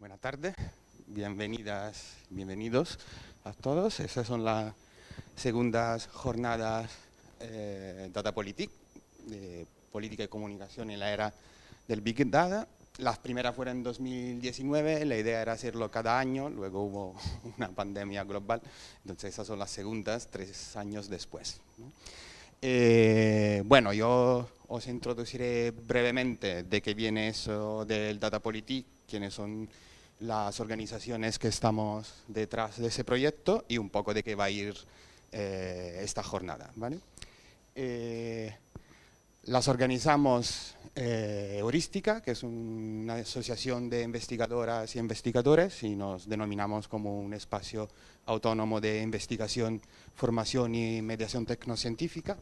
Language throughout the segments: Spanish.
Buenas tardes, bienvenidas, bienvenidos a todos. Esas son las segundas jornadas eh, Data Politic, de política y comunicación en la era del Big Data. Las primeras fueron en 2019, la idea era hacerlo cada año, luego hubo una pandemia global, entonces esas son las segundas, tres años después. Eh, bueno, yo os introduciré brevemente de qué viene eso del Data Politic, quiénes son las organizaciones que estamos detrás de ese proyecto y un poco de qué va a ir eh, esta jornada. ¿vale? Eh, las organizamos eh, Heurística, que es una asociación de investigadoras y investigadores y nos denominamos como un espacio autónomo de investigación, formación y mediación tecnocientífica.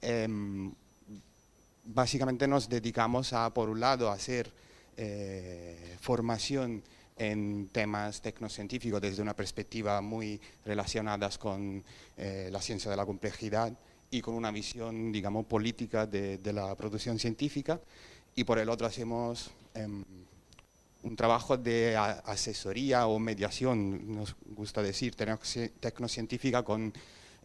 Em, básicamente nos dedicamos a, por un lado, a hacer eh, formación en temas tecnocientíficos desde una perspectiva muy relacionadas con eh, la ciencia de la complejidad, y con una visión, digamos, política de, la producción científica. Y por el otro hacemos em, un trabajo de asesoría o mediación, nos gusta decir, tecnocientífica con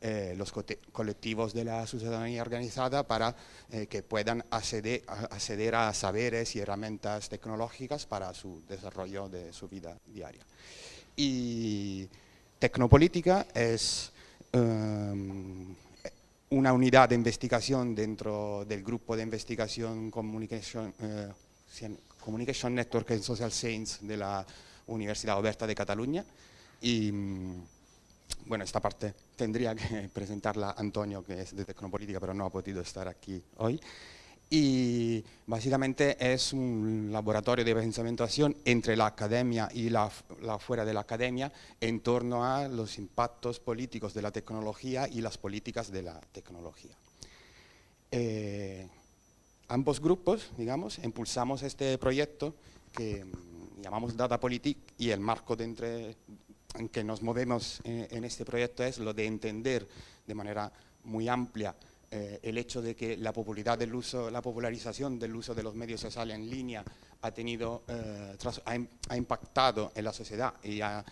eh, los colectivos de la ciudadanía organizada para eh, que puedan acceder, acceder, a saberes y herramientas tecnológicas para su desarrollo de su vida diaria. Y tecnopolítica es em, una unidad de investigación dentro del grupo de investigación Communication, eh, Communication Network and Social Science de la Universidad Oberta de Cataluña. Y bueno, esta parte tendría que presentarla Antonio, que es de Tecnopolítica, pero no ha podido estar aquí hoy y básicamente es un laboratorio de pensamiento entre la academia y la, fuera de la academia en torno a los impactos políticos de la tecnología y las políticas de la tecnología. Eh, ambos grupos, digamos, impulsamos este proyecto que mm, llamamos Data Politic y el marco de entre, en que nos movemos en, en este proyecto es lo de entender de manera muy amplia eh, el hecho de que la popularidad del uso, la popularización del uso de los medios sociales en línea ha, tenido, eh, ha, impactado en la sociedad y ha,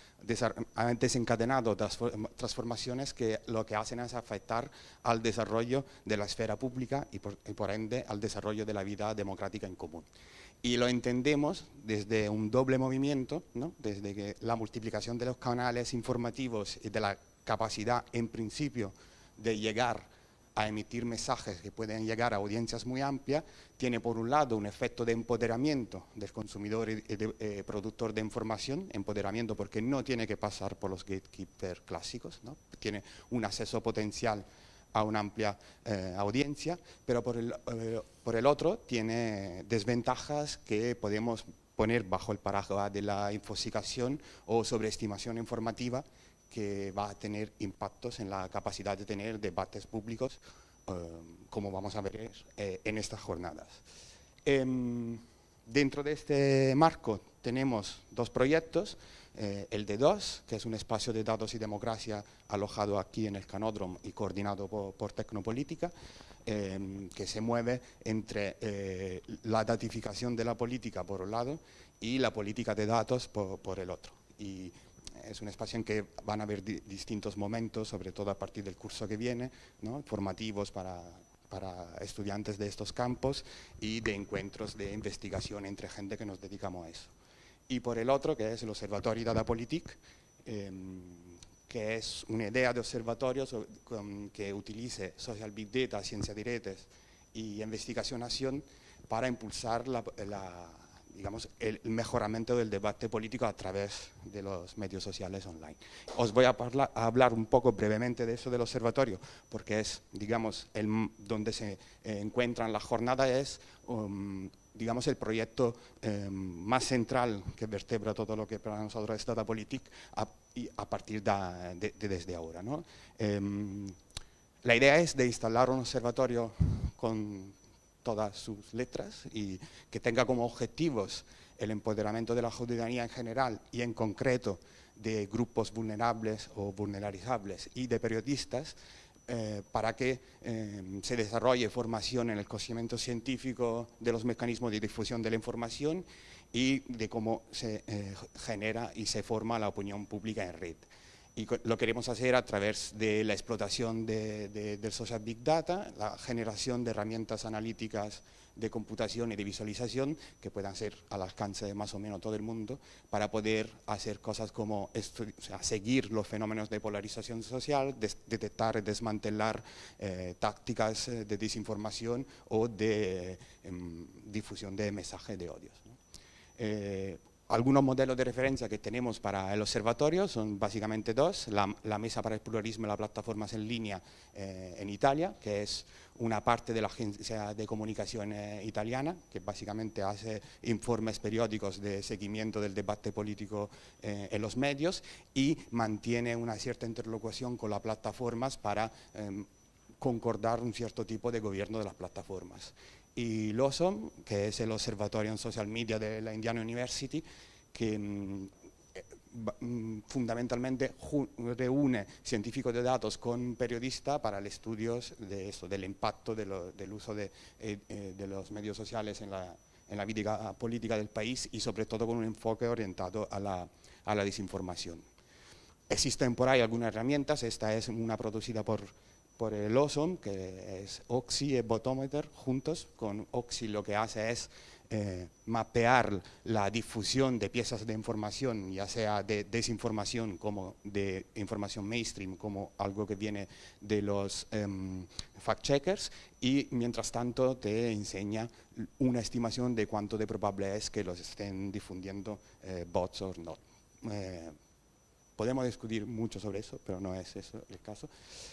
desencadenado transformaciones que lo que hacen es afectar al desarrollo de la esfera pública y por, ende al desarrollo de la vida democrática en común. Y lo entendemos desde un doble movimiento, desde que la multiplicación de los canales informativos y de la capacidad en principio de llegar a emitir mensajes que pueden llegar a audiencias muy amplias, tiene por un lado un efecto de empoderamiento del consumidor y eh, productor de información, empoderamiento porque no tiene que pasar por los gatekeepers clásicos, ¿no? tiene un acceso potencial a una amplia eh, audiencia, pero por el, eh, por el otro tiene desventajas que podemos poner bajo el paraguas de la infosicación o sobreestimación informativa que va a tener impactos en la capacidad de tener debates públicos, eh, como vamos a ver eh, en estas jornadas. Em, dentro de este marco tenemos dos proyectos, eh, el de DOS, que es un espacio de datos y democracia alojado aquí en el Canódromo y coordinado por, Tecnopolítica, em, que se mueve entre la datificación de la política por un lado y la política de datos por, por el otro. Y es un espacio en que van a haber distintos momentos, sobre todo a partir del curso que viene, formativos para, estudiantes de estos campos y de encuentros de investigación entre gente que nos dedicamos a eso. Y por el otro, que es el Observatorio Data Politique, em, que es una idea de observatorio que utilice social big data, ciencia de redes y investigación-acción para impulsar la digamos, el mejoramiento del debate político a través de los medios sociales online. Os voy a, hablar un poco brevemente de eso del observatorio, porque es, digamos, el, donde se eh, encuentran las jornadas, es, um, digamos, el proyecto em, más central que vertebra todo lo que para nosotros es Data Politic a, a partir de, desde ahora. ¿no? Em, la idea es de instalar un observatorio con todas sus letras y que tenga como objetivos el empoderamiento de la ciudadanía en general y en concreto de grupos vulnerables o vulnerarizables y de periodistas eh, para que eh, se desarrolle formación en el conocimiento científico de los mecanismos de difusión de la información y de cómo se eh, genera y se forma la opinión pública en red. Y lo queremos hacer a través de la explotación del social big data, la generación de herramientas analíticas de computación y de visualización que puedan ser al alcance de más o menos todo el mundo para poder hacer cosas como seguir los fenómenos de polarización social, detectar y desmantelar eh, tácticas eh, de desinformación o de em, difusión de mensajes de odios. Eh, algunos modelos de referencia que tenemos para el observatorio son básicamente dos, la, Mesa para el Pluralismo y las Plataformas en Línea eh, en Italia, que es una parte de la agencia de comunicación eh, italiana, que básicamente hace informes periódicos de seguimiento del debate político en los medios y mantiene una cierta interlocución con las plataformas para em, concordar un cierto tipo de gobierno de las plataformas y LOSOM, que es el Observatorio en Social Media de la Indiana University, que mm, eh, mm, fundamentalmente reúne científicos de datos con periodistas para el estudio de eso, del impacto del uso de, eh, eh, de, los medios sociales en la, en la, vida política del país y sobre todo con un enfoque orientado a la, a la desinformación. Existen por ahí algunas herramientas, esta es una producida por por el OSOM, que es Oxy Botometer juntos. Con Oxy lo que hace es eh, mapear la difusión de piezas de información, ya sea de desinformación como de información mainstream, como algo que viene de los em, fact-checkers, y mientras tanto te enseña una estimación de cuánto de probable es que los estén difundiendo eh, bots o no. Podemos discutir mucho sobre eso, pero no es eso el caso.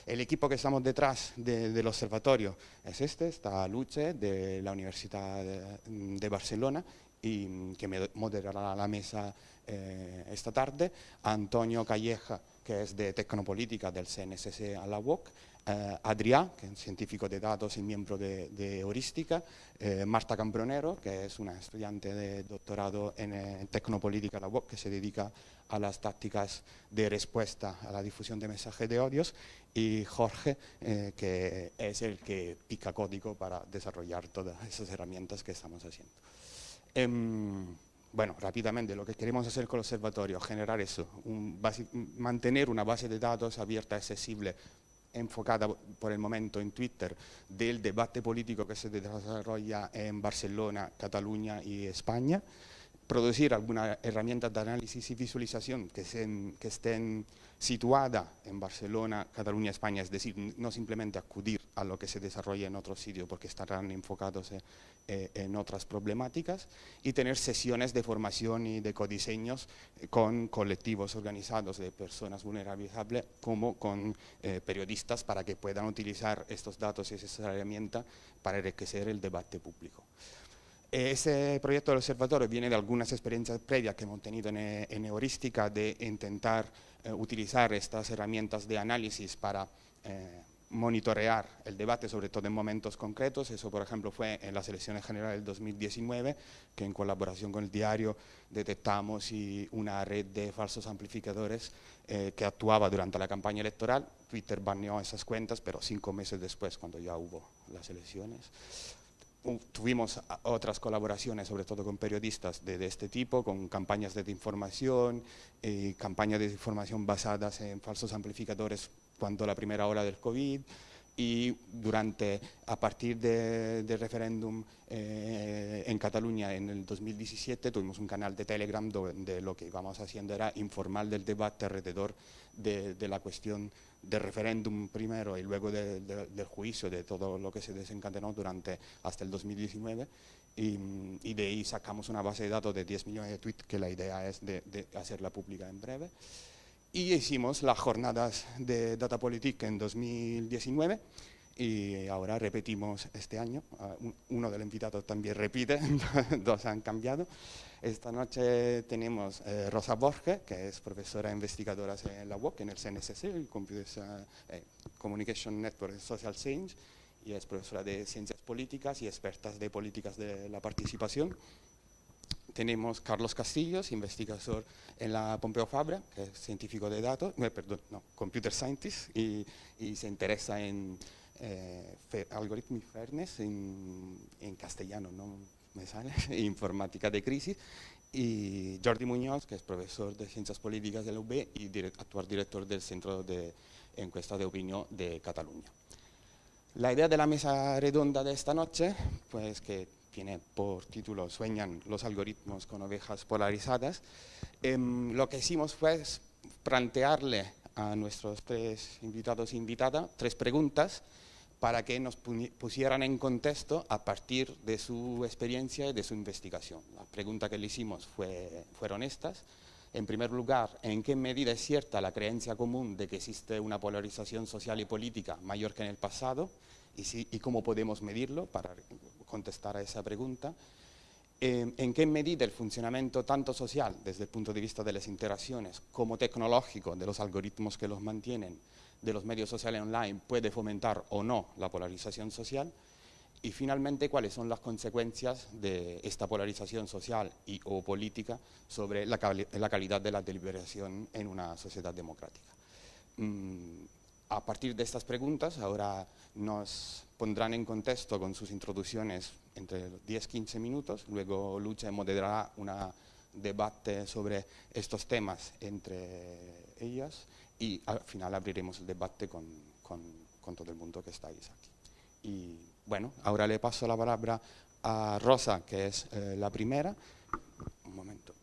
El equipo que estamos detrás del observatorio es este, está Luce de la Universidad de, Barcelona y que me moderará la mesa eh, esta tarde, Antonio Calleja, que es de Tecnopolítica del CNSC a la UOC, eh, Adrià, que es científico de datos y miembro de, de Heurística, eh, Marta Cambronero, que es una estudiante de doctorado en, en Tecnopolítica a la UOC, que se dedica a las tácticas de respuesta a la difusión de mensajes de odios y Jorge, eh, que es el que pica código para desarrollar todas esas herramientas que estamos haciendo. Em, bueno, rápidamente, lo que queremos hacer con el observatorio, generar eso, mantener una base de datos abierta, accesible, enfocada por el momento en Twitter, del debate político que se desarrolla en Barcelona, Cataluña y España, producir alguna herramienta de análisis y visualización que, estén situadas en Barcelona, Cataluña, España, es decir, no simplemente acudir a lo que se desarrolla en otros sitios porque estarán enfocados eh, en otras problemáticas y tener sesiones de formación y de codiseños con colectivos organizados de personas vulnerables como con eh, periodistas para que puedan utilizar estos datos y esas herramientas para enriquecer el debate público. Ese proyecto del observatorio viene de algunas experiencias previas que hemos tenido en, Heurística de intentar eh, utilizar estas herramientas de análisis para eh, monitorear el debate, sobre todo en momentos concretos. Eso, por ejemplo, fue en las elecciones generales del 2019, que en colaboración con el diario detectamos una red de falsos amplificadores eh, que actuaba durante la campaña electoral. Twitter baneó esas cuentas, pero cinco meses después, cuando ya hubo las elecciones tuvimos otras colaboraciones, sobre todo con periodistas de, este tipo, con campañas de información, eh, campañas de información basadas en falsos amplificadores cuando la primera hora del COVID, y durante, a partir del referéndum eh, en Cataluña en el 2017 tuvimos un canal de Telegram donde lo que íbamos haciendo era informar del debate alrededor de, de la cuestión del referéndum primero y luego del juicio, de todo lo que se desencadenó durante hasta el 2019 y, de ahí sacamos una base de datos de 10 millones de tweets que la idea es de, hacerla pública en breve. Y hicimos las jornadas de Data Politic en 2019 y ahora repetimos este año. Ah, uno de los invitados también repite, dos han cambiado. Esta noche tenemos eh, Rosa Borges, que es profesora investigadora en la UOC, en el CNSC, Computer eh, Communication Network Social Change, y es profesora de Ciencias Políticas y experta de Políticas de la Participación. Tenemos Carlos Castillos, investigador en la Pompeu Fabra, que es científico de datos, eh, perdón, no, computer scientist, y, se interesa en eh, algoritmo y fairness en, en castellano, ¿no? Me sale, informática de crisis, y Jordi Muñoz, que es profesor de Ciencias Políticas de la UB y actual director del Centro de Encuesta de Opinión de Cataluña. La idea de la mesa redonda de esta noche, pues que tiene por título Sueñan los algoritmos con ovejas polarizadas, em, lo que hicimos fue plantearle a nuestros tres invitados e invitadas tres preguntas para que nos pusieran en contexto a partir de su experiencia y de su investigación. La pregunta que le hicimos fue, fueron estas. En primer lugar, ¿en qué medida es cierta la creencia común de que existe una polarización social y política mayor que en el pasado? ¿Y, y cómo podemos medirlo para contestar a esa pregunta? Eh, ¿En qué medida el funcionamiento tanto social, desde el punto de vista de las interacciones, como tecnológico, de los algoritmos que los mantienen, de los medios sociales online puede fomentar o no la polarización social y finalmente cuáles son las consecuencias de esta polarización social y o política sobre la, calidad de la deliberación en una sociedad democrática. Mm, a partir de estas preguntas ahora nos pondrán en contexto con sus introducciones entre 10-15 minutos, luego Lucha moderará un debate sobre estos temas entre ellas y al final abriremos el debate con, todo el mundo que estáis aquí. Y bueno, ahora le paso la palabra a Rosa, que es eh, la primera. Un momento.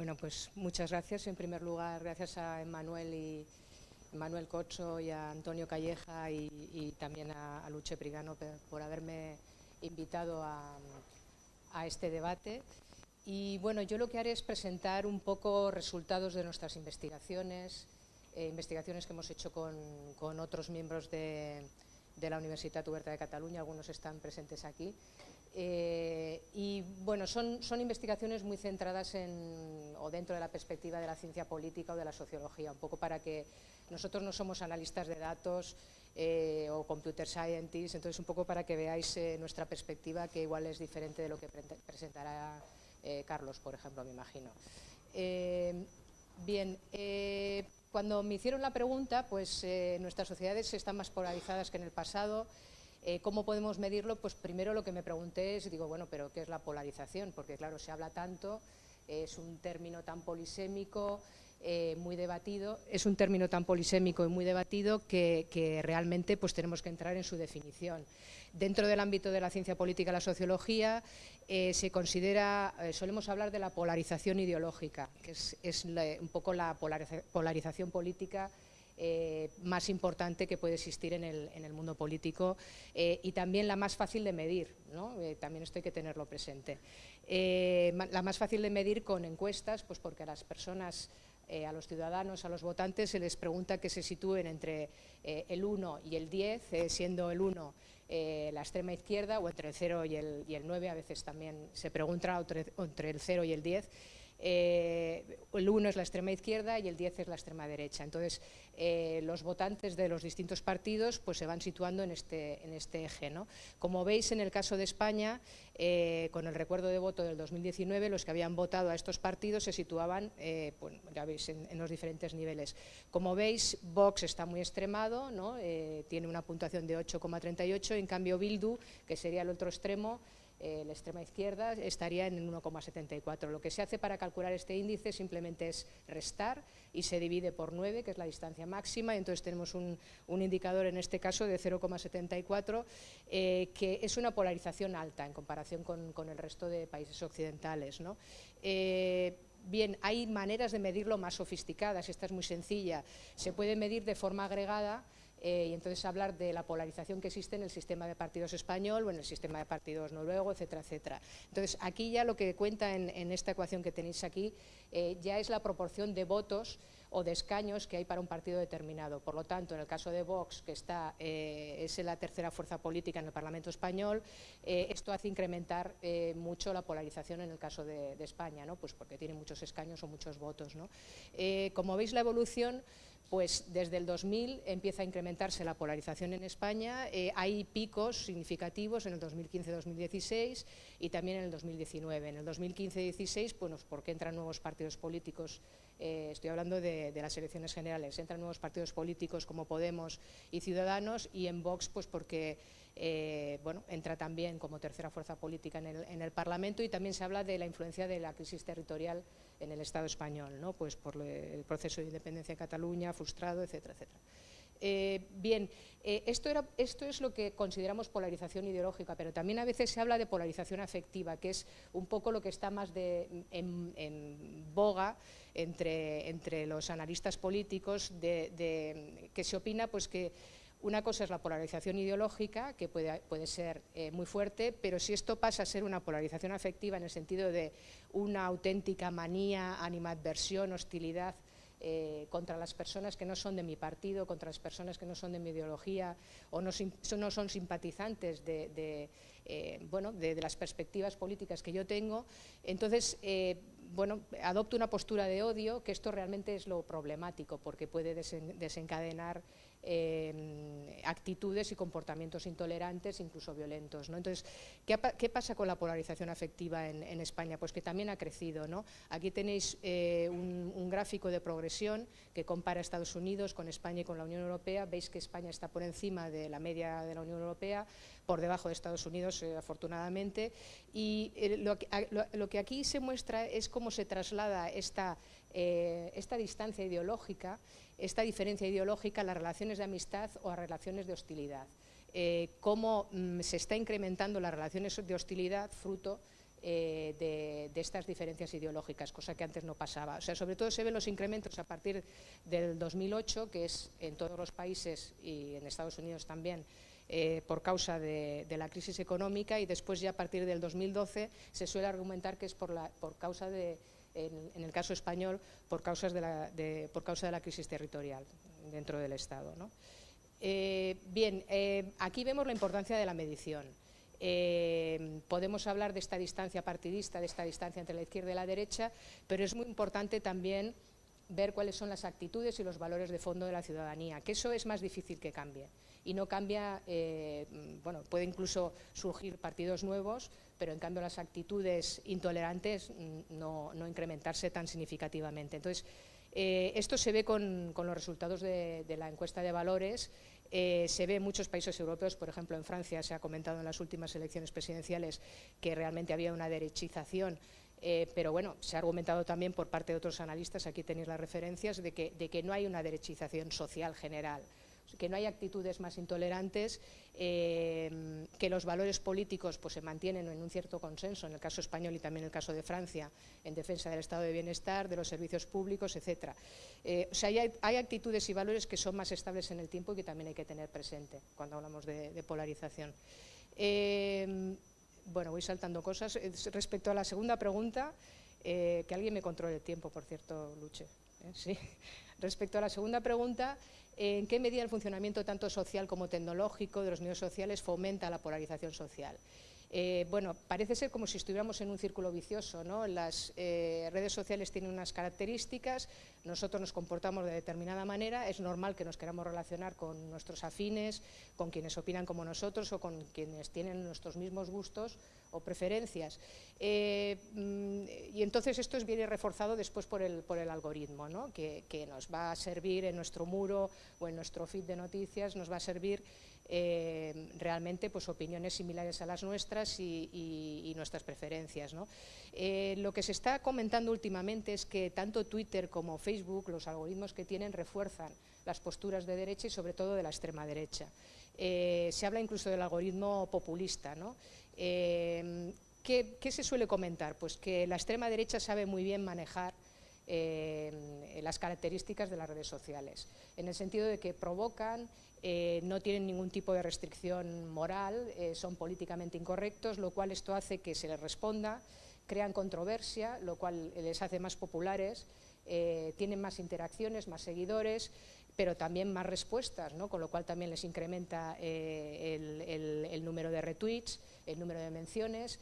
Bueno, pues muchas gracias. En primer lugar, gracias a Emmanuel y Manuel Cocho y a Antonio Calleja y, también a, Luche Prigano por, haberme invitado a, este debate. Y bueno, yo lo que haré es presentar un poco resultados de nuestras investigaciones, eh, investigaciones que hemos hecho con, otros miembros de, de la Universidad Huerta de Cataluña, algunos están presentes aquí, eh, y bueno, son, investigaciones muy centradas en, o dentro de la perspectiva de la ciencia política o de la sociología, un poco para que nosotros no somos analistas de datos eh, o computer scientists, entonces un poco para que veáis eh, nuestra perspectiva que igual es diferente de lo que presentará Carlos, por ejemplo, me imagino. bien, cuando me hicieron la pregunta, pues nuestras sociedades están más polarizadas que en el pasado, eh, ¿Cómo podemos medirlo? Pues primero lo que me pregunté es, digo, bueno, pero ¿qué es la polarización? Porque claro, se habla tanto, es un término tan polisémico, eh, muy debatido, es un término tan polisémico y muy debatido que, realmente pues, tenemos que entrar en su definición. Dentro del ámbito de la ciencia política y la sociología eh, se considera, solemos hablar de la polarización ideológica, que es, un poco la polarización política eh, más importante que puede existir en el, mundo político eh, y también la más fácil de medir, eh, también esto hay que tenerlo presente. la más fácil de medir con encuestas, pues porque a las personas, a los ciudadanos, a los votantes, se les pregunta que se sitúen entre el 1 y el 10, siendo el 1 la extrema izquierda o entre el 0 y el, y el 9, a veces también se pregunta entre el 0 y el 10, eh, el 1 es la extrema izquierda y el 10 es la extrema derecha. Entonces, eh, los votantes de los distintos partidos pues, se van situando en este, en este eje. ¿no? Como veis, en el caso de España, eh, con el recuerdo de voto del 2019, los que habían votado a estos partidos se situaban, ya veis, en, en, los diferentes niveles. Como veis, Vox está muy extremado, ¿no? tiene una puntuación de 8,38, en cambio Bildu, que sería el otro extremo, eh, la extrema izquierda estaría en 1,74. Lo que se hace para calcular este índice simplemente es restar y se divide por 9, que es la distancia máxima, entonces tenemos un, indicador en este caso de 0,74, eh, que es una polarización alta en comparación con, el resto de países occidentales. Eh, bien, hay maneras de medirlo más sofisticadas, esta es muy sencilla, se puede medir de forma agregada eh, y entonces hablar de la polarización que existe en el sistema de partidos español o en el sistema de partidos noruego, etcétera, etcétera. Entonces, aquí ya lo que cuenta en, esta ecuación que tenéis aquí eh, ya es la proporción de votos o de escaños que hay para un partido determinado. Por lo tanto, en el caso de Vox, que está, eh, es la tercera fuerza política en el Parlamento español, esto hace incrementar mucho la polarización en el caso de, España, ¿no? pues porque tiene muchos escaños o muchos votos. ¿no? como veis, la evolución pues desde el 2000 empieza a incrementarse la polarización en España, hay picos significativos en el 2015-2016 y también en el 2019. En el 2015-16, bueno, porque entran nuevos partidos políticos eh, estoy hablando de, las elecciones generales, entran nuevos partidos políticos como Podemos y Ciudadanos y en Vox pues porque eh, bueno, entra también como tercera fuerza política en el, Parlamento y también se habla de la influencia de la crisis territorial en el Estado español, ¿no? pues por el proceso de independencia de Cataluña, frustrado, etcétera, etcétera. Eh, bien, esto, era, esto, es lo que consideramos polarización ideológica, pero también a veces se habla de polarización afectiva, que es un poco lo que está más en boga entre, entre los analistas políticos de, que se opina pues que una cosa es la polarización ideológica, que puede, puede ser eh, muy fuerte, pero si esto pasa a ser una polarización afectiva en el sentido de una auténtica manía, animadversión, hostilidad eh, contra las personas que no son de mi partido, contra las personas que no son de mi ideología o no, son simpatizantes de, eh, bueno, de, las perspectivas políticas que yo tengo, entonces bueno, adopta una postura de odio, que esto realmente es lo problemático, porque puede desencadenar eh, actitudes y comportamientos intolerantes, incluso violentos. Entonces, ¿qué, pasa con la polarización afectiva en, España? Pues que también ha crecido. Aquí tenéis eh, un, gráfico de progresión que compara Estados Unidos con España y con la Unión Europea. Veis que España está por encima de la media de la Unión Europea, por debajo de Estados Unidos, eh, afortunadamente. Y lo, lo, que aquí se muestra es cómo se traslada esta distancia ideológica esta diferencia ideológica a las relaciones de amistad o a relaciones de hostilidad. Eh, cómo mm, se está incrementando las relaciones de hostilidad fruto eh, de, estas diferencias ideológicas, cosa que antes no pasaba. O sea, sobre todo se ven los incrementos a partir del 2008, que es en todos los países y en Estados Unidos también, eh, por causa de, la crisis económica y después ya a partir del 2012 se suele argumentar que es por, la, por causa de en, el caso español, por, causas de la, por causa de la crisis territorial dentro del Estado. Eh, bien, eh, aquí vemos la importancia de la medición. Eh, podemos hablar de esta distancia partidista, de esta distancia entre la izquierda y la derecha, pero es muy importante también ver cuáles son las actitudes y los valores de fondo de la ciudadanía, que eso es más difícil que cambie. Y no cambia, bueno, puede incluso surgir partidos nuevos, pero en cambio las actitudes intolerantes mm, no, incrementarse tan significativamente. Entonces, eh, esto se ve con, los resultados de, la encuesta de valores, eh, se ve en muchos países europeos, por ejemplo en Francia se ha comentado en las últimas elecciones presidenciales que realmente había una derechización eh, pero bueno, se ha argumentado también por parte de otros analistas, aquí tenéis las referencias, de que no hay una derechización social general que no hay actitudes más intolerantes, eh, que los valores políticos pues, se mantienen en un cierto consenso, en el caso español y también en el caso de Francia, en defensa del estado de bienestar, de los servicios públicos, etc. Eh, o sea, hay, actitudes y valores que son más estables en el tiempo y que también hay que tener presente cuando hablamos de, polarización. Eh, bueno, voy saltando cosas. Respecto a la segunda pregunta, que alguien me controle el tiempo, por cierto, Luche. Sí. Respecto a la segunda pregunta, ¿En qué medida el funcionamiento tanto social como tecnológico de los medios sociales fomenta la polarización social? Eh, bueno, parece ser como si estuviéramos en un círculo vicioso. ¿no? Las eh, redes sociales tienen unas características, nosotros nos comportamos de determinada manera, es normal que nos queramos relacionar con nuestros afines, con quienes opinan como nosotros o con quienes tienen nuestros mismos gustos o preferencias. Eh, mm, y entonces esto viene reforzado después por el, por el algoritmo, ¿no? que, que nos va a servir en nuestro muro o en nuestro feed de noticias, nos va a servir eh, realmente pues, opiniones similares a las nuestras y, nuestras preferencias. Eh, lo que se está comentando últimamente es que tanto Twitter como Facebook, los algoritmos que tienen, refuerzan las posturas de derecha y sobre todo de la extrema derecha. Eh, se habla incluso del algoritmo populista. ¿Qué, ¿Qué se suele comentar? Pues que la extrema derecha sabe muy bien manejar las características de las redes sociales, en el sentido de que provocan eh, no tienen ningún tipo de restricción moral, eh, son políticamente incorrectos, lo cual esto hace que se les responda, crean controversia, lo cual les hace más populares tienen más interacciones, más seguidores, pero también más respuestas, ¿no? con lo cual también les incrementa el, número de retweets, el número de menciones,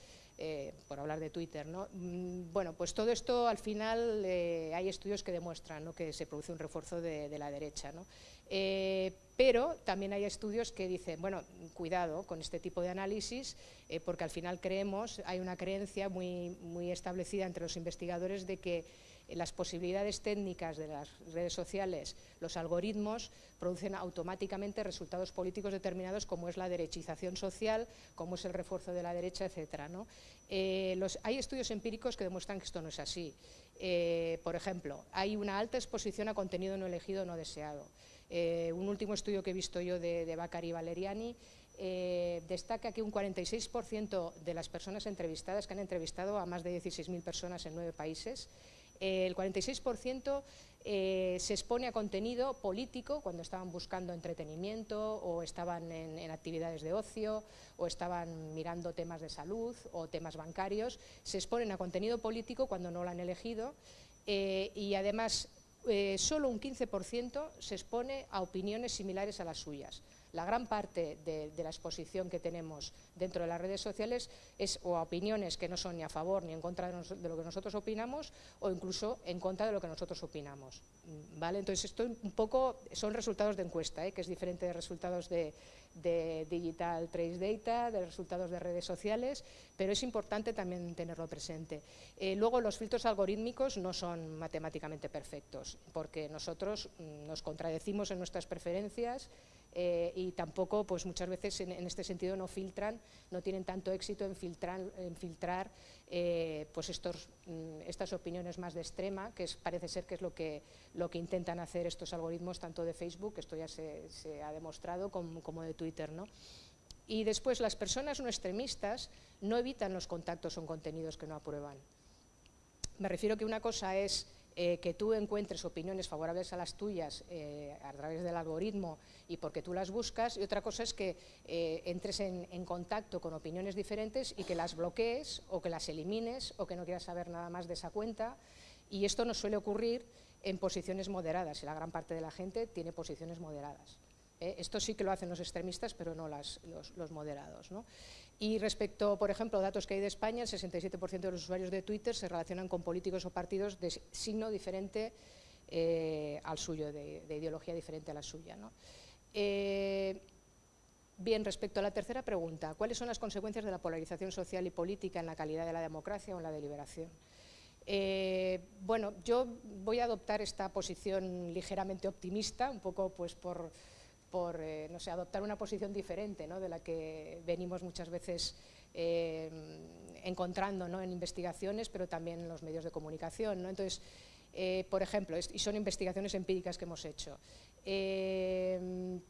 por hablar de Twitter. ¿no? Mm, bueno, pues todo esto al final hay estudios que demuestran que se produce un refuerzo de, de la derecha. ¿no? Eh, pero también hay estudios que dicen, bueno, cuidado con este tipo de análisis, eh, porque al final creemos, hay una creencia muy, establecida entre los investigadores de que las posibilidades técnicas de las redes sociales, los algoritmos, producen automáticamente resultados políticos determinados como es la derechización social, como es el refuerzo de la derecha, etc. Eh, hay estudios empíricos que demuestran que esto no es así. por ejemplo, hay una alta exposición a contenido no elegido o no deseado. Eh, un último estudio que he visto yo de, de Bacari Valeriani eh, destaca que un 46% de las personas entrevistadas, que han entrevistado a más de 16.000 personas en nueve países, eh, el 46% se expone a contenido político cuando estaban buscando entretenimiento o estaban en, actividades de ocio o estaban mirando temas de salud o temas bancarios, se exponen a contenido político cuando no lo han elegido y además eh, solo un 15% se expone a opiniones similares a las suyas. La gran parte de, la exposición que tenemos dentro de las redes sociales es o a opiniones que no son ni a favor ni en contra de, lo que nosotros opinamos o incluso en contra de lo que nosotros opinamos. ¿vale? Entonces, esto un poco son resultados de encuesta, ¿eh? que es diferente de resultados de, de Digital Trace Data, de resultados de redes sociales, pero es importante también tenerlo presente. Eh, luego, los filtros algorítmicos no son matemáticamente perfectos, porque nosotros mm, nos contradecimos en nuestras preferencias eh, y tampoco, pues muchas veces en, este sentido no filtran, no tienen tanto éxito en filtrar, en filtrar eh, pues estos, mm, estas opiniones más de extrema, que parece ser que es lo que, lo que intentan hacer estos algoritmos tanto de Facebook, esto ya se, ha demostrado, como, como de Twitter. ¿no? Y después las personas no extremistas no evitan los contactos con contenidos que no aprueban. Me refiero que una cosa es eh, que tú encuentres opiniones favorables a las tuyas eh, a través del algoritmo y porque tú las buscas, y otra cosa es que eh, entres en, contacto con opiniones diferentes y que las bloquees o que las elimines o que no quieras saber nada más de esa cuenta, y esto nos suele ocurrir en posiciones moderadas, y la gran parte de la gente tiene posiciones moderadas. esto sí que lo hacen los extremistas, pero no los, los moderados. ¿no? Y respecto, por ejemplo, datos que hay de España, el 67% de los usuarios de Twitter se relacionan con políticos o partidos de signo diferente eh, al suyo, de, ideología diferente a la suya. Eh, bien, respecto a la tercera pregunta, ¿cuáles son las consecuencias de la polarización social y política en la calidad de la democracia o en la deliberación? Eh, bueno, yo voy a adoptar esta posición ligeramente optimista, un poco pues por por eh, adoptar una posición diferente ¿no? de la que venimos muchas veces eh, encontrando ¿no? en investigaciones, pero también en los medios de comunicación. ¿no? Entonces, eh, por ejemplo, y son investigaciones empíricas que hemos hecho.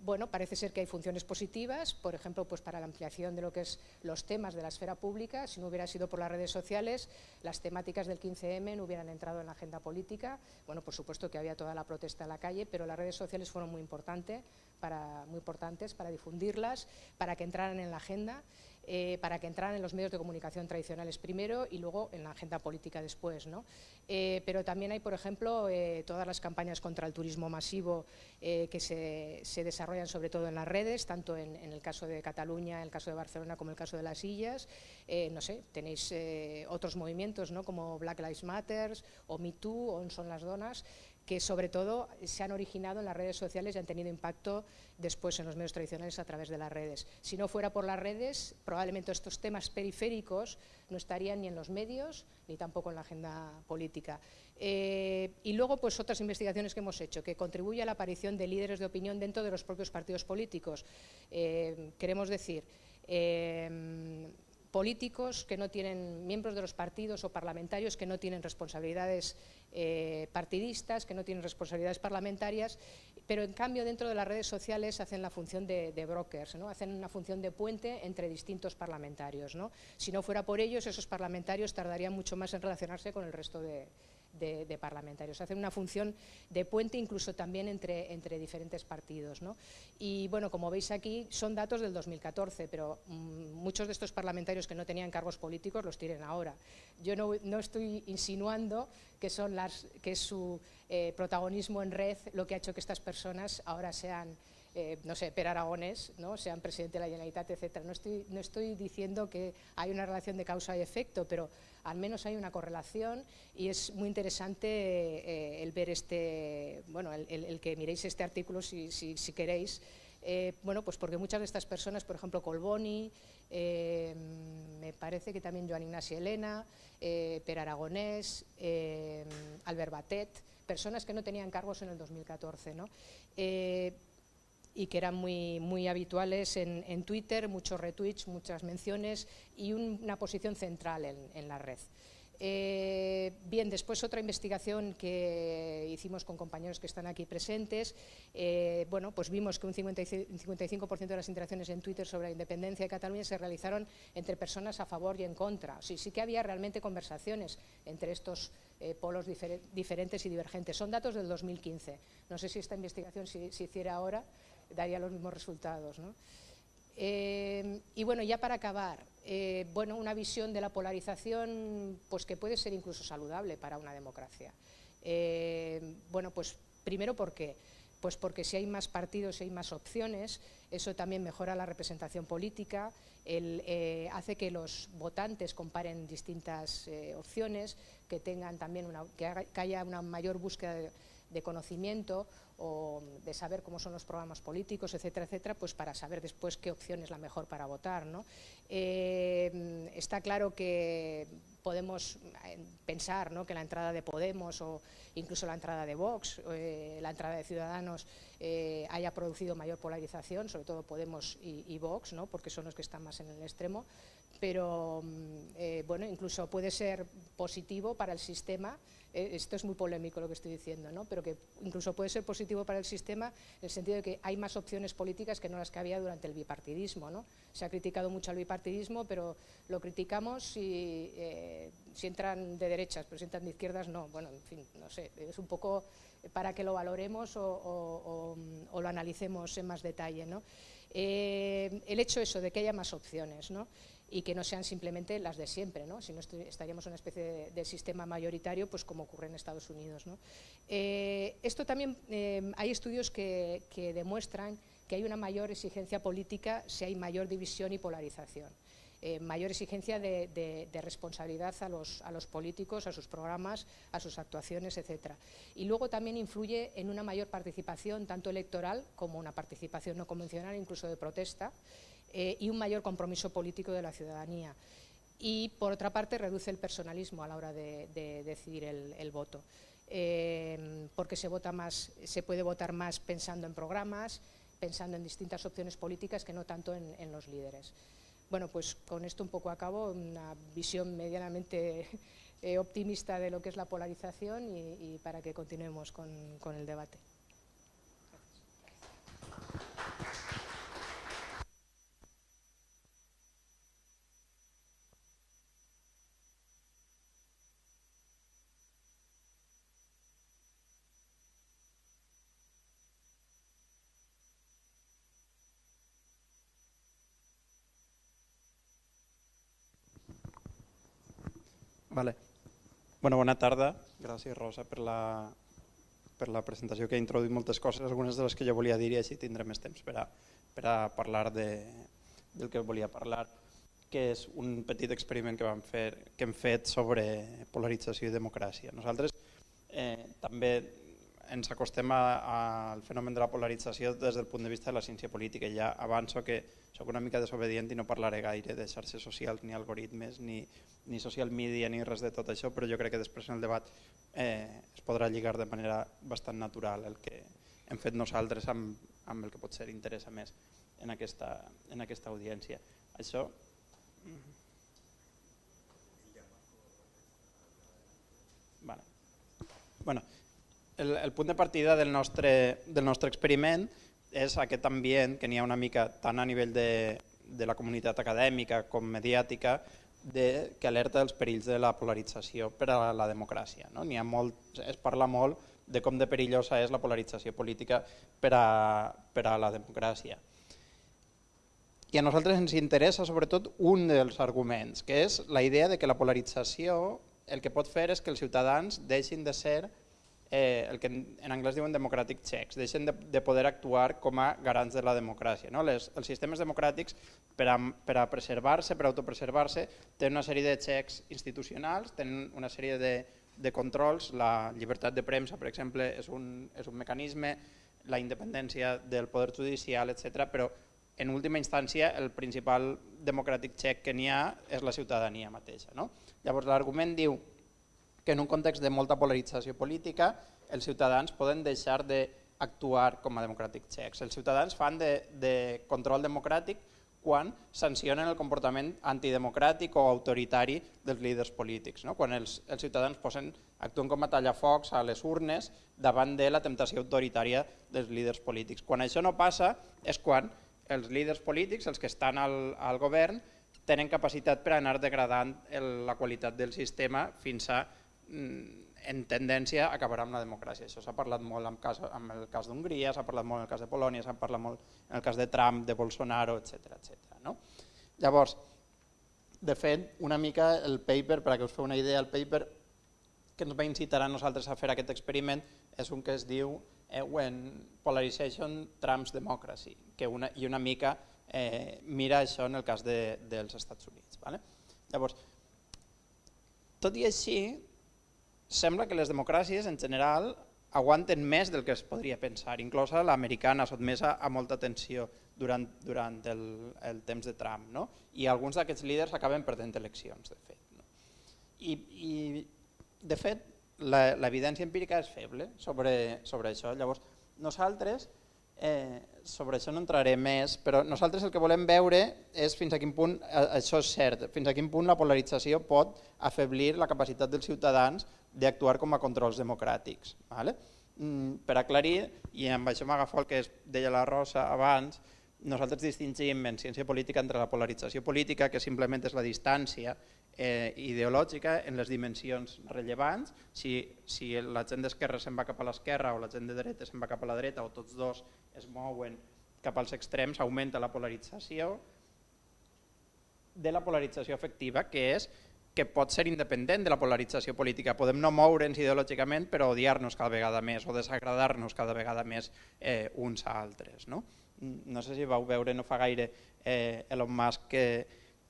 Bueno, parece ser que hay funciones positivas, por ejemplo, pues para la ampliación de lo que es los temas de la esfera pública, si no hubiera sido por las redes sociales, las temáticas del 15M no hubieran entrado en la agenda política. Bueno, por supuesto que había toda la protesta en la calle, pero las redes sociales fueron muy, importante para, muy importantes para difundirlas, para que entraran en la agenda. Eh, para que entraran en los medios de comunicación tradicionales primero y luego en la agenda política después. ¿no? Eh, pero también hay, por ejemplo, eh, todas las campañas contra el turismo masivo que se, desarrollan sobre todo en las redes, tanto en, el caso de Cataluña, en el caso de Barcelona como en el caso de las Illas. no sé, tenéis otros movimientos ¿no? como Black Lives Matter o Me Too o Son las Donas, que sobre todo se han originado en las redes sociales y han tenido impacto después en los medios tradicionales a través de las redes. Si no fuera por las redes, probablemente estos temas periféricos no estarían ni en los medios ni tampoco en la agenda política. Eh, y luego, pues otras investigaciones que hemos hecho, que contribuye a la aparición de líderes de opinión dentro de los propios partidos políticos. Eh, queremos decir, eh, políticos que no tienen, miembros de los partidos o parlamentarios que no tienen responsabilidades eh, partidistas, que no tienen responsabilidades parlamentarias, pero en cambio dentro de las redes sociales hacen la función de, brokers, ¿no? hacen una función de puente entre distintos parlamentarios. ¿no? Si no fuera por ellos, esos parlamentarios tardarían mucho más en relacionarse con el resto de, de, parlamentarios. Hacen una función de puente incluso también entre, entre diferentes partidos. Y bueno, como veis aquí, son datos del 2014, pero mm, muchos de estos parlamentarios que no tenían cargos políticos los tienen ahora. Yo no, no estoy insinuando que, son las, que es su eh, protagonismo en red lo que ha hecho que estas personas ahora sean eh, no sé, Per Aragones, ¿no? sean presidente de la Generalitat, etc. No estoy, no estoy diciendo que hay una relación de causa y efecto, pero al menos hay una correlación y es muy interesante eh, el ver este, bueno, el, que miréis este artículo si, si, queréis, eh, bueno, pues porque muchas de estas personas, por ejemplo, Colboni, me parece que también Joan Ignacio Elena, Per Aragonés, Albert Batet, personas que no tenían cargos en el 2014, ¿no? Y que eran muy, muy habituales en, Twitter, muchos retweets, muchas menciones y una posición central en, la red. Eh, bien, después otra investigación que hicimos con compañeros que están aquí presentes, eh, bueno, pues vimos que un 55%, de las interacciones en Twitter sobre la independencia de Cataluña se realizaron entre personas a favor y en contra. Sí, sí que había realmente conversaciones entre estos eh, polos diferentes y divergentes. Son datos del 2015. No sé si esta investigación se hiciera ahora, daría los mismos resultados. Eh, y bueno, ya para acabar, eh, bueno, una visión de la polarización pues que puede ser incluso saludable para una democracia. Eh, bueno, pues primero porque pues porque si hay más partidos, si hay más opciones, eso también mejora la representación política, hace que los votantes comparen distintas opciones, que tengan también una, que, haya una mayor búsqueda de conocimiento o de saber cómo son los programas políticos, etcétera, etcétera, pues para saber después qué opción es la mejor para votar. ¿no? Eh, está claro que podemos eh, pensar ¿no? que la entrada de Podemos o incluso la entrada de Vox, eh, la entrada de Ciudadanos haya producido mayor polarización, sobre todo Podemos y, y Vox, ¿no? porque son los que están más en el extremo, pero mm, bueno, incluso puede ser positivo para el sistema eh, esto es muy polémico lo que estoy diciendo, ¿no? pero que incluso puede ser positivo para el sistema en el sentido de que hay más opciones políticas que no las que había durante el bipartidismo. ¿no? Se ha criticado mucho al bipartidismo, pero lo criticamos si, eh, si entran de derechas, pero si entran de izquierdas no. Bueno, en fin, no sé, es un poco para que lo valoremos o, lo analicemos en más detalle. ¿no? Eh, el hecho eso de que haya más opciones, ¿no? Y que no sean simplemente las de siempre, ¿no? si no estaríamos en una especie de, sistema mayoritario, pues como ocurre en Estados Unidos. Eh, esto también, eh, hay estudios que, demuestran que hay una mayor exigencia política si hay mayor división y polarización. Eh, mayor exigencia de, responsabilidad a los, a los, políticos, a sus programas, a sus actuaciones, etc. Y luego también influye en una mayor participación, tanto electoral como una participación no convencional, incluso de protesta, eh, y un mayor compromiso político de la ciudadanía. Y, por otra parte, reduce el personalismo a la hora de, decidir el, voto, eh, porque se, vota más, se puede votar más pensando en programas, pensando en distintas opciones políticas que no tanto en, los líderes. Bueno, pues con esto un poco acabo, una visión medianamente eh, optimista de lo que es la polarización y, para que continuemos con el debate. Vale. Bueno, bona tarda. Gràcies, Rosa, per la, per la presentació que ha introduït moltes coses, algunes de les que jo volia dir i així tindré més temps per a, per a parlar de, del que volia parlar, que és un petit experiment que, vam fer, que hem fet sobre polarització i democràcia. Nosaltres eh, també ens acostem al fenomen de la polarització des del punt de vista de la ciència política. Ja avanço que sóc una mica desobedient i no parlaré gaire de xarxes socials, ni algoritmes, ni, ni social media, ni res de tot això, però jo crec que després en el debat eh, es podrà lligar de manera bastant natural el que hem fet nosaltres amb, amb el que pot ser interessa més en aquesta, en aquesta audiència. Això... Vale. Bueno, el, el punt de partida del nostre, del nostre experiment és aquest ambient que n'hi ha una mica tant a nivell de, de la comunitat acadèmica com mediàtica de, que alerta dels perills de la polarització per a la democràcia. No? ha molt, es parla molt de com de perillosa és la polarització política per a, per a la democràcia. I a nosaltres ens interessa sobretot un dels arguments, que és la idea de que la polarització el que pot fer és que els ciutadans deixin de ser eh, el que en anglès diuen democratic checks, deixen de, de poder actuar com a garants de la democràcia. No? Les, els sistemes democràtics, per a, per a preservar-se, per a autopreservar-se, tenen una sèrie de checks institucionals, tenen una sèrie de, de controls, la llibertat de premsa, per exemple, és un, és un mecanisme, la independència del poder judicial, etc. però en última instància el principal democràtic check que n'hi ha és la ciutadania mateixa. No? Llavors l'argument diu que en un context de molta polarització política els ciutadans poden deixar d'actuar com a democràtic checks. Els ciutadans fan de, de control democràtic quan sancionen el comportament antidemocràtic o autoritari dels líders polítics, no? quan els, els ciutadans posen, actuen com a tallafocs a les urnes davant de la temptació autoritària dels líders polítics. Quan això no passa és quan els líders polítics, els que estan al, al govern, tenen capacitat per anar degradant el, la qualitat del sistema fins a en tendència acabarà amb la democràcia. Això s'ha parlat molt en, cas, en el cas d'Hongria, s'ha parlat molt en el cas de Polònia, s'ha parlat molt en el cas de Trump, de Bolsonaro, etc etc. No? Llavors, de fet, una mica el paper, per a que us feu una idea, el paper que ens va incitar a nosaltres a fer aquest experiment és un que es diu eh, When Polarization Trumps Democracy, que una, i una mica eh, mira això en el cas de, dels Estats Units. Vale? Llavors, tot i així, sembla que les democràcies en general aguanten més del que es podria pensar, inclosa l'americana sotmesa a molta tensió durant, durant el, el temps de Trump. No? I alguns d'aquests líders acaben perdent eleccions, de fet. No? I, I, de fet, l'evidència empírica és feble sobre, sobre això. Llavors, nosaltres Eh, sobre això no entraré més, però nosaltres el que volem veure és fins a quin punt eh, això és cert, fins a quin punt la polarització pot afeblir la capacitat dels ciutadans d'actuar com a controls democràtics. Vale? Mm, per aclarir, i amb això m'agafo el que deia la Rosa abans, nosaltres distingim en ciència política entre la polarització política, que simplement és la distància eh, ideològica en les dimensions rellevants, si, si la gent d'esquerra se'n va cap a l'esquerra o la gent de dreta se'n va cap a la dreta o tots dos es mouen cap als extrems, augmenta la polarització de la polarització efectiva, que és que pot ser independent de la polarització política. Podem no moure'ns ideològicament, però odiar-nos cada vegada més o desagradar-nos cada vegada més eh, uns a altres. No? no sé si vau veure no fa gaire eh, Elon Musk que,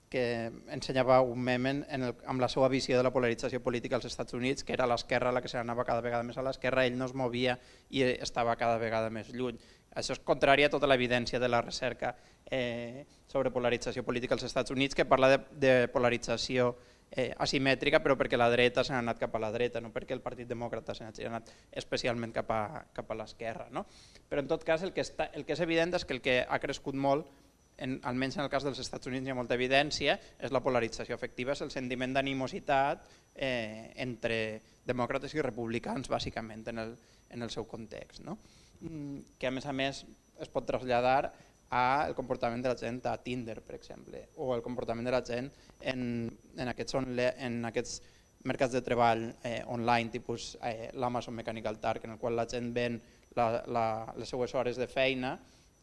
que ensenyava un meme en el, amb la seva visió de la polarització política als Estats Units, que era l'esquerra la que s'anava cada vegada més a l'esquerra, ell no es movia i estava cada vegada més lluny. Això és contrari a tota l'evidència de la recerca eh, sobre polarització política als Estats Units, que parla de, de polarització eh, asimètrica, però perquè la dreta s'ha anat cap a la dreta, no perquè el Partit Demòcrata s'ha anat especialment cap a, cap a l'esquerra. No? Però en tot cas el que, està, el que és evident és que el que ha crescut molt en, almenys en el cas dels Estats Units hi ha molta evidència, és la polarització efectiva, és el sentiment d'animositat eh, entre demòcrates i republicans, bàsicament, en el, en el seu context. No? Mm, que a més a més es pot traslladar al comportament de la gent a Tinder, per exemple, o el comportament de la gent en, en, aquests, en aquests mercats de treball eh, online, tipus eh, l'Amazon Mechanical Turk, en el qual la gent ven la, la, les seues hores de feina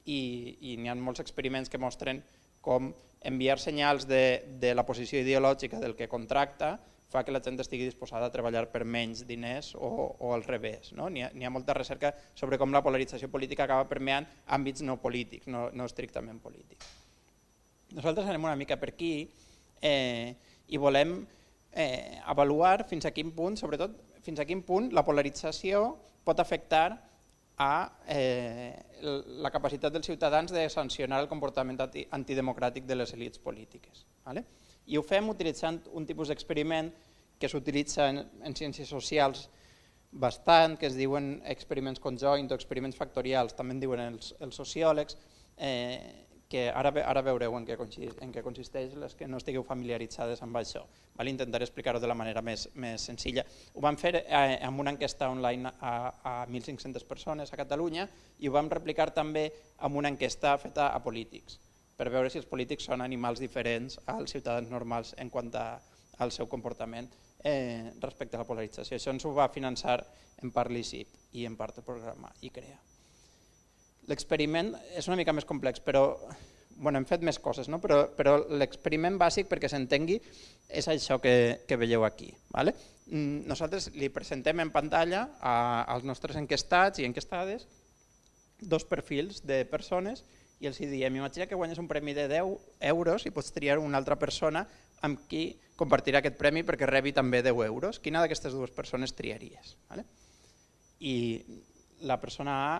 i, i n'hi ha molts experiments que mostren com enviar senyals de, de la posició ideològica del que contracta fa que la gent estigui disposada a treballar per menys diners o, o al revés. No? N'hi ha, ha molta recerca sobre com la polarització política acaba permeant àmbits no polítics, no, no estrictament polítics. Nosaltres anem una mica per aquí eh, i volem eh, avaluar fins a quin punt, sobretot fins a quin punt la polarització pot afectar a eh, la capacitat dels ciutadans de sancionar el comportament antidemocràtic de les elites polítiques. Vale? I ho fem utilitzant un tipus d'experiment que s'utilitza en, en ciències socials bastant, que es diuen experiments conjoint o experiments factorials, també en diuen els, els sociòlegs, eh, que ara, ara veureu en què, consisteix, en què consisteix les que no estigueu familiaritzades amb això. Val? Intentaré explicar-ho de la manera més, més senzilla. Ho vam fer eh, amb una enquesta online a, a 1.500 persones a Catalunya i ho vam replicar també amb una enquesta feta a polítics. Per veure si els polítics són animals diferents als ciutadans normals en quant a, al seu comportament eh, respecte a la polarització. Això ens ho va finançar en part l'ICIP i en part el programa ICREA. L'experiment és una mica més complex, però bueno, hem fet més coses, no? però, però l'experiment bàsic perquè s'entengui és això que, que veieu aquí. Vale? Mm, nosaltres li presentem en pantalla als nostres enquestats i enquestades dos perfils de persones i els diem, imagina que guanyes un premi de 10 euros i pots triar una altra persona amb qui compartirà aquest premi perquè rebi també 10 euros. Quina d'aquestes dues persones triaries? Vale? I la persona A,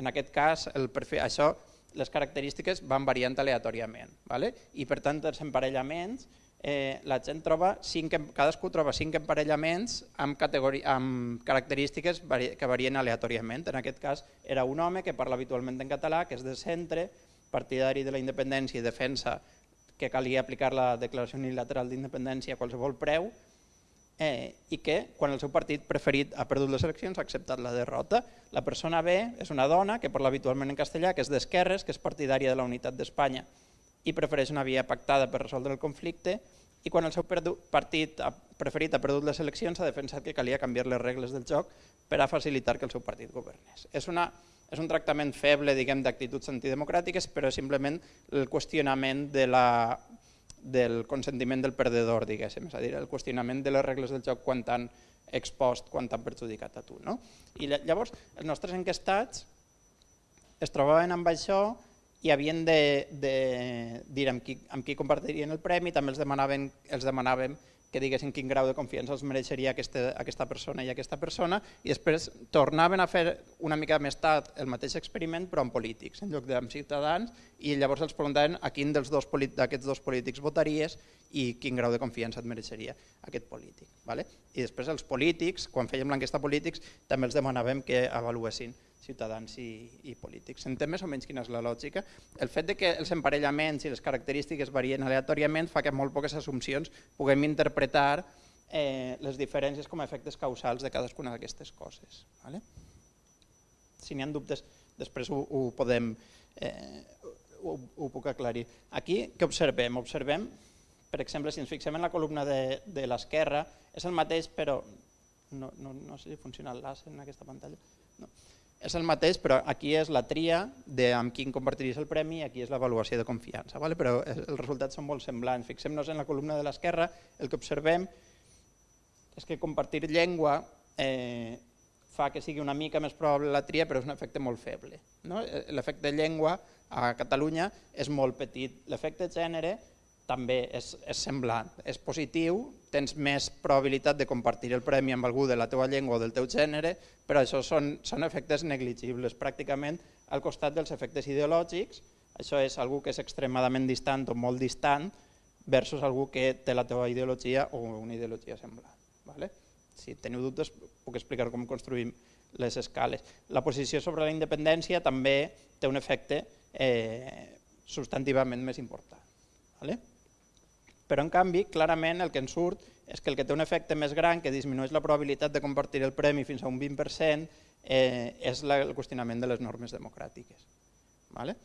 en aquest cas, el perfil, això, les característiques van variant aleatòriament. Vale? I per tant, els emparellaments, eh, la gent troba cinc, cadascú troba cinc emparellaments amb, amb característiques que varien aleatòriament. En aquest cas era un home que parla habitualment en català, que és de centre, partidari de la independència i defensa que calia aplicar la declaració unilateral d'independència a qualsevol preu eh, i que quan el seu partit preferit ha perdut les eleccions ha acceptat la derrota. La persona B és una dona que parla habitualment en castellà, que és d'esquerres, que és partidària de la unitat d'Espanya i prefereix una via pactada per resoldre el conflicte i quan el seu partit preferit ha perdut les eleccions ha defensat que calia canviar les regles del joc per a facilitar que el seu partit governés. És una és un tractament feble diguem d'actituds antidemocràtiques, però simplement el qüestionament de la, del consentiment del perdedor, diguéssim, és a dir, el qüestionament de les regles del joc quan t'han expost, quan t'han perjudicat a tu. No? I llavors, els nostres enquestats es trobaven amb això i havien de, de dir amb qui, amb qui compartirien el premi, també els demanaven, els demanàvem que diguessin quin grau de confiança els mereixeria aquesta, aquesta persona i aquesta persona i després tornaven a fer una mica més tard el mateix experiment però amb polítics en lloc d'amb ciutadans i llavors els preguntaven a quin dels dos d'aquests dos polítics votaries i quin grau de confiança et mereixeria aquest polític. Vale? I després els polítics, quan fèiem l'enquesta polítics, també els demanàvem que avaluessin ciutadans i, i polítics. S'entén més o menys quina és la lògica? El fet de que els emparellaments i les característiques varien aleatòriament fa que molt poques assumpcions puguem interpretar eh, les diferències com a efectes causals de cadascuna d'aquestes coses. Vale? Si n'hi ha dubtes, després ho, ho podem, eh, ho, ho puc aclarir. Aquí què observem? Observem, per exemple, si ens fixem en la columna de, de l'esquerra, és el mateix, però no, no, no sé si funciona el en aquesta pantalla. No és el mateix, però aquí és la tria de amb quin compartiries el premi i aquí és l'avaluació de confiança. Vale? Però els resultats són molt semblants. Fixem-nos en la columna de l'esquerra, el que observem és que compartir llengua eh, fa que sigui una mica més probable la tria, però és un efecte molt feble. No? L'efecte llengua a Catalunya és molt petit. L'efecte gènere també és, és semblant, és positiu, tens més probabilitat de compartir el premi amb algú de la teva llengua o del teu gènere, però això són, són efectes negligibles, pràcticament al costat dels efectes ideològics, això és algú que és extremadament distant o molt distant versus algú que té la teva ideologia o una ideologia semblant. Vale? Si teniu dubtes puc explicar com construïm les escales. La posició sobre la independència també té un efecte eh, substantivament més important. Vale? Però, en canvi, clarament el que ens surt és que el que té un efecte més gran, que disminueix la probabilitat de compartir el premi fins a un 20%, eh, és la, el qüestionament de les normes democràtiques. Vale?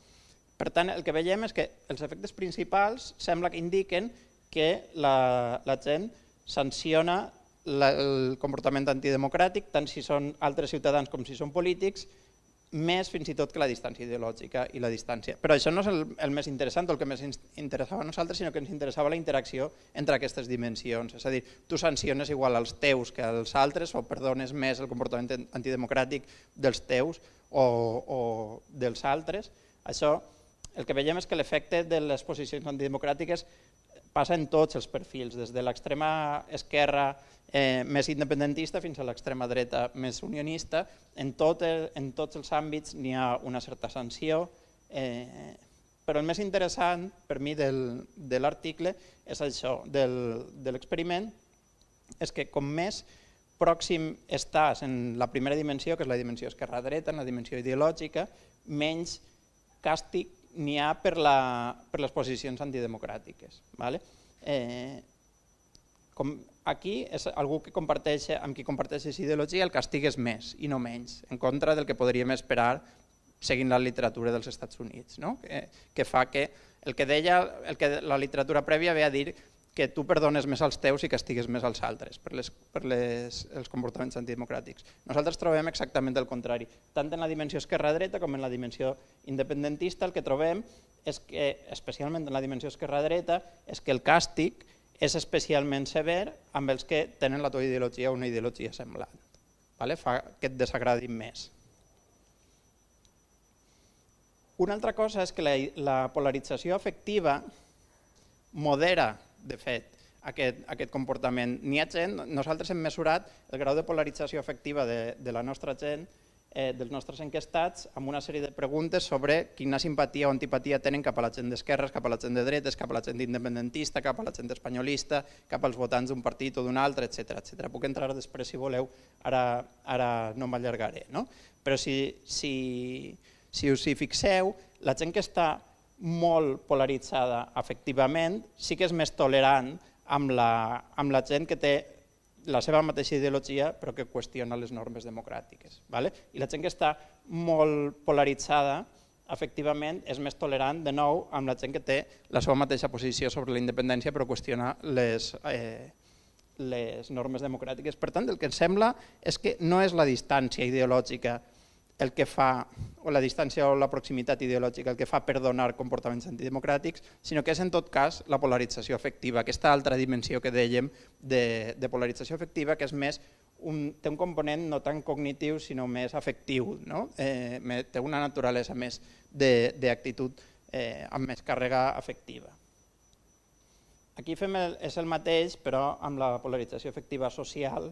Per tant, el que veiem és que els efectes principals sembla que indiquen que la, la gent sanciona la, el comportament antidemocràtic, tant si són altres ciutadans com si són polítics, més fins i tot que la distància ideològica i la distància. Però això no és el, el més interessant, el que més interessava a nosaltres, sinó que ens interessava la interacció entre aquestes dimensions. És a dir, tu sanciones igual als teus que als altres o perdones més el comportament antidemocràtic dels teus o, o dels altres. Això el que veiem és que l'efecte de les posicions antidemocràtiques passa en tots els perfils, des de l'extrema esquerra eh, més independentista fins a l'extrema dreta més unionista. En, tot el, en tots els àmbits n'hi ha una certa sanció, eh, però el més interessant per mi del, de l'article és això, del, de l'experiment, és que com més pròxim estàs en la primera dimensió, que és la dimensió esquerra-dreta, en la dimensió ideològica, menys càstig n'hi ha per, la, per les posicions antidemocràtiques. Vale? Eh, com aquí és algú que comparteix, amb qui comparteixes ideologia, el castig és més i no menys, en contra del que podríem esperar seguint la literatura dels Estats Units, no? que, que fa que El que deia, el que la literatura prèvia ve a dir que tu perdones més als teus i castigues més als altres per, les, per les, els comportaments antidemocràtics. Nosaltres trobem exactament el contrari. Tant en la dimensió esquerra-dreta com en la dimensió independentista el que trobem és que, especialment en la dimensió esquerra-dreta, és que el càstig és especialment sever amb els que tenen la teva ideologia o una ideologia semblant. Vale? Fa que et desagradin més. Una altra cosa és que la, la polarització afectiva modera, de fet, aquest, aquest comportament. N'hi ha gent, nosaltres hem mesurat el grau de polarització afectiva de, de la nostra gent eh, dels nostres enquestats amb una sèrie de preguntes sobre quina simpatia o antipatia tenen cap a la gent d'esquerres, cap a la gent de dretes, cap a la gent independentista, cap a la gent espanyolista, cap als votants d'un partit o d'un altre, etc etc. Puc entrar després si voleu, ara, ara no m'allargaré. No? Però si, si, si us hi fixeu, la gent que està molt polaritzada efectivament sí que és més tolerant amb la, amb la gent que té la seva mateixa ideologia però que qüestiona les normes democràtiques. Vale? I la gent que està molt polaritzada efectivament és més tolerant de nou amb la gent que té la seva mateixa posició sobre la independència però qüestiona les, eh, les normes democràtiques. Per tant, el que ens sembla és que no és la distància ideològica el que fa, o la distància o la proximitat ideològica, el que fa perdonar comportaments antidemocràtics, sinó que és en tot cas la polarització afectiva, aquesta altra dimensió que dèiem de, de polarització afectiva, que és més un, té un component no tan cognitiu sinó més afectiu, no? eh, té una naturalesa més d'actitud eh, amb més càrrega afectiva. Aquí fem el, és el mateix, però amb la polarització afectiva social,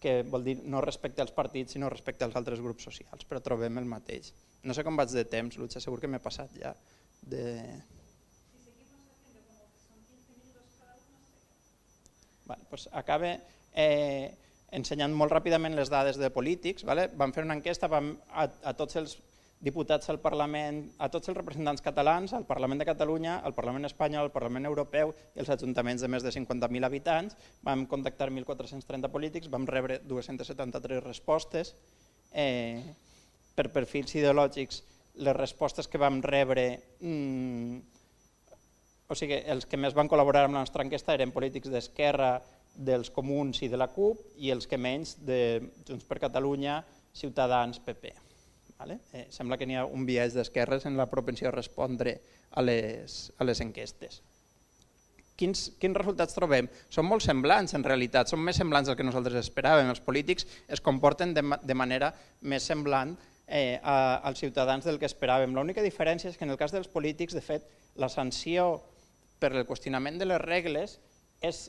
que vol dir no respecte als partits, sinó respecte als altres grups socials, però trobem el mateix. No sé com vaig de temps, Lutxa, segur que m'he passat ja de... Vale, pues acabe eh, ensenyant molt ràpidament les dades de polítics. Vale? Vam fer una enquesta vam, a, a tots els diputats al Parlament, a tots els representants catalans, al Parlament de Catalunya, al Parlament espanyol, al Parlament europeu i als ajuntaments de més de 50.000 habitants. Vam contactar 1.430 polítics, vam rebre 273 respostes. Eh, per perfils ideològics, les respostes que vam rebre, mmm, o sigui, els que més van col·laborar amb la nostra enquesta eren polítics d'Esquerra, dels Comuns i de la CUP, i els que menys de Junts per Catalunya, Ciutadans, PP. Vale? Eh, sembla que n'hi ha un viatge d'esquerres en la propensió a respondre a les, a les enquestes. Quins, quins resultats trobem? Són molt semblants en realitat, són més semblants del que nosaltres esperàvem. Els polítics es comporten de, de manera més semblant eh, a, als ciutadans del que esperàvem. L'única diferència és que en el cas dels polítics, de fet, la sanció per el qüestionament de les regles és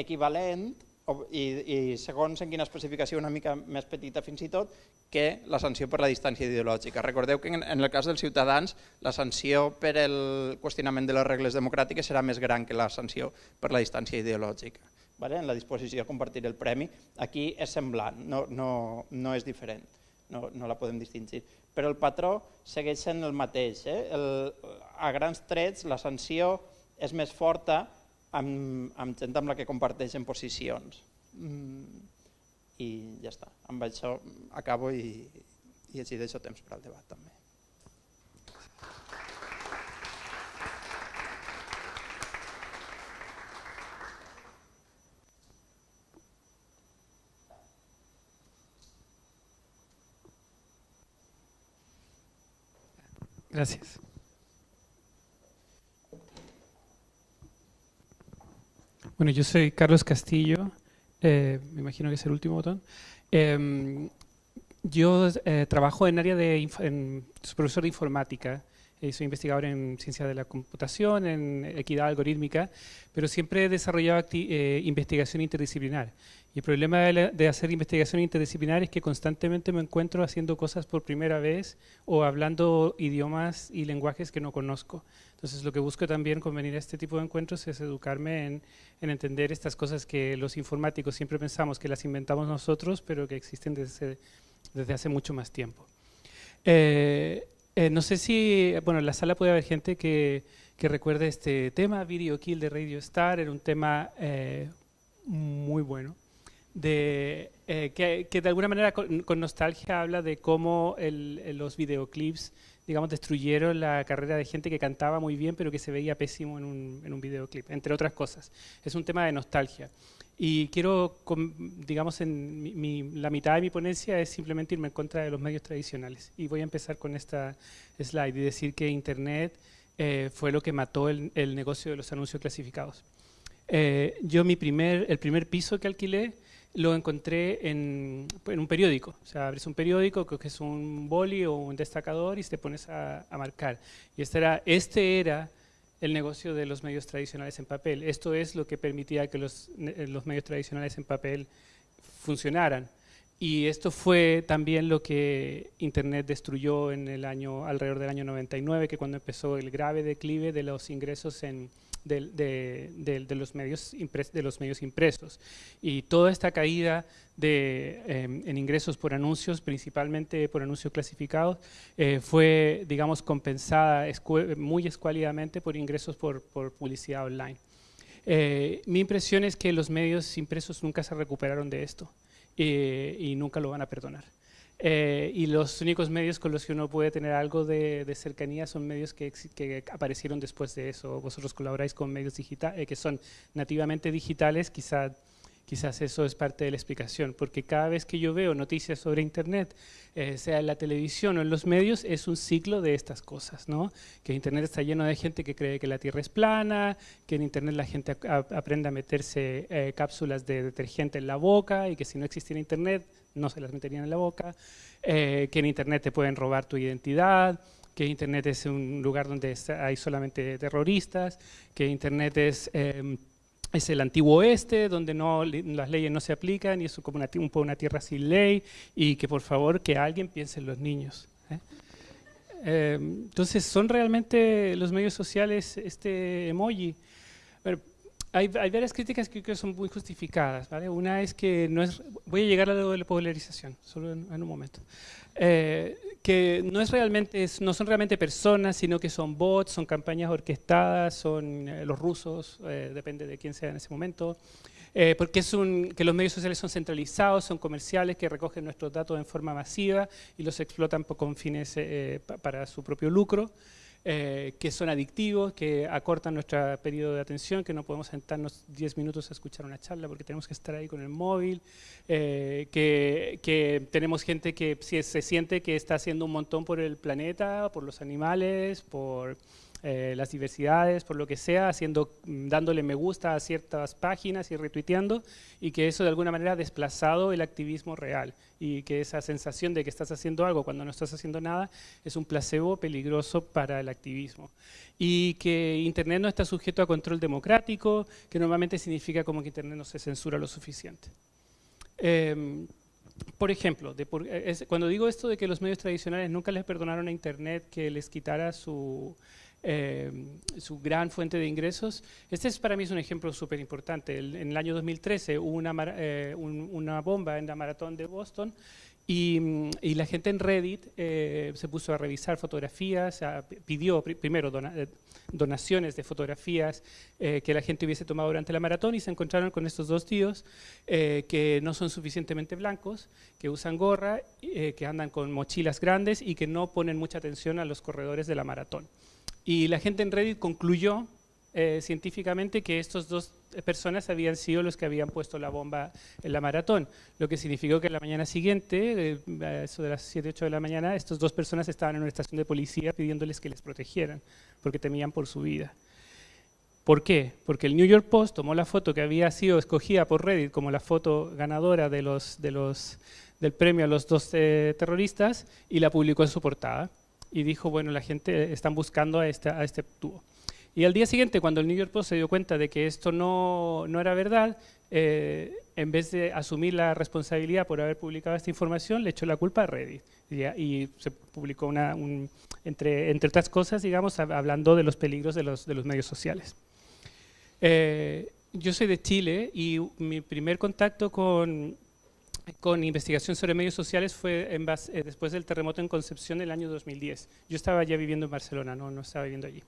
equivalent i, i segons en quina especificació una mica més petita fins i tot, que la sanció per la distància ideològica. Recordeu que en, en el cas dels ciutadans la sanció per el qüestionament de les regles democràtiques serà més gran que la sanció per la distància ideològica. Vale? En la disposició a compartir el premi, aquí és semblant, no, no, no és diferent, no, no la podem distingir. Però el patró segueix sent el mateix. Eh? El, a grans trets la sanció és més forta amb, amb gent amb la que comparteixen posicions. Mm, I ja està. Amb això acabo i, i així deixo temps per al debat també. Gracias. Bueno, yo soy Carlos Castillo, eh, me imagino que es el último botón. Eh, yo eh, trabajo en área de, en, soy profesor de informática, eh, soy investigador en ciencia de la computación, en equidad algorítmica, pero siempre he desarrollado eh, investigación interdisciplinar. Y el problema de, de, hacer investigación interdisciplinar es que constantemente me encuentro haciendo cosas por primera vez o hablando idiomas y lenguajes que no conozco. Entonces lo que busco también con venir a este tipo de encuentros es educarme en, en, entender estas cosas que los informáticos siempre pensamos que las inventamos nosotros, pero que existen desde, desde hace mucho más tiempo. Eh, eh, no sé si, bueno, en la sala puede haber gente que, recuerde este tema, Video Kill de Radio Star, era un tema eh, muy bueno, de, eh, que, de alguna manera con, nostalgia habla de cómo los videoclips digamos, destruyeron la carrera de gente que cantaba muy bien, pero que se veía pésimo en un, en un videoclip, entre otras cosas. Es un tema de nostalgia. Y quiero, digamos, en la mitad de mi ponencia es simplemente irme en contra de los medios tradicionales. Y voy a empezar con esta slide y decir que Internet eh, fue lo que mató el, negocio de los anuncios clasificados. Eh, yo mi primer, el primer piso que alquilé lo encontré en, un periódico. O sea, abres un periódico, creo que es un boli o un destacador y te pones a, a marcar. Y este era, este era el negocio de los medios tradicionales en papel. Esto es lo que permitía que los, eh, los medios tradicionales en papel funcionaran. Y esto fue también lo que Internet destruyó en el año, alrededor del año 99, que cuando empezó el grave declive de los ingresos en, de, los medios de los medios impresos. Y toda esta caída de, em, en ingresos por anuncios, principalmente por anuncios clasificados, eh, fue, digamos, compensada muy escuálidamente por ingresos por, publicidad online. Eh, mi impresión es que los medios impresos nunca se recuperaron de esto eh, y nunca lo van a perdonar. Eh, y los únicos medios con los que uno puede tener algo de, cercanía son medios que, que, aparecieron después de eso. Vosotros colaboráis con medios digitales, eh, que son nativamente digitales, quizá, quizás eso es parte de la explicación, porque cada vez que yo veo noticias sobre Internet, eh, sea en la televisión o en los medios, es un ciclo de estas cosas, ¿no? Que Internet está lleno de gente que cree que la Tierra es plana, que en Internet la gente aprende a meterse cápsulas de detergente en la boca y que si no existiera Internet no se las meterían en la boca, eh, que en Internet te pueden robar tu identidad, que Internet es un lugar donde hay solamente terroristas, que Internet es, em, es el antiguo oeste, donde no, las leyes no se aplican y es como una, un, una tierra sin ley, y que por favor que alguien piense en los niños. ¿eh? Em, entonces, ¿son realmente los medios sociales este emoji? Hay, varias críticas que creo que son muy justificadas. ¿vale? Una es que no es, voy a llegar a lo de la polarización, solo en, un momento. Eh, que no, es realmente, no son realmente personas, sino que son bots, son campañas orquestadas, son eh, los rusos, eh, depende de quién sea en ese momento. porque es un, que los medios sociales son centralizados, son comerciales que recogen nuestros datos en forma masiva y los explotan con fines para su propio lucro. Eh, que son adictivos, que acortan nuestro periodo de atención, que no podemos sentarnos 10 minutos a escuchar una charla porque tenemos que estar ahí con el móvil, eh, que, tenemos gente que se siente que está haciendo un montón por el planeta, por los animales, por eh, las diversidades, por lo que sea, haciendo, mm, dándole me gusta a ciertas páginas y retuiteando, y que eso de alguna manera ha desplazado el activismo real, y que esa sensación de que estás haciendo algo cuando no estás haciendo nada es un placebo peligroso para el activismo. Y que Internet no está sujeto a control democrático, que normalmente significa como que Internet no se censura lo suficiente. Em, por ejemplo, cuando digo esto de que los medios tradicionales nunca les perdonaron a Internet que les quitara su, eh, su gran fuente de ingresos. Este es para mí un ejemplo súper importante. En el año 2013 hubo una, eh, una bomba en la maratón de Boston y, la gente en Reddit eh, se puso a revisar fotografías, pidió primero donaciones de fotografías que la gente hubiese tomado durante la maratón y se encontraron con estos dos tíos que no son suficientemente blancos, que usan gorra, que andan con mochilas grandes y que no ponen mucha atención a los corredores de la maratón. Y la gente en Reddit concluyó eh, científicamente que estas dos personas habían sido los que habían puesto la bomba en la maratón, lo que significó que la mañana siguiente, eh, eso de las 7, 8 de la mañana, estas dos personas estaban en una estación de policía pidiéndoles que les protegieran, porque temían por su vida. ¿Por qué? Porque el New York Post tomó la foto que había sido escogida por Reddit como la foto ganadora del premio a los dos terroristas y la publicó en su portada y dijo, bueno, la gente están buscando a este, a este tubo. Y al día siguiente, cuando el New York Post se dio cuenta de que esto no, no era verdad, eh, en vez de asumir la responsabilidad por haber publicado esta información, le echó la culpa a Reddit. Y, se publicó una, entre, entre otras cosas, digamos, hablando de los peligros de los, de los medios sociales. Eh, yo soy de Chile y mi primer contacto con, con investigación sobre medios sociales fue eh, después del terremoto en Concepción del año 2010. Yo estaba ya viviendo en Barcelona, no, no estaba viviendo allí.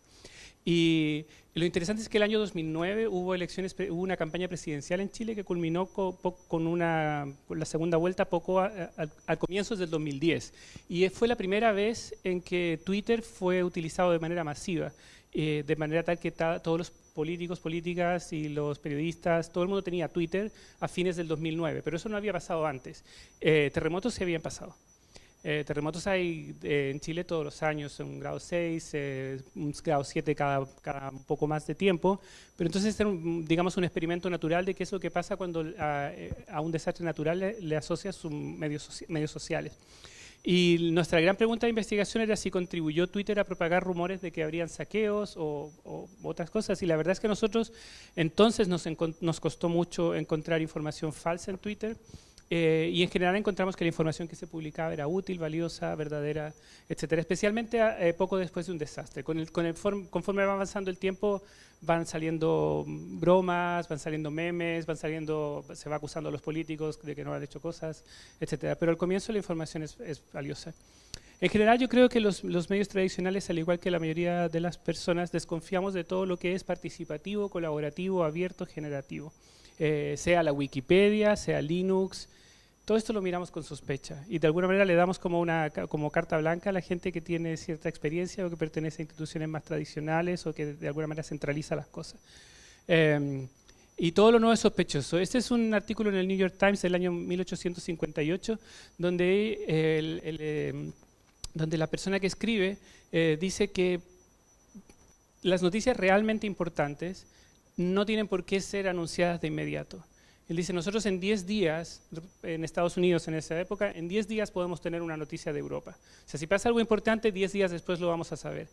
Y, lo interesante es que el año 2009 hubo elecciones, hubo una campaña presidencial en Chile que culminó con, una, la segunda vuelta poco al comienzo del 2010. Y fue la primera vez en que Twitter fue utilizado de manera masiva, eh, de manera tal que todos los políticos, políticas y los periodistas, todo el mundo tenía Twitter a fines del 2009, pero eso no había pasado antes. Eh, terremotos se habían pasado. Eh, terremotos hay eh, en Chile todos los años, un grado 6, eh, un grado 7 cada, cada, un poco más de tiempo, pero entonces es digamos un experimento natural de qué es lo que pasa cuando a, un desastre natural le, asocias sus medios, medios sociales. Y nuestra gran pregunta de investigación era si contribuyó Twitter a propagar rumores de que habrían saqueos o, otras cosas. Y la verdad es que nosotros entonces nos, nos costó mucho encontrar información falsa en Twitter. Eh, y en general encontramos que la información que se publicaba era útil, valiosa, verdadera, etcétera, especialmente eh, poco después de un desastre. Con el, con el conforme va avanzando el tiempo, van saliendo bromas, van saliendo memes, van saliendo, se va acusando a los políticos de que no han hecho cosas, etcétera. Pero al comienzo la información es, es valiosa. En general yo creo que los, los, medios tradicionales, al igual que la mayoría de las personas, desconfiamos de todo lo que es participativo, colaborativo, abierto, generativo. Eh, sea la Wikipedia, sea Linux, todo esto lo miramos con sospecha y de alguna manera le damos como una como carta blanca a la gente que tiene cierta experiencia o que pertenece a instituciones más tradicionales o que de alguna manera centraliza las cosas. Em, y todo lo nuevo es sospechoso. Este es un artículo en el New York Times del año 1858 donde, em, donde la persona que escribe eh, dice que las noticias realmente importantes no tienen por qué ser anunciadas de inmediato. Él dice, nosotros en 10 días, en Estados Unidos en esa época, en 10 días podemos tener una noticia de Europa. O sea, si pasa algo importante, 10 días después lo vamos a saber.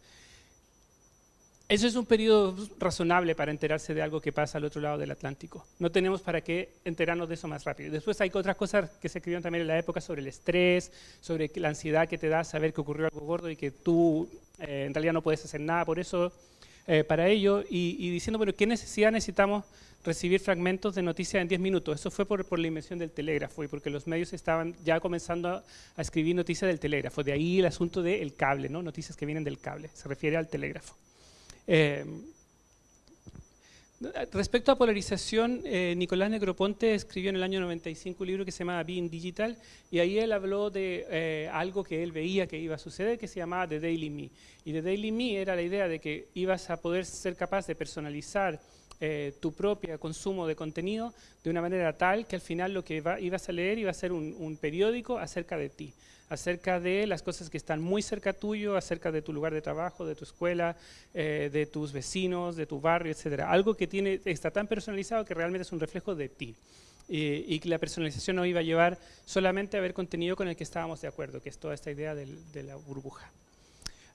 Eso es un periodo razonable para enterarse de algo que pasa al otro lado del Atlántico. No tenemos para qué enterarnos de eso más rápido. Después hay otras cosas que se escribieron también en la época sobre el estrés, sobre la ansiedad que te da saber que ocurrió algo gordo y que tú eh, en realidad no puedes hacer nada por eso, eh, para ello, y, y, diciendo, bueno, ¿qué necesidad necesitamos recibir fragmentos de noticias en 10 minutos. Eso fue por, la invención del telégrafo y porque los medios estaban ya comenzando a, escribir noticias del telégrafo. De ahí el asunto del cable, ¿no? noticias que vienen del cable. Se refiere al telégrafo. Eh, respecto a polarización, eh, Nicolás Negroponte escribió en el año 95 un libro que se llama Being Digital y ahí él habló de eh, algo que él veía que iba a suceder que se llamaba The Daily Me. Y The Daily Me era la idea de que ibas a poder ser capaz de personalizar eh, tu propio consumo de contenido de una manera tal que al final lo que ibas a leer iba a ser un, periódico acerca de ti, acerca de las cosas que están muy cerca tuyo, acerca de tu lugar de trabajo, de tu escuela, eh, de tus vecinos, de tu barrio, etcétera. Algo que tiene, está tan personalizado que realmente es un reflejo de ti. y que la personalización no iba a llevar solamente a ver contenido con el que estábamos de acuerdo, que es toda esta idea de la burbuja.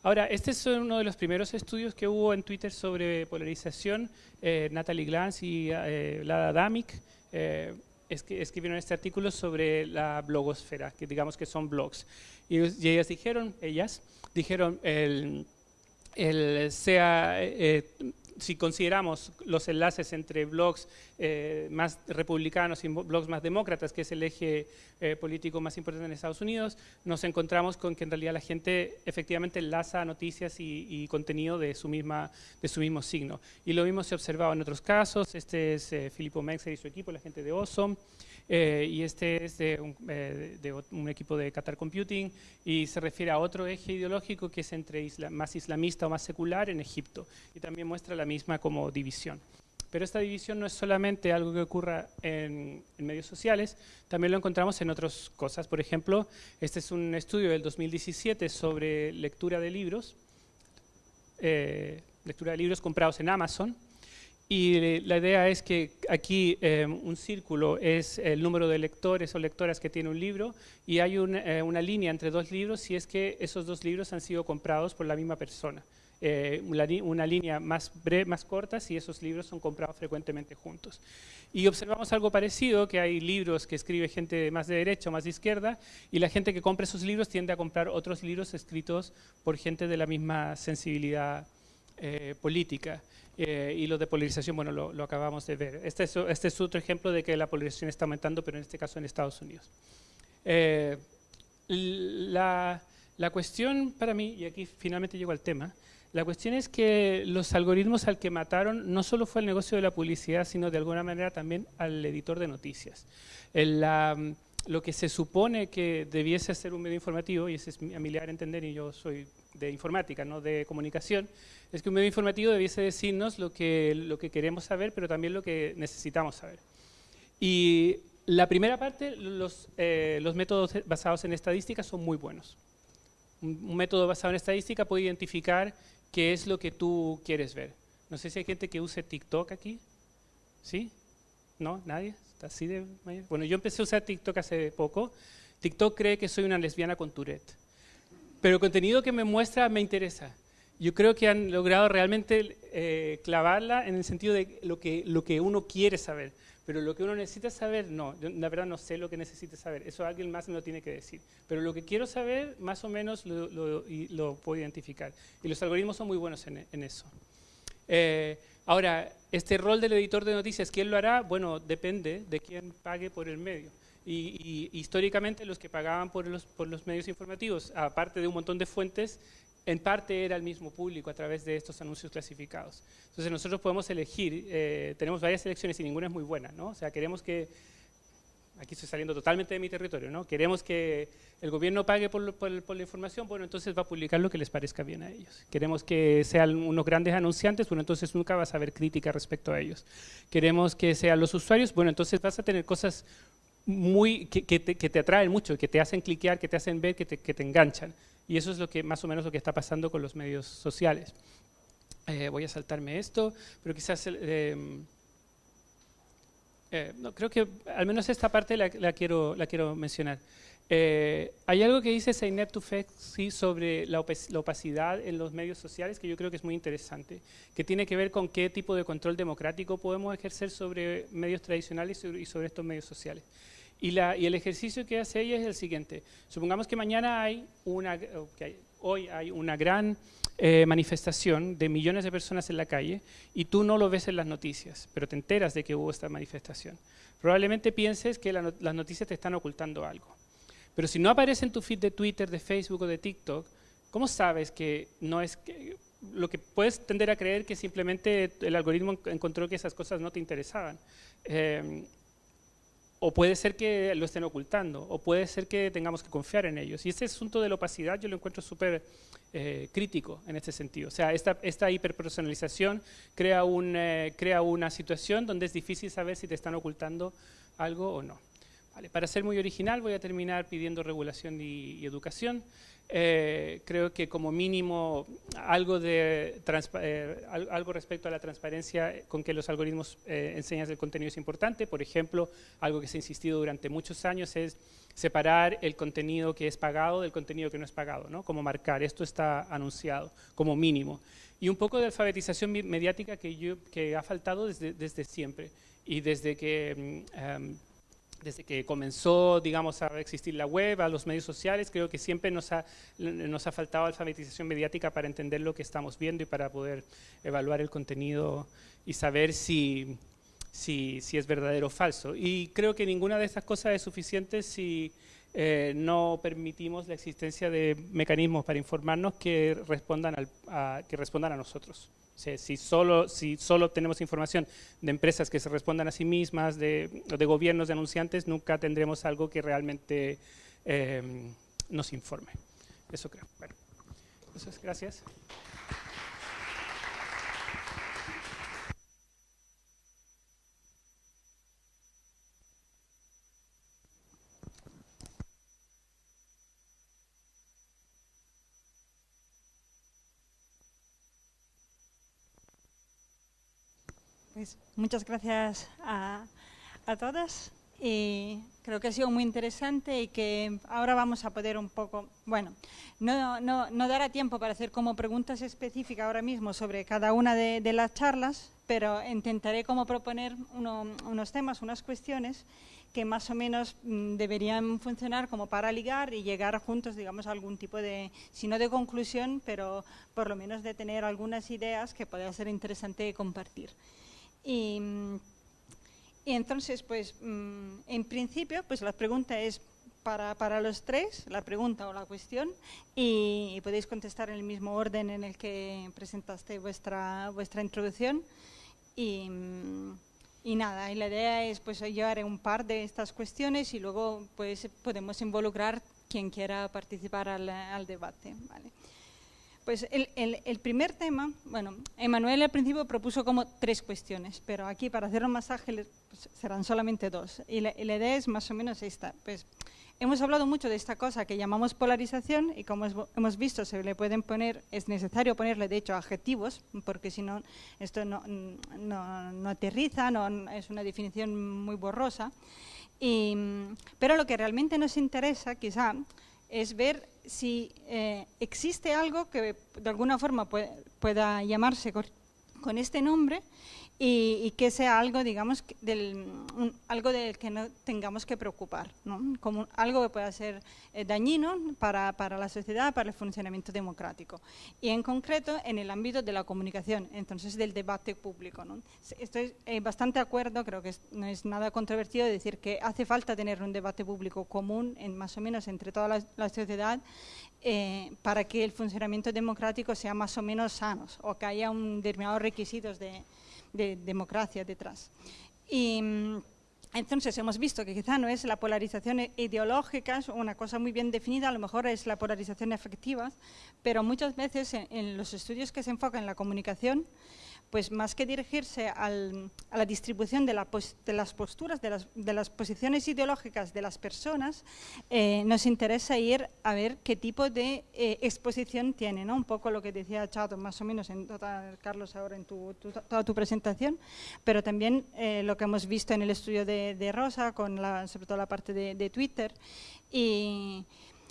Ahora, este es uno de los primeros estudios que hubo en Twitter sobre polarización. Eh, Natalie Glantz y eh, Lada Damick eh, escribieron este artículo sobre la blogosfera, que digamos que son blogs. Y, ellas dijeron, ellas dijeron, el, el sea si consideramos los enlaces entre blogs eh, más republicanos y blogs más demócratas, que es el eje eh, político más importante en Estados Unidos, nos encontramos con que en realidad la gente efectivamente enlaza noticias y, contenido de su, misma, de su mismo signo. Y lo mismo se ha observado en otros casos. Este es eh, Filippo Mexer y su equipo, la gente de Osom. Eh, y este es de un, equipo de Qatar Computing y se refiere a otro eje ideológico que es entre más islamista o más secular en Egipto y también muestra la misma como división. Pero esta división no es solamente algo que ocurra en, medios sociales, también lo encontramos en otras cosas. Por ejemplo, este es un estudio del 2017 sobre lectura de libros, eh, lectura de libros comprados en Amazon, y la idea es que aquí eh, un círculo es el número de lectores o lectoras que tiene un libro y hay eh, una línea entre dos libros si es que esos dos libros han sido comprados por la misma persona. Eh, una, línea más, breve, más corta si esos libros son comprados frecuentemente juntos. Y observamos algo parecido, que hay libros que escribe gente más de derecha o más de izquierda, y la gente que compra esos libros tiende a comprar otros libros escritos por gente de la misma sensibilidad política. Eh, y lo de polarización, bueno, lo, acabamos de ver. Este es, este es, otro ejemplo de que la polarización está aumentando, pero en este caso en Estados Unidos. Eh, la, la, cuestión para mí, y aquí finalmente llego al tema, La cuestión es que los algoritmos al que mataron no solo fue el negocio de la publicidad, sino de alguna manera también al editor de noticias. Lo que se supone que debiese ser un medio informativo, y ese es a mi entender, y yo soy de informática, no de comunicación, es que un medio informativo debiese decirnos lo que, lo que queremos saber, pero también lo que necesitamos saber. Y la primera parte, los, eh, los métodos basados en estadística son muy buenos. Un, método basado en estadística puede identificar qué es lo que tú quieres ver. No sé si hay gente que use TikTok aquí. ¿Sí? ¿No? ¿Nadie? ¿Está así de Bueno, yo empecé a usar TikTok hace poco. TikTok cree que soy una lesbiana con Tourette. Pero el contenido que me muestra me interesa. Yo creo que han logrado realmente eh, clavarla en el sentido de lo que, lo que uno quiere saber. Pero lo que uno necesita saber, no. Yo, la verdad no sé lo que necesita saber. Eso alguien más me lo tiene que decir. Pero lo que quiero saber, más o menos lo, lo, puedo identificar. Y los algoritmos son muy buenos en, eso. Eh, ahora, este rol del editor de noticias, ¿quién lo hará? Bueno, depende de quién pague por el medio. Y, históricamente los que pagaban por los, por los medios informativos, aparte de un montón de fuentes, en parte era el mismo público a través de estos anuncios clasificados. Entonces nosotros podemos elegir, eh, tenemos varias elecciones y ninguna es muy buena, ¿no? O sea, queremos que, aquí estoy saliendo totalmente de mi territorio, ¿no? Queremos que el gobierno pague por, la información, bueno, entonces va a publicar lo que les parezca bien a ellos. Queremos que sean unos grandes anunciantes, bueno, entonces nunca vas a ver crítica respecto a ellos. Queremos que sean los usuarios, bueno, entonces vas a tener cosas muy, que, te, atraen mucho, que te hacen cliquear, que te hacen ver, que te, enganchan. Y eso es lo que más o menos lo que está pasando con los medios sociales. Eh, voy a saltarme esto, pero quizás... Eh, eh, no, creo que al menos esta parte la, quiero, la quiero mencionar. hay algo que dice Seinet Tufekci sobre la, opacidad en los medios sociales que yo creo que es muy interesante, que tiene que ver con qué tipo de control democrático podemos ejercer sobre medios tradicionales y sobre estos medios sociales. Y, el ejercicio que hace ella es el siguiente. Supongamos que mañana hay una, hoy hay una gran eh, manifestación de millones de personas en la calle y tú no lo ves en las noticias, pero te enteras de que hubo esta manifestación. Probablemente pienses que las noticias te están ocultando algo. Pero si no aparece en tu feed de Twitter, de Facebook o de TikTok, ¿cómo sabes que no es que, lo que puedes tender a creer que simplemente el algoritmo encontró que esas cosas no te interesaban? Eh, o puede ser que lo estén ocultando, o puede ser que tengamos que confiar en ellos. Y este asunto de la opacidad yo lo encuentro súper eh, crítico en este sentido. O sea, esta, hiperpersonalización eh, crea una situación donde es difícil saber si te están ocultando algo o no. para ser muy original voy a terminar pidiendo regulación y educación. Eh, creo que como mínimo algo, de eh, algo respecto a la transparencia con que los algoritmos eh, enseñan el contenido es importante. Por ejemplo, algo que se ha insistido durante muchos años es separar el contenido que es pagado del contenido que no es pagado, ¿no? como marcar, esto está anunciado como mínimo. Y un poco de alfabetización mediática que, yo, que ha faltado desde, desde siempre y desde que... Em, desde que comenzó, digamos, a existir la web, a los medios sociales, creo que siempre nos ha, nos ha faltado alfabetización mediática para entender lo que estamos viendo y para poder evaluar el contenido y saber si, si, si es verdadero o falso. Y creo que ninguna de estas cosas es suficiente si eh, no permitimos la existencia de mecanismos para informarnos que respondan, a, que respondan a nosotros si, solo, si solo tenemos información de empresas que se respondan a sí mismas, de, de gobiernos, de anunciantes, nunca tendremos algo que realmente eh, nos informe. Eso creo. Bueno, eso es, gracias. Pues muchas gracias a, a todas y creo que ha sido muy interesante y que ahora vamos a poder un poco, bueno, no, no, no dará tiempo para hacer como preguntas específicas ahora mismo sobre cada una de, las charlas, pero intentaré como proponer unos temas, unas cuestiones que más o menos mm, deberían funcionar como para ligar y llegar juntos, digamos, a algún tipo de, si no de conclusión, pero por lo menos de tener algunas ideas que pueda ser interesante compartir. Y, entonces, pues, mm, en principio, pues la pregunta es, para, para, los tres, la pregunta o la cuestión, y, podéis contestar en el mismo orden en el que presentaste vuestra, vuestra introducción. Y, y nada, y la idea es, pues yo haré un par de estas cuestiones y luego pues podemos involucrar quien quiera participar al, al debate. ¿vale? Pues el, primer tema, bueno, Emanuel al principio propuso como tres cuestiones, pero aquí para hacerlo más ágiles pues, serán solamente dos. Y la, y idea es más o menos esta. Pues hemos hablado mucho de esta cosa que llamamos polarización y como hemos visto se le pueden poner, es necesario ponerle de hecho adjetivos, porque si no esto no, no, no aterriza, no, es una definición muy borrosa. Y, pero lo que realmente nos interesa quizá es ver si eh, existe algo que de alguna forma pueda llamarse con este nombre y, y, que sea algo, digamos, del, un, algo del que no tengamos que preocupar, ¿no? como algo que pueda ser eh, dañino para, para, la sociedad, para el funcionamiento democrático. Y en concreto en el ámbito de la comunicación, entonces del debate público. ¿no? Estoy eh, bastante de acuerdo, creo que es, no es nada controvertido decir que hace falta tener un debate público común, en, más o menos entre toda la, la sociedad, eh, para que el funcionamiento democrático sea más o menos sano, o que haya un determinados requisitos de de democracia detrás. Y entonces hemos visto que quizá no es la polarización ideológica, es una cosa muy bien definida, a lo mejor es la polarización efectiva, pero muchas veces en, en los estudios que se enfocan en la comunicación, pues más que dirigirse al, a la distribución de, la de las posturas, de las, de las, posiciones ideológicas de las personas, eh, nos interesa ir a ver qué tipo de eh, exposición tiene, ¿no? un poco lo que decía Chato más o menos, en Carlos, ahora en tu, toda tu presentación, pero también eh, lo que hemos visto en el estudio de, Rosa, con sobre todo la parte de, de Twitter, y,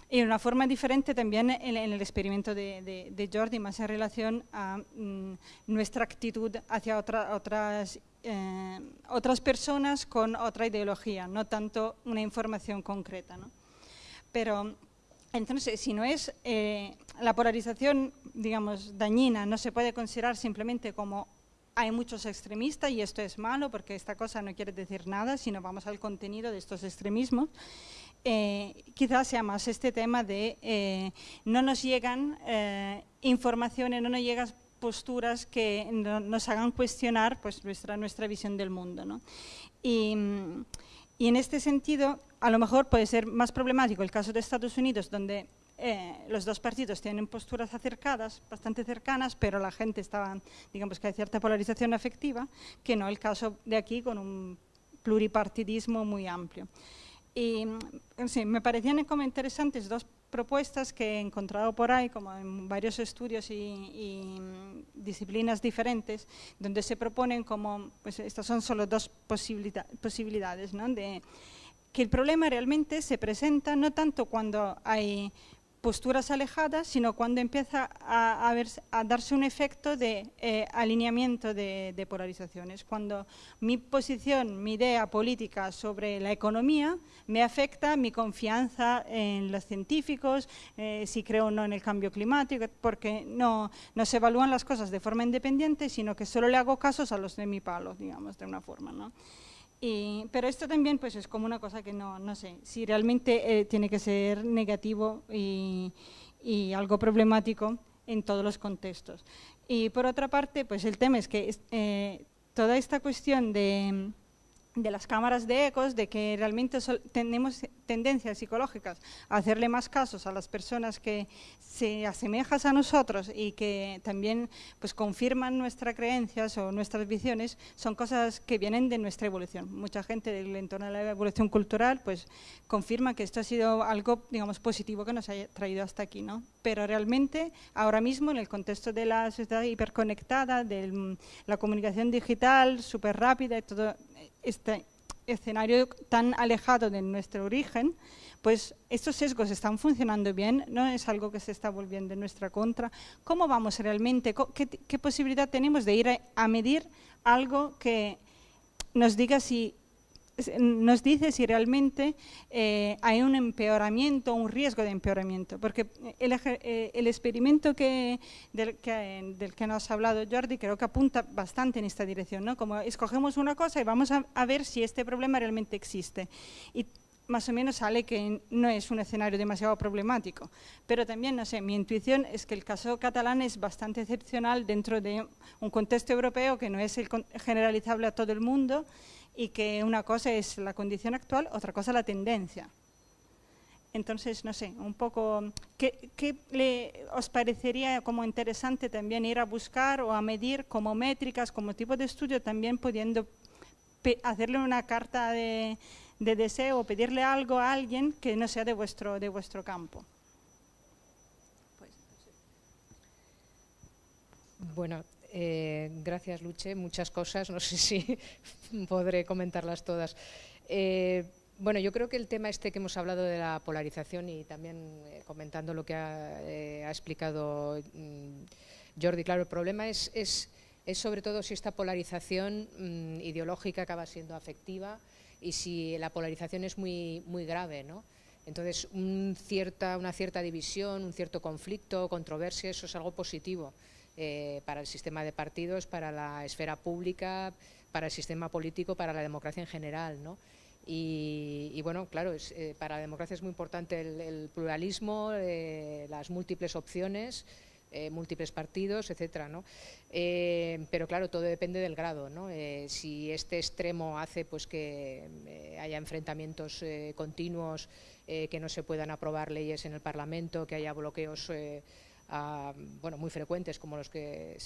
y una forma diferente también en, en el experimento de, de, de, Jordi, más en relación a mm, nuestra actitud hacia otra, otras, eh, otras personas con otra ideología, no tanto una información concreta. ¿no? Pero entonces, si no es eh, la polarización, digamos, dañina, no se puede considerar simplemente como hay muchos extremistas y esto es malo porque esta cosa no quiere decir nada, sino vamos al contenido de estos extremismos eh, quizás sea más este tema de eh, no nos llegan eh, informaciones, no nos llegan posturas que no, nos hagan cuestionar pues, nuestra, nuestra visión del mundo. y, en este sentido, a lo mejor puede ser más problemático el caso de Estados Unidos, donde eh, los dos partidos tienen posturas acercadas, bastante cercanas, pero la gente estaba, digamos que hay cierta polarización afectiva, que no el caso de aquí con un pluripartidismo muy amplio. Y sí, me parecían como interesantes dos propuestas que he encontrado por ahí, como en varios estudios y, y disciplinas diferentes, donde se proponen como, pues estas son solo dos posibilidad, posibilidades, ¿no? de que el problema realmente se presenta no tanto cuando hay posturas alejadas, sino cuando empieza a, a, ver, a darse un efecto de eh, alineamiento de, de, polarizaciones. Cuando mi posición, mi idea política sobre la economía me afecta mi confianza en los científicos, eh, si creo o no en el cambio climático, porque no, no se evalúan las cosas de forma independiente, sino que solo le hago casos a los de mi palo, digamos, de una forma. ¿no? Y, pero esto también pues, es como una cosa que no, no sé, si realmente eh, tiene que ser negativo y, y, algo problemático en todos los contextos. Y por otra parte, pues el tema es que eh, toda esta cuestión de, de las cámaras de ecos, de que realmente tenemos tendencias psicológicas a hacerle más casos a las personas que se asemejan a nosotros y que también pues, confirman nuestras creencias o nuestras visiones, son cosas que vienen de nuestra evolución. Mucha gente del entorno de la evolución cultural pues, confirma que esto ha sido algo digamos, positivo que nos ha traído hasta aquí. ¿no? Pero realmente, ahora mismo, en el contexto de la sociedad hiperconectada, de la comunicación digital súper rápida y todo este escenario tan alejado de nuestro origen, pues estos sesgos están funcionando bien, no es algo que se está volviendo en nuestra contra. ¿Cómo vamos realmente? ¿Qué, posibilidad tenemos de ir a, medir algo que nos diga si nos dice si realmente eh, hay un empeoramiento, un riesgo de empeoramiento, porque el, eh, experimento que del, que, del, nos ha hablado Jordi creo que apunta bastante en esta dirección, ¿no? como escogemos una cosa y vamos a, ver si este problema realmente existe. Y más o menos sale que no es un escenario demasiado problemático. Pero también, no sé, mi intuición es que el caso catalán es bastante excepcional dentro de un contexto europeo que no es generalizable a todo el mundo y que una cosa es la condición actual, otra cosa la tendencia. Entonces, no sé, un poco, ¿qué, le, os parecería como interesante también ir a buscar o a medir como métricas, como tipo de estudio, también pudiendo hacerle una carta de, deseo o pedirle algo a alguien que no sea de vuestro, de vuestro campo? Bueno, eh, gracias Luche, muchas cosas, no sé si podré comentarlas todas. Eh, bueno, yo creo que el tema este que hemos hablado de la polarización y también eh, comentando lo que ha, eh, explicado mm, Jordi, claro, el problema es, es, sobre todo si esta polarización mm, ideológica acaba siendo afectiva y si la polarización es muy, muy grave, ¿no? Entonces, cierta, una cierta división, un cierto conflicto, controversia, eso es algo positivo eh, para el sistema de partidos, para la esfera pública, para el sistema político, para la democracia en general, ¿no? Y, bueno, claro, eh, para la democracia es muy importante el, pluralismo, eh, las múltiples opciones, múltiples partidos, etcétera, ¿no? pero claro, todo depende del grado, ¿no? si este extremo hace pues que haya enfrentamientos continuos, que no se puedan aprobar leyes en el Parlamento, que haya bloqueos bueno, muy frecuentes como los que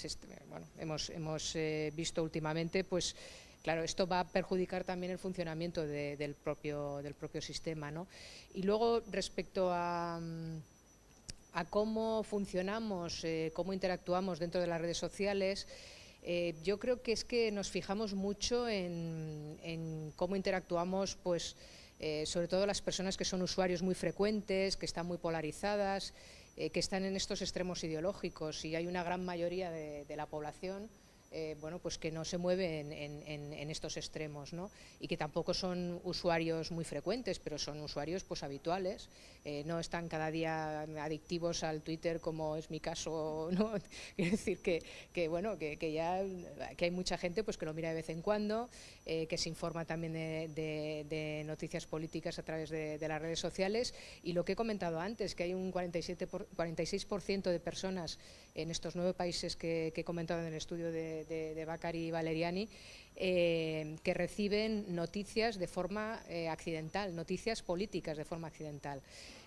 hemos, hemos visto últimamente, pues Claro, esto va a perjudicar también el funcionamiento del, propio, del propio sistema. ¿no? Y luego, respecto a, cómo funcionamos, eh, cómo interactuamos dentro de las redes sociales, eh, yo creo que es que nos fijamos mucho en, cómo interactuamos, pues, eh, sobre todo las personas que son usuarios muy frecuentes, que están muy polarizadas, que están en estos extremos ideológicos y hay una gran mayoría de la población eh, bueno, pues que no se mueve en, estos extremos, ¿no? Y que tampoco son usuarios muy frecuentes, pero son usuarios pues habituales, eh, no están cada día adictivos al Twitter como es mi caso, ¿no? Quiero decir que, bueno, que, ya que hay mucha gente pues que lo mira de vez en cuando, eh, que se informa también de, noticias políticas a través de, las redes sociales y lo que he comentado antes, que hay un 47 46% de personas en estos nueve países que, he comentado en el estudio de, de, Bacari y Valeriani, eh, que reciben noticias de forma eh, accidental, noticias políticas de forma accidental.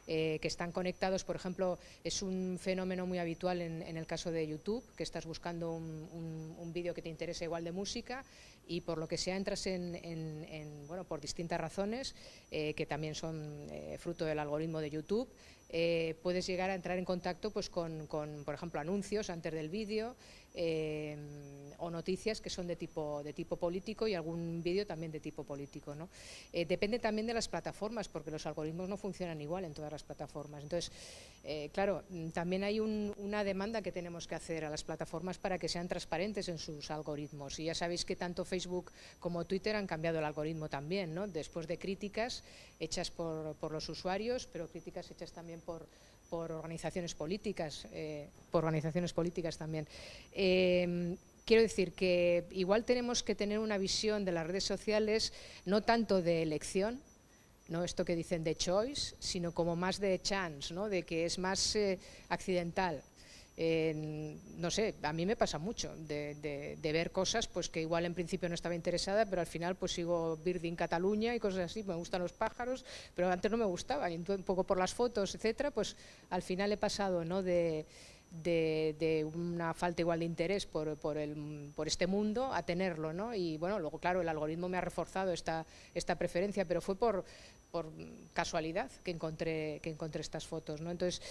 Eh, que están conectados, por ejemplo, es un fenómeno muy habitual en, el caso de YouTube, que estás buscando un, vídeo que te interesa igual de música y por lo que sea entras en, bueno, por distintas razones, que también son fruto del algoritmo de YouTube, eh, puedes llegar a entrar en contacto pues, con, por ejemplo, anuncios antes del vídeo eh, o noticias que son de tipo, de tipo político y algún vídeo también de tipo político. ¿no? Eh, depende también de las plataformas, porque los algoritmos no funcionan igual en todas las plataformas. Entonces, claro, también hay una demanda que tenemos que hacer a las plataformas para que sean transparentes en sus algoritmos. Y ya sabéis que tanto Facebook como Twitter han cambiado el algoritmo también, ¿no? después de críticas hechas por, por los usuarios, pero críticas hechas también por, organizaciones políticas, eh, por organizaciones políticas también. Em, quiero decir que igual tenemos que tener una visión de las redes sociales no tanto de elección, no esto que dicen de choice, sino como más de chance, ¿no? de que es más eh, accidental no sé, a mí me pasa mucho de, ver cosas pues que igual en principio no estaba interesada, pero al final pues sigo Birding Cataluña y cosas así, me gustan los pájaros, pero antes no me gustaba, y un poco por las fotos, etcétera, pues al final he pasado ¿no? de, una falta igual de interés por, por, el, por, este mundo a tenerlo, ¿no? Y bueno, luego claro, el algoritmo me ha reforzado esta, esta preferencia, pero fue por, por casualidad que encontré, que encontré estas fotos, ¿no? Entonces,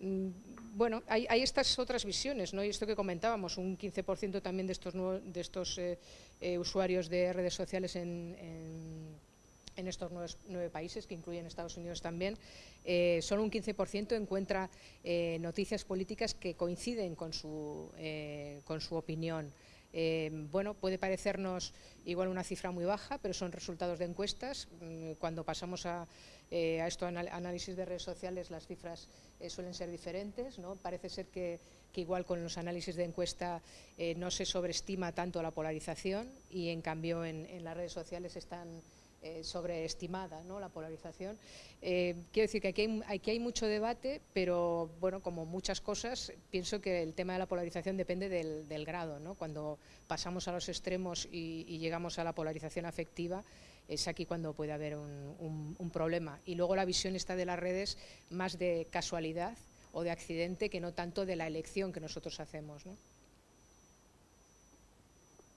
Mm, bueno, hay, estas otras visiones, ¿no? Y esto que comentábamos, un 15% también de estos, de estos eh, eh, usuarios de redes sociales en, estos nueve, países, que incluyen Estados Unidos también, eh, solo un 15% encuentra noticias políticas que coinciden con su, con su opinión. bueno, puede parecernos igual una cifra muy baja, pero son resultados de encuestas. Mm, cuando pasamos a, a esto análisis de redes sociales, las cifras eh, suelen ser diferentes. ¿no? Parece ser que, igual con los análisis de encuesta eh, no se sobreestima tanto la polarización y en cambio en, las redes sociales están eh, sobreestimada ¿no? la polarización. Eh, quiero decir que aquí hay, aquí hay, mucho debate, pero bueno, como muchas cosas, pienso que el tema de la polarización depende del, grado. ¿no? Cuando pasamos a los extremos y, llegamos a la polarización afectiva, es aquí cuando puede haber un, problema. Y luego la visión está de las redes más de casualidad o de accidente que no tanto de la elección que nosotros hacemos.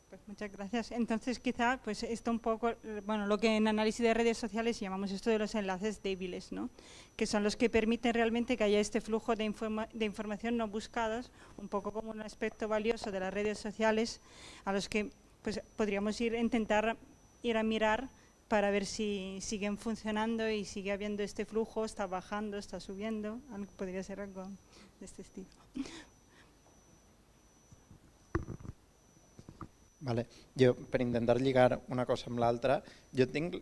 Pues muchas gracias. Entonces, quizá, pues esto un poco, bueno, lo que en análisis de redes sociales llamamos esto de los enlaces débiles, ¿no? Que son los que permiten realmente que haya este flujo de, de información no buscados, un poco como un aspecto valioso de las redes sociales, a los que pues podríamos ir intentar ir a mirar para ver si siguen funcionando y sigue habiendo este flujo, está bajando, está subiendo, podría ser algo de este estilo. Vale. Jo, per intentar lligar una cosa amb l'altra, jo tinc,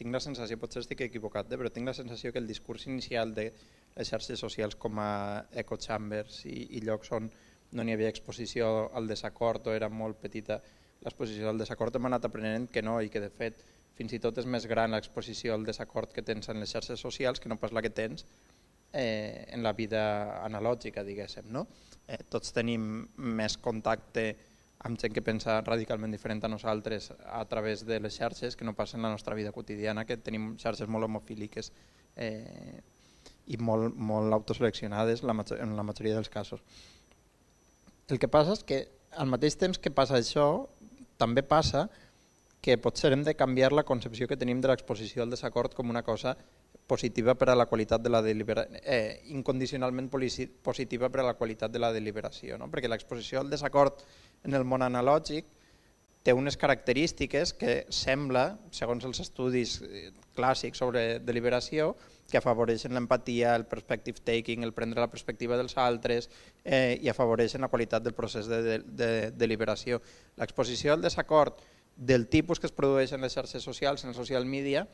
tinc la sensació, potser estic equivocat, eh, però tinc la sensació que el discurs inicial de les xarxes socials com a echo chambers i, i llocs on no n'hi havia exposició al desacord o era molt petita l'exposició al desacord, hem anat aprenent que no i que de fet fins i tot és més gran l'exposició al desacord que tens en les xarxes socials que no pas la que tens eh, en la vida analògica, diguéssim. No? Eh, tots tenim més contacte amb gent que pensa radicalment diferent a nosaltres a través de les xarxes que no passa en la nostra vida quotidiana, que tenim xarxes molt homofíliques eh, i molt, molt autoseleccionades la en la majoria dels casos. El que passa és que al mateix temps que passa això, també passa que potser hem de canviar la concepció que tenim de l'exposició al desacord com una cosa positiva per a la qualitat de la deliberació, eh, incondicionalment positiva per a la qualitat de la deliberació, no? perquè l'exposició al desacord en el món analògic té unes característiques que sembla, segons els estudis eh, clàssics sobre deliberació, que afavoreixen l'empatia, el perspective taking, el prendre la perspectiva dels altres eh, i afavoreixen la qualitat del procés de, de, de deliberació. L'exposició al desacord del tipus que es produeix en les xarxes socials, en el social media,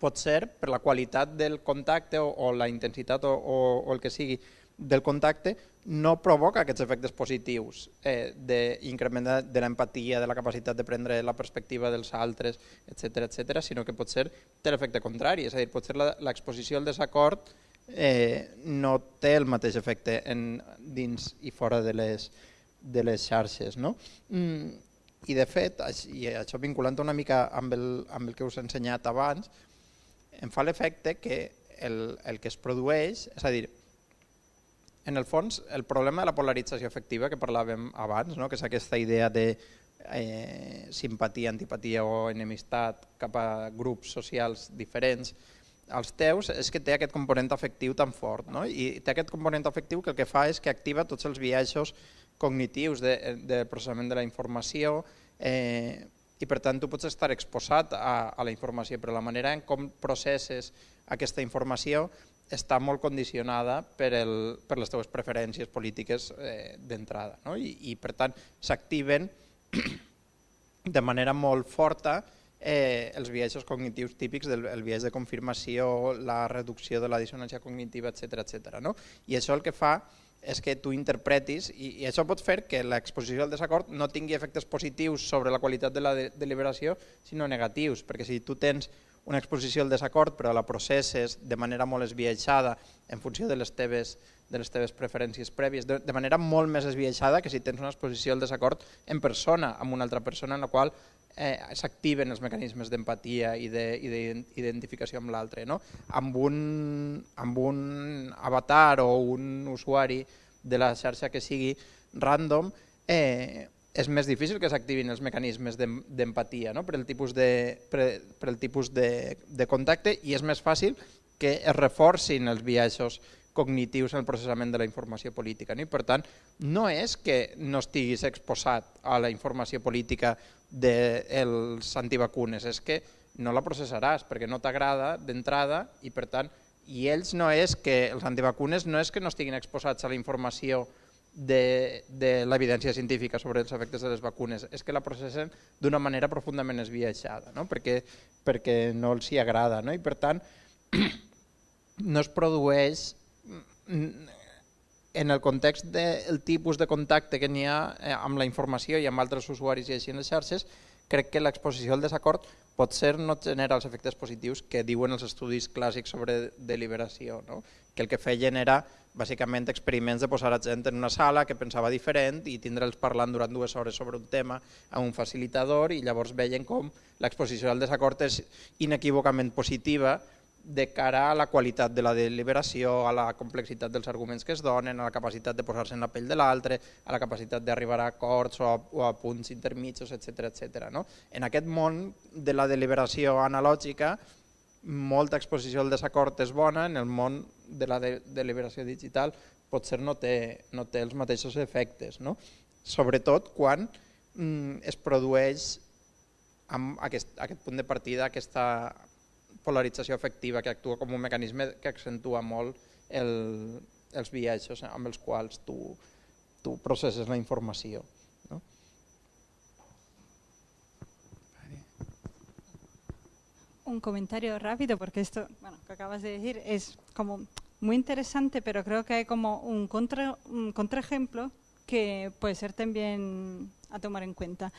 pot ser per la qualitat del contacte o, o la intensitat o, o, o el que sigui del contacte no provoca aquests efectes positius eh, d'increment de, de l'empatia, de la capacitat de prendre la perspectiva dels altres, etc etc, sinó que pot ser té l'efecte contrari, és a dir, pot ser l'exposició al desacord eh, no té el mateix efecte en, dins i fora de les, de les xarxes. No? Mm, I de fet, i això vinculant una mica amb el, amb el que us he ensenyat abans, em fa l'efecte que el, el que es produeix, és a dir, en el fons, el problema de la polarització efectiva que parlàvem abans, no? que és aquesta idea de eh, simpatia, antipatia o enemistat cap a grups socials diferents, als teus és que té aquest component afectiu tan fort no? i té aquest component afectiu que el que fa és que activa tots els viatges cognitius de, de processament de la informació eh, i per tant tu pots estar exposat a, a la informació, però la manera en com processes aquesta informació està molt condicionada per, el, per les teves preferències polítiques eh, d'entrada no? I, i per tant s'activen de manera molt forta eh, els viatges cognitius típics del el viatge de confirmació, la reducció de la dissonància cognitiva, etc etc. No? I això el que fa és que tu interpretis, i, i això pot fer que l'exposició al desacord no tingui efectes positius sobre la qualitat de la de deliberació, sinó negatius, perquè si tu tens una exposició al desacord però la processes de manera molt esbiaixada en funció de les teves, de les teves preferències prèvies, de, de manera molt més esbiaixada que si tens una exposició al desacord en persona, amb una altra persona en la qual eh, s'activen els mecanismes d'empatia i d'identificació amb l'altre. No? Amb, un, amb un avatar o un usuari de la xarxa que sigui random, eh, és més difícil que s'activin els mecanismes d'empatia no? per el tipus, de, per, per el tipus de, de contacte i és més fàcil que es reforcin els viatges cognitius en el processament de la informació política. No? I per tant, no és que no estiguis exposat a la informació política dels antivacunes, és que no la processaràs perquè no t'agrada d'entrada i per tant, i ells no és que els antivacunes no és que no estiguin exposats a la informació de, de l'evidència científica sobre els efectes de les vacunes és que la processen d'una manera profundament esbiaixada, no? perquè, perquè no els hi agrada. No? I per tant, no es produeix en el context del tipus de contacte que n'hi ha eh, amb la informació i amb altres usuaris i així en les xarxes, crec que l'exposició al desacord potser no genera els efectes positius que diuen els estudis clàssics sobre deliberació, no? que el que feien era bàsicament experiments de posar a gent en una sala que pensava diferent i tindre'ls parlant durant dues hores sobre un tema a un facilitador i llavors veien com l'exposició al desacord és inequívocament positiva de cara a la qualitat de la deliberació, a la complexitat dels arguments que es donen, a la capacitat de posar-se en la pell de l'altre, a la capacitat d'arribar a acords o a, o a punts intermitjos, etc etc. No? En aquest món de la deliberació analògica, molta exposició al desacord és bona, en el món de la de deliberació digital potser no té, no té els mateixos efectes, no? sobretot quan mm, es produeix amb aquest, aquest punt de partida, aquesta polarització efectiva que actua com un mecanisme que accentua molt el, els viatges amb els quals tu, tu processes la informació. ¿no? Un comentario rápido, porque esto bueno, que acabas de decir es como muy interesante, pero creo que hay como un, contra, un contraejemplo que puede ser también a tomar en cuenta.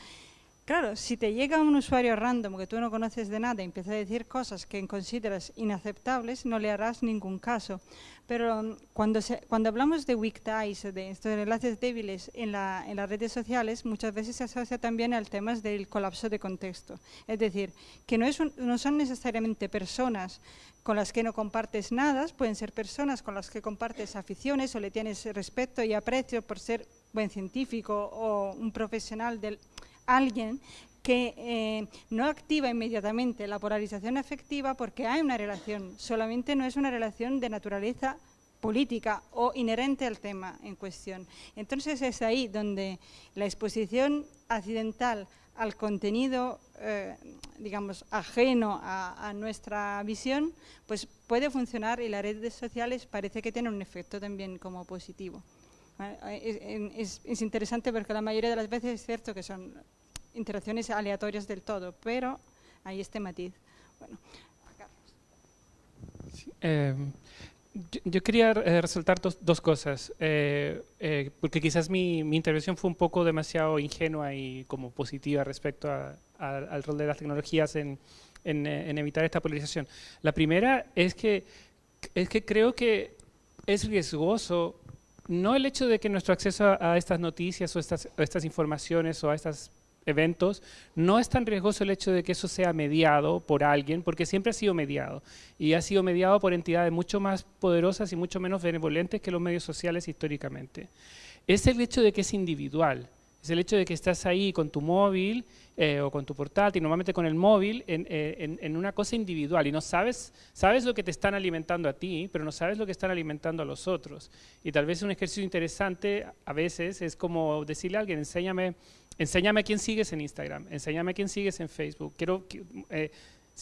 Claro, si te llega un usuario random que tú no conoces de nada y empieza a decir cosas que consideras inaceptables, no le harás ningún caso. Pero mm, cuando, cuando hablamos de weak ties, de estos enlaces débiles en, en las redes sociales, muchas veces se asocia también al tema del colapso de contexto. Es decir, que no, no son necesariamente personas con las que no compartes nada, pueden ser personas con las que compartes aficiones o le tienes respeto y aprecio por ser buen científico o un profesional del alguien que eh, no activa inmediatamente la polarización afectiva porque hay una relación, solamente no es una relación de naturaleza política o inherente al tema en cuestión. Entonces es ahí donde la exposición accidental al contenido, eh, digamos, ajeno a, nuestra visión, pues puede funcionar y las redes sociales parece que tienen un efecto también como positivo. Es, es interesante porque la mayoría de las veces es cierto que son interacciones aleatorias del todo, pero hay este matiz. Bueno, eh, yo, quería eh, resaltar dos, cosas, eh, porque quizás mi, intervención fue un poco demasiado ingenua y como positiva respecto al rol de las tecnologías en, en, evitar esta polarización. La primera es que, es que creo que es riesgoso no el hecho de que nuestro acceso a, a estas noticias o estas, o estas informaciones o a estas eventos, no es tan riesgoso el hecho de que eso sea mediado por alguien, porque siempre ha sido mediado, y ha sido mediado por entidades mucho más poderosas y mucho menos benevolentes que los medios sociales históricamente. Es el hecho de que es individual, es el hecho de que estás ahí con tu móvil eh, o con tu portátil, normalmente con el móvil, eh, en, una cosa individual y no sabes, sabes lo que te están alimentando a ti, pero no sabes lo que están alimentando a los otros. Y tal vez un ejercicio interesante a veces es como decirle a alguien, enséñame enséñame a quién sigues en Instagram, enséñame a quién sigues en Facebook. Quiero, eh,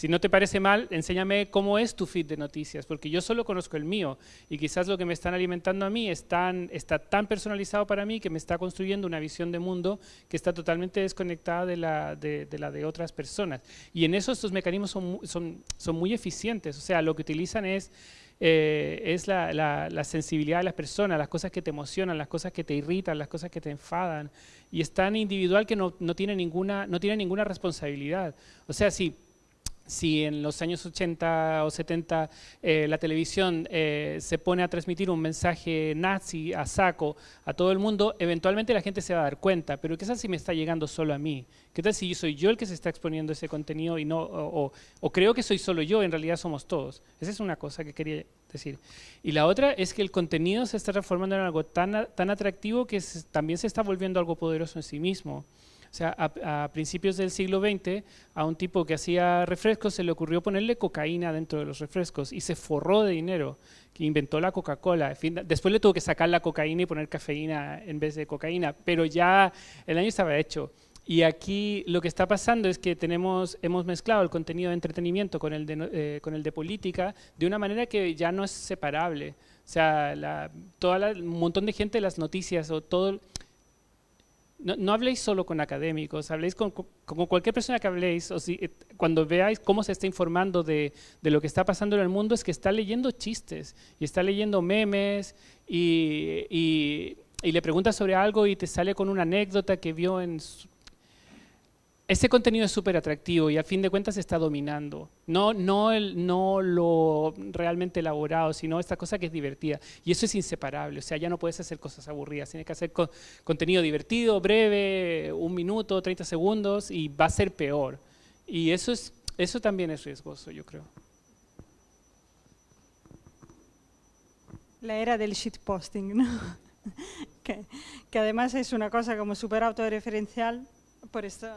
si no te parece mal, enséñame cómo es tu feed de noticias, porque yo solo conozco el mío y quizás lo que me están alimentando a mí está tan personalizado para mí que me está construyendo una visión de mundo que está totalmente desconectada de la de, la de otras personas. Y en eso estos mecanismos son, son, son muy eficientes, o sea, lo que utilizan es eh, es la, la, sensibilidad de las personas, las cosas que te emocionan, las cosas que te irritan, las cosas que te enfadan. Y es tan individual que no, no tiene, ninguna, no tiene ninguna responsabilidad. O sea, si si en los años 80 o 70 eh, la televisión eh, se pone a transmitir un mensaje nazi a saco a todo el mundo, eventualmente la gente se va a dar cuenta, pero ¿qué tal si me está llegando solo a mí? ¿Qué tal si soy yo el que se está exponiendo ese contenido y no, o, creo que soy solo yo, en realidad somos todos? Esa es una cosa que quería decir. Y la otra es que el contenido se está transformando en algo tan, tan atractivo que también se está volviendo algo poderoso en sí mismo. O sea, a, principios del siglo XX, a un tipo que hacía refrescos se le ocurrió ponerle cocaína dentro de los refrescos y se forró de dinero, que inventó la Coca-Cola. Después le tuvo que sacar la cocaína y poner cafeína en vez de cocaína, pero ya el año estaba hecho. Y aquí lo que está pasando es que tenemos, hemos mezclado el contenido de entretenimiento con el de, eh, política de una manera que ya no es separable. O sea, la, un montón de gente, las noticias o todo no, habléis solo con académicos, habléis con, cualquier persona que habléis, o si, cuando veáis cómo se está informando de, lo que está pasando en el mundo, es que está leyendo chistes y está leyendo memes y, le preguntas sobre algo y te sale con una anécdota que vio en... ese contenido es súper atractivo y al fin de cuentas está dominando. No, no, el, no lo realmente elaborado, sino esta cosa que es divertida. Y eso es inseparable, o sea, ya no puedes hacer cosas aburridas, tienes que hacer contenido divertido, breve, un minuto, 30 segundos y va a ser peor. Y eso, es, eso también es riesgoso, yo creo. La era del shitposting, ¿no? que, que además es una cosa como súper autorreferencial por esto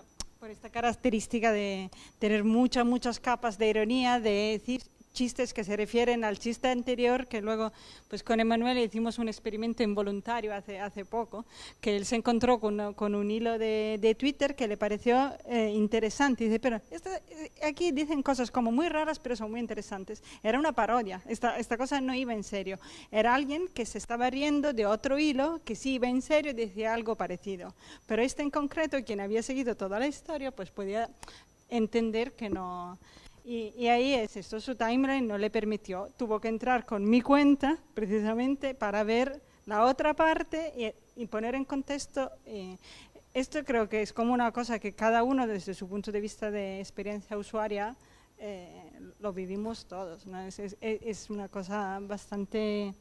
por esta característica de tener muchas, muchas capas de ironía, de decir chistes que se refieren al chiste anterior, que luego pues con Emanuel hicimos un experimento involuntario hace, hace poco, que él se encontró con, con un hilo de, de, Twitter que le pareció eh, interesante. Y dice, pero eh, aquí dicen cosas como muy raras, pero son muy interesantes. Era una parodia, esta, esta cosa no iba en serio. Era alguien que se estaba riendo de otro hilo que sí iba en serio y decía algo parecido. Pero este en concreto, quien había seguido toda la historia, pues podía entender que no y, ahí es esto, su timeline no le permitió, tuvo que entrar con mi cuenta precisamente para ver la otra parte y, poner en contexto. Eh, esto creo que es como una cosa que cada uno desde su punto de vista de experiencia usuaria eh, lo vivimos todos. ¿no? Es, es, es, una cosa bastante,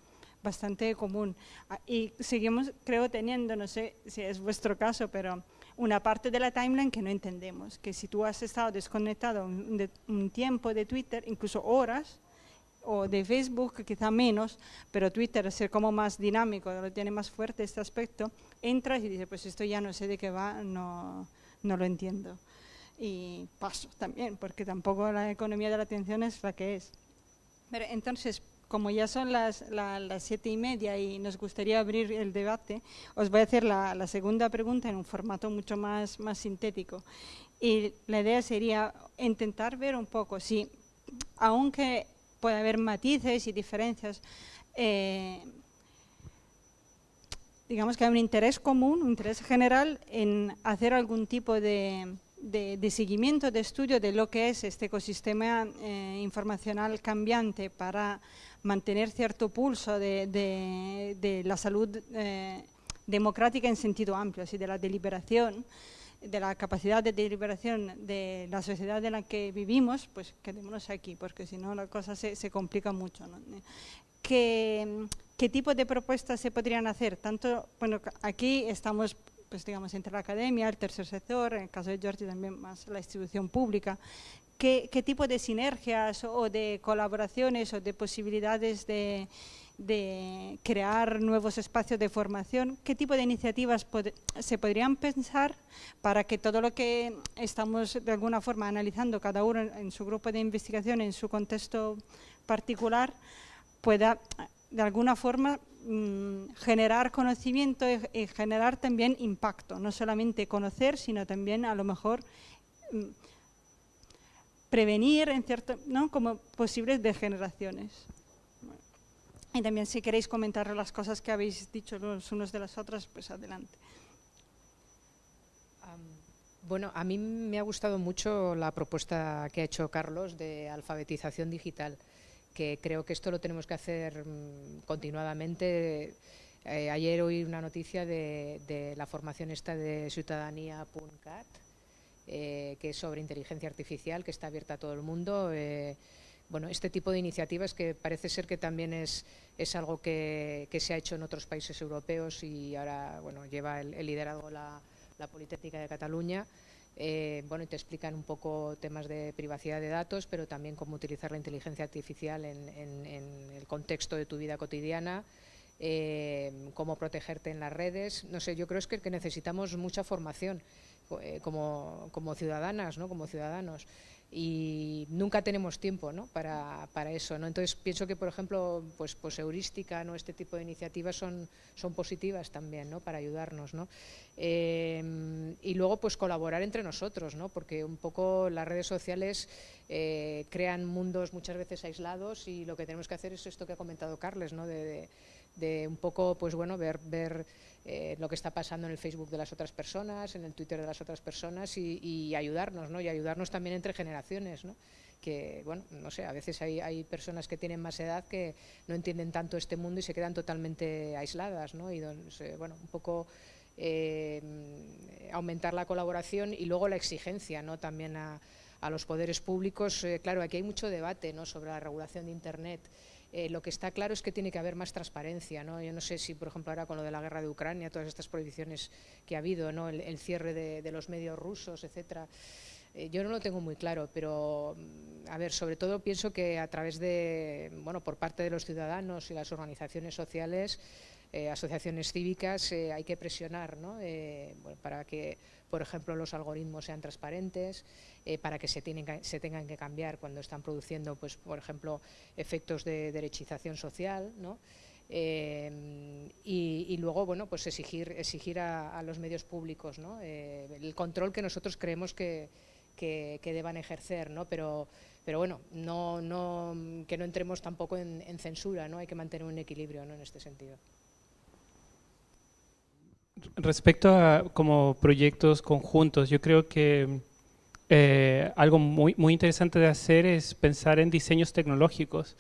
bastante común. Ah, y seguimos, creo, teniendo, no sé si es vuestro caso, pero una parte de la timeline que no entendemos, que si tú has estado desconectado un, tiempo de Twitter, incluso horas, o de Facebook quizá menos, pero Twitter es como más dinámico, lo tiene más fuerte este aspecto, entras y dices, pues esto ya no sé de qué va, no, no lo entiendo. Y paso también, porque tampoco la economía de la atención es la que es. Pero entonces, como ya son las, las siete y media y nos gustaría abrir el debate, os voy a hacer la, la, segunda pregunta en un formato mucho más, más sintético. Y la idea sería intentar ver un poco si, aunque puede haber matices y diferencias, eh, digamos que hay un interés común, un interés general en hacer algún tipo de, de, seguimiento, de estudio de lo que es este ecosistema eh, informacional cambiante para mantener cierto pulso de, la salud eh, democrática en sentido amplio, así de la deliberación, de la capacidad de deliberación de la sociedad en la que vivimos, pues quedémonos aquí, porque si no la cosa se, complica mucho. ¿Qué, ¿Qué tipo de propuestas se podrían hacer? Tanto, bueno, aquí estamos pues digamos, entre la academia, el tercer sector, en el caso de Georgia también más la institución pública, qué, tipo de sinergias o de colaboraciones o de posibilidades de, crear nuevos espacios de formación, qué tipo de iniciativas se podrían pensar para que todo lo que estamos de alguna forma analizando cada uno en, su grupo de investigación, en su contexto particular, pueda de alguna forma mm, generar conocimiento y, generar también impacto, no solamente conocer, sino también a lo mejor mm, prevenir en cierto, ¿no? como posibles degeneraciones. Y también si queréis comentar las cosas que habéis dicho los unos de las otras, pues adelante. bueno, a mí me ha gustado mucho la propuesta que ha hecho Carlos de alfabetización digital, que creo que esto lo tenemos que hacer mm, continuadamente. Eh, ayer oí una noticia de, de la formación esta de ciudadanía.cat, eh, que es sobre inteligencia artificial, que está abierta a todo el mundo. Eh, bueno, este tipo de iniciativas que parece ser que también es, es algo que, se ha hecho en otros países europeos y ahora bueno, lleva el, liderazgo la, la, Politécnica de Cataluña. Eh, bueno, te explican un poco temas de privacidad de datos, pero también cómo utilizar la inteligencia artificial en, el contexto de tu vida cotidiana, cómo protegerte en las redes. No sé, yo creo que, que necesitamos mucha formación. Eh, como, como, ciudadanas, ¿no? como ciudadanos. Y nunca tenemos tiempo ¿no? para, para, eso. ¿no? Entonces pienso que, por ejemplo, pues, pues heurística, ¿no? este tipo de iniciativas son, son positivas también ¿no? para ayudarnos. ¿no? Eh, y luego pues colaborar entre nosotros, ¿no? porque un poco las redes sociales eh, crean mundos muchas veces aislados y lo que tenemos que hacer es esto que ha comentado Carles, ¿no? de, un poco pues bueno ver, ver eh, lo que está pasando en el Facebook de las otras personas, en el Twitter de las otras personas y, ayudarnos, ¿no? Y ayudarnos también entre generaciones, ¿no? Que, bueno, no sé, a veces hay, hay, personas que tienen más edad que no entienden tanto este mundo y se quedan totalmente aisladas, ¿no? Y bueno, un poco aumentar la colaboración y luego la exigencia ¿no? también a, los poderes públicos. claro, aquí hay mucho debate ¿no? sobre la regulación de Internet. Eh, lo que está claro es que tiene que haber más transparencia. ¿no? Yo no sé si, por ejemplo, ahora con lo de la guerra de Ucrania, todas estas prohibiciones que ha habido, ¿no? el, cierre de, los medios rusos, etcétera. Eh, yo no lo tengo muy claro, pero mm, a ver, sobre todo pienso que a través de, bueno, por parte de los ciudadanos y las organizaciones sociales, eh, asociaciones cívicas, hay que presionar ¿no? para que, por ejemplo, los algoritmos sean transparentes. Eh, para que se, tengan que cambiar cuando están produciendo, pues, por ejemplo, efectos de derechización social, ¿no? Eh, y, luego, bueno, pues exigir, exigir a, los medios públicos. Eh, el control que nosotros creemos que, que, deban ejercer, ¿no? Pero, pero bueno, no, no, que no entremos tampoco en, en, censura, ¿no? Hay que mantener un equilibrio ¿no? en este sentido. Respecto a como proyectos conjuntos, yo creo que eh, algo muy, muy interesante de hacer es pensar en diseños tecnológicos,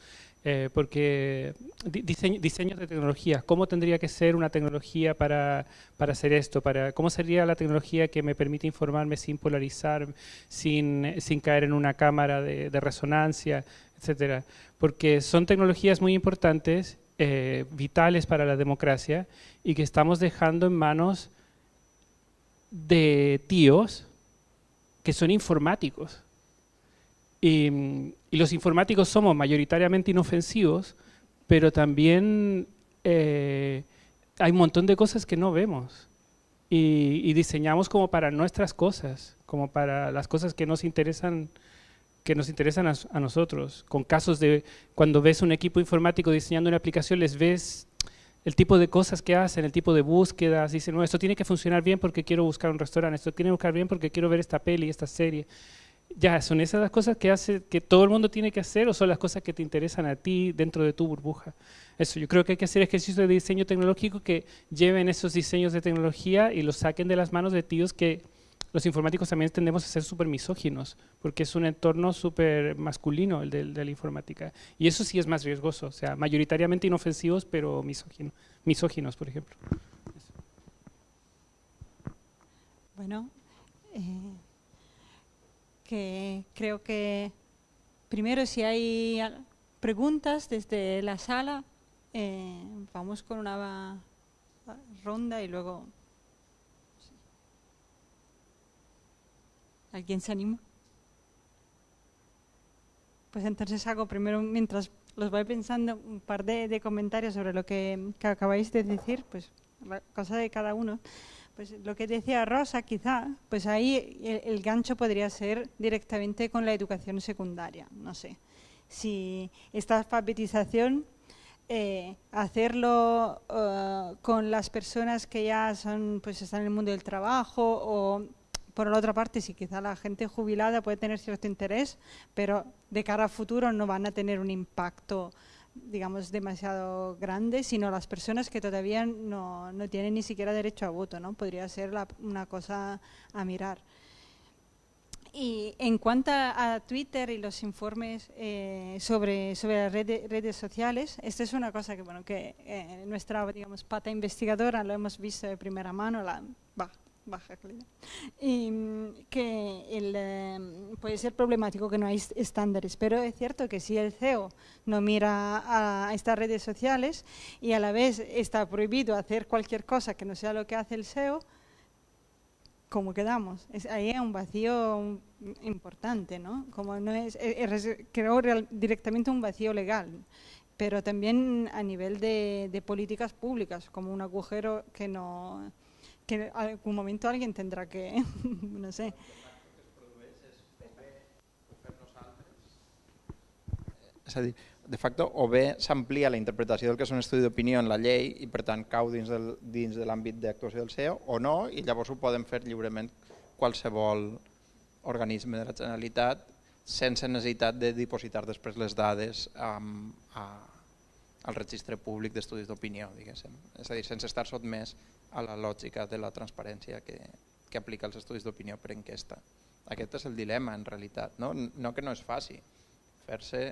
eh, porque diseños de tecnología, ¿cómo tendría que ser una tecnología para, para, hacer esto? Para, ¿Cómo sería la tecnología que me permite informarme sin polarizar, sin, sin caer en una cámara de, resonancia, etcétera? Porque son tecnologías muy importantes, eh, vitales para la democracia y que estamos dejando en manos de tíos que son informáticos. Y, los informáticos somos mayoritariamente inofensivos, pero también eh, hay un montón de cosas que no vemos. Y, diseñamos como para nuestras cosas, como para las cosas que nos interesan que nos interesan a, a, nosotros, con casos de cuando ves un equipo informático diseñando una aplicación, les ves el tipo de cosas que hacen, el tipo de búsquedas, dicen, no, esto tiene que funcionar bien porque quiero buscar un restaurante, esto tiene que buscar bien porque quiero ver esta peli, esta serie. Ya, son esas las cosas que hace que todo el mundo tiene que hacer o son las cosas que te interesan a ti dentro de tu burbuja. Eso, yo creo que hay que hacer ejercicios de diseño tecnológico que lleven esos diseños de tecnología y los saquen de las manos de tíos que los informáticos también tendemos a ser súper misóginos, porque es un entorno súper masculino el de, la informática. Y eso sí es más riesgoso, o sea, mayoritariamente inofensivos, pero misóginos, misóginos por ejemplo. Bueno, eh, que creo que primero si hay preguntas desde la sala, eh, vamos con una ronda y luego ¿Alguien se anima? Pues entonces hago primero, mientras los voy pensando, un par de, comentarios sobre lo que, acabáis de decir, pues la cosa de cada uno. Pues lo que decía Rosa, quizá, pues ahí el, gancho podría ser directamente con la educación secundaria, no sé. Si esta alfabetización, eh, hacerlo eh, con las personas que ya son, pues están en el mundo del trabajo o por la otra parte, si quizá la gente jubilada puede tener cierto interés, pero de cara a futuro no van a tener un impacto digamos, demasiado grande, sino las personas que todavía no, no tienen ni siquiera derecho a voto, ¿no? Podría ser una cosa a mirar. Y en cuanto a Twitter y los informes eh, sobre, sobre las redes, sociales, esta es una cosa que, bueno, que eh, nuestra digamos, pata investigadora lo hemos visto de primera mano, la, baja calidad. Y mm, que el, em, puede ser problemático que no hay estándares, pero es cierto que si el CEO no mira a estas redes sociales y a la vez está prohibido hacer cualquier cosa que no sea lo que hace el SEO, ¿cómo quedamos? Ahí hay un vacío importante, ¿no? Como no es, e, e, creo directamente un vacío legal, pero también a nivel de, de políticas públicas, como un agujero que no que algún momento alguien tendrà que, no sé... És a dir, de facto, o bé s'amplia la interpretació del que és un estudi d'opinió en la llei i per tant cau dins, del, dins de l'àmbit d'actuació del CEO o no, i llavors ho poden fer lliurement qualsevol organisme de la Generalitat sense necessitat de dipositar després les dades um, a, al registre públic d'estudis d'opinió, diguéssim. És a dir, sense estar sotmès a la lògica de la transparència que, que aplica els estudis d'opinió per enquesta. Aquest és el dilema en realitat, no, no que no es faci, fer-se